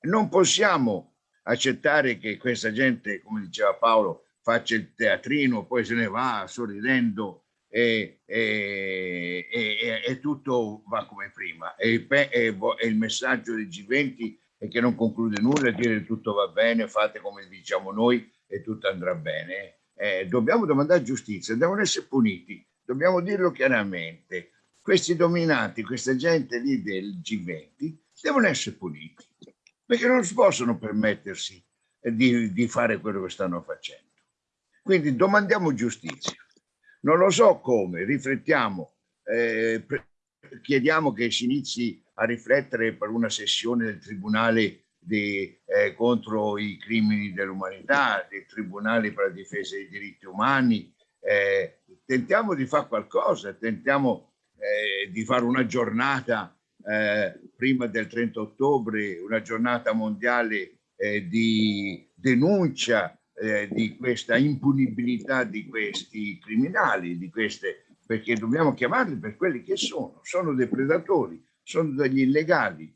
S2: Non possiamo accettare che questa gente, come diceva Paolo, faccia il teatrino, poi se ne va sorridendo e, e, e, e tutto va come prima. E il, messaggio del G20 è che non conclude nulla, dire tutto va bene, fate come diciamo noi e tutto andrà bene. Eh, dobbiamo domandare giustizia, devono essere puniti, dobbiamo dirlo chiaramente. Questi dominanti, questa gente lì del G20, devono essere puniti, perché non si possono permettersi di, di fare quello che stanno facendo. Quindi domandiamo giustizia. Non lo so come, riflettiamo, eh, chiediamo che si inizi a riflettere per una sessione del Tribunale di, eh, contro i crimini dell'umanità, del Tribunale per la difesa dei diritti umani, eh, tentiamo di fare qualcosa, tentiamo eh, di fare una giornata eh, prima del 30 ottobre, una giornata mondiale eh, di denuncia eh, di questa impunibilità di questi criminali, di queste, perché dobbiamo chiamarli per quelli che sono, sono dei predatori, sono degli illegali.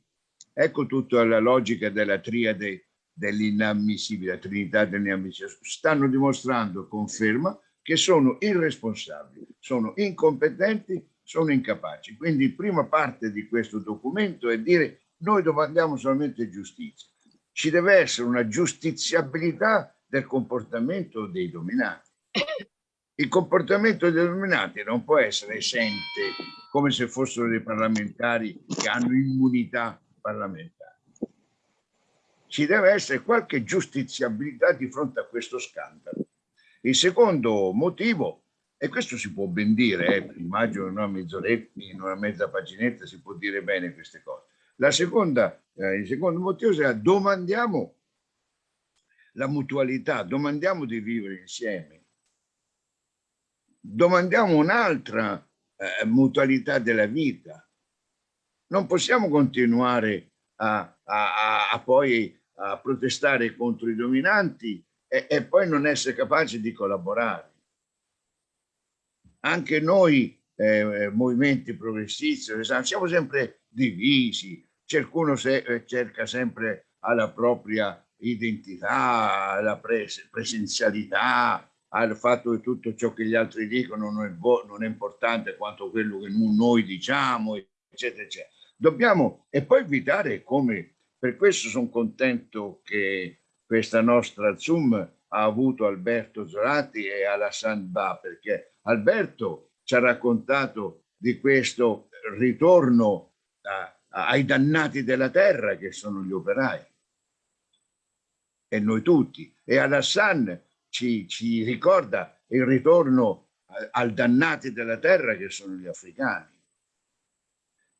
S2: Ecco tutta la logica della triade dell'inammissibile, la trinità dell'inammissibile. Stanno dimostrando, conferma, che sono irresponsabili, sono incompetenti, sono incapaci. Quindi prima parte di questo documento è dire noi domandiamo solamente giustizia. Ci deve essere una giustiziabilità del comportamento dei dominati. Il comportamento dei dominati non può essere esente come se fossero dei parlamentari che hanno immunità parlamentare. Ci deve essere qualche giustiziabilità di fronte a questo scandalo. Il secondo motivo, e questo si può ben dire, eh, immagino in una mezz'oretta, in una mezza paginetta si può dire bene queste cose. La seconda, eh, il secondo motivo sarà domandiamo la mutualità, domandiamo di vivere insieme, domandiamo un'altra eh, mutualità della vita. Non possiamo continuare a, a, a, poi a protestare contro i dominanti e, e poi non essere capaci di collaborare. Anche noi eh, movimenti progressisti siamo sempre divisi, ciascuno se, eh, cerca sempre alla propria identità, alla pres presenzialità, al fatto che tutto ciò che gli altri dicono non è, non è importante quanto quello che noi diciamo, eccetera, eccetera. Dobbiamo, e poi evitare come, per questo sono contento che questa nostra Zoom ha avuto Alberto Zorati e Alassane Ba, perché Alberto ci ha raccontato di questo ritorno a, ai dannati della terra che sono gli operai e noi tutti. E Alassane ci, ci ricorda il ritorno al dannati della terra che sono gli africani.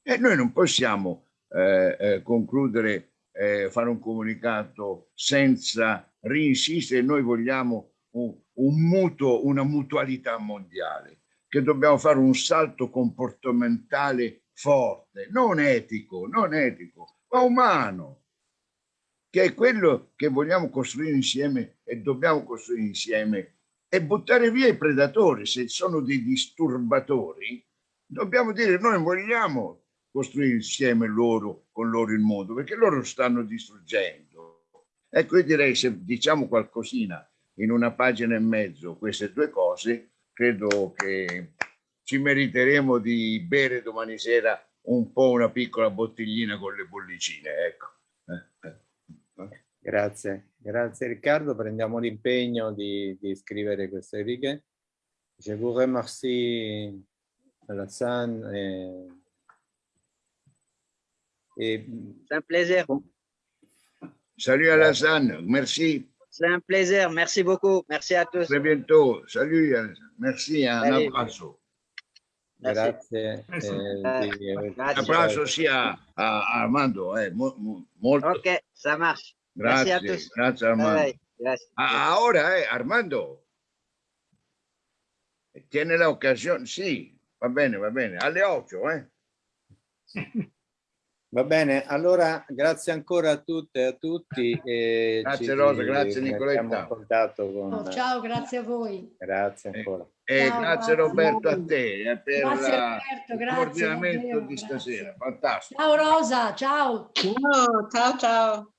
S2: E noi non possiamo eh, eh, concludere, eh, fare un comunicato senza rinsistere, noi vogliamo un, un mutuo, una mutualità mondiale, che dobbiamo fare un salto comportamentale forte, non etico, non etico, ma umano, che è quello che vogliamo costruire insieme e dobbiamo costruire insieme e buttare via i predatori. Se sono dei disturbatori, dobbiamo dire noi vogliamo costruire insieme loro, con loro il mondo, perché loro stanno distruggendo. Ecco, io direi se diciamo qualcosina in una pagina e mezzo queste due cose, credo che ci meriteremo di bere domani sera un po' una piccola bottiglina con le bollicine, ecco.
S1: Grazie, grazie Riccardo. Prendiamo l'impegno di, di, scrivere queste righe. Je vous remercie Alassane.
S11: Et. C'est un plaisir.
S2: Salut Alassane, merci.
S11: C'est un plaisir, merci beaucoup. Merci à tous.
S2: Très bientôt. Salut, merci, un Salut. abbraccio.
S1: Grazie.
S11: Eh,
S2: un abbraccio sia a, a Armando. Eh, mo, mo, molto.
S11: Ok, ça marche.
S2: Grazie, grazie, grazie Armando.
S11: Grazie.
S2: Ahora, eh, Armando, tiene la ocasione, sì, va bene, va bene, alle 8, eh.
S1: Va bene, allora grazie ancora a tutte e a tutti. E
S2: grazie Rosa, grazie Nicoletta.
S1: Con...
S8: Oh, ciao, grazie a voi.
S1: Grazie ancora.
S2: E
S8: ciao,
S2: grazie, Roberto a te eh, per
S8: grazie, Roberto,
S2: il coordinamento di stasera, fantastico.
S8: Ciao Rosa, ciao.
S10: Ciao, ciao, ciao.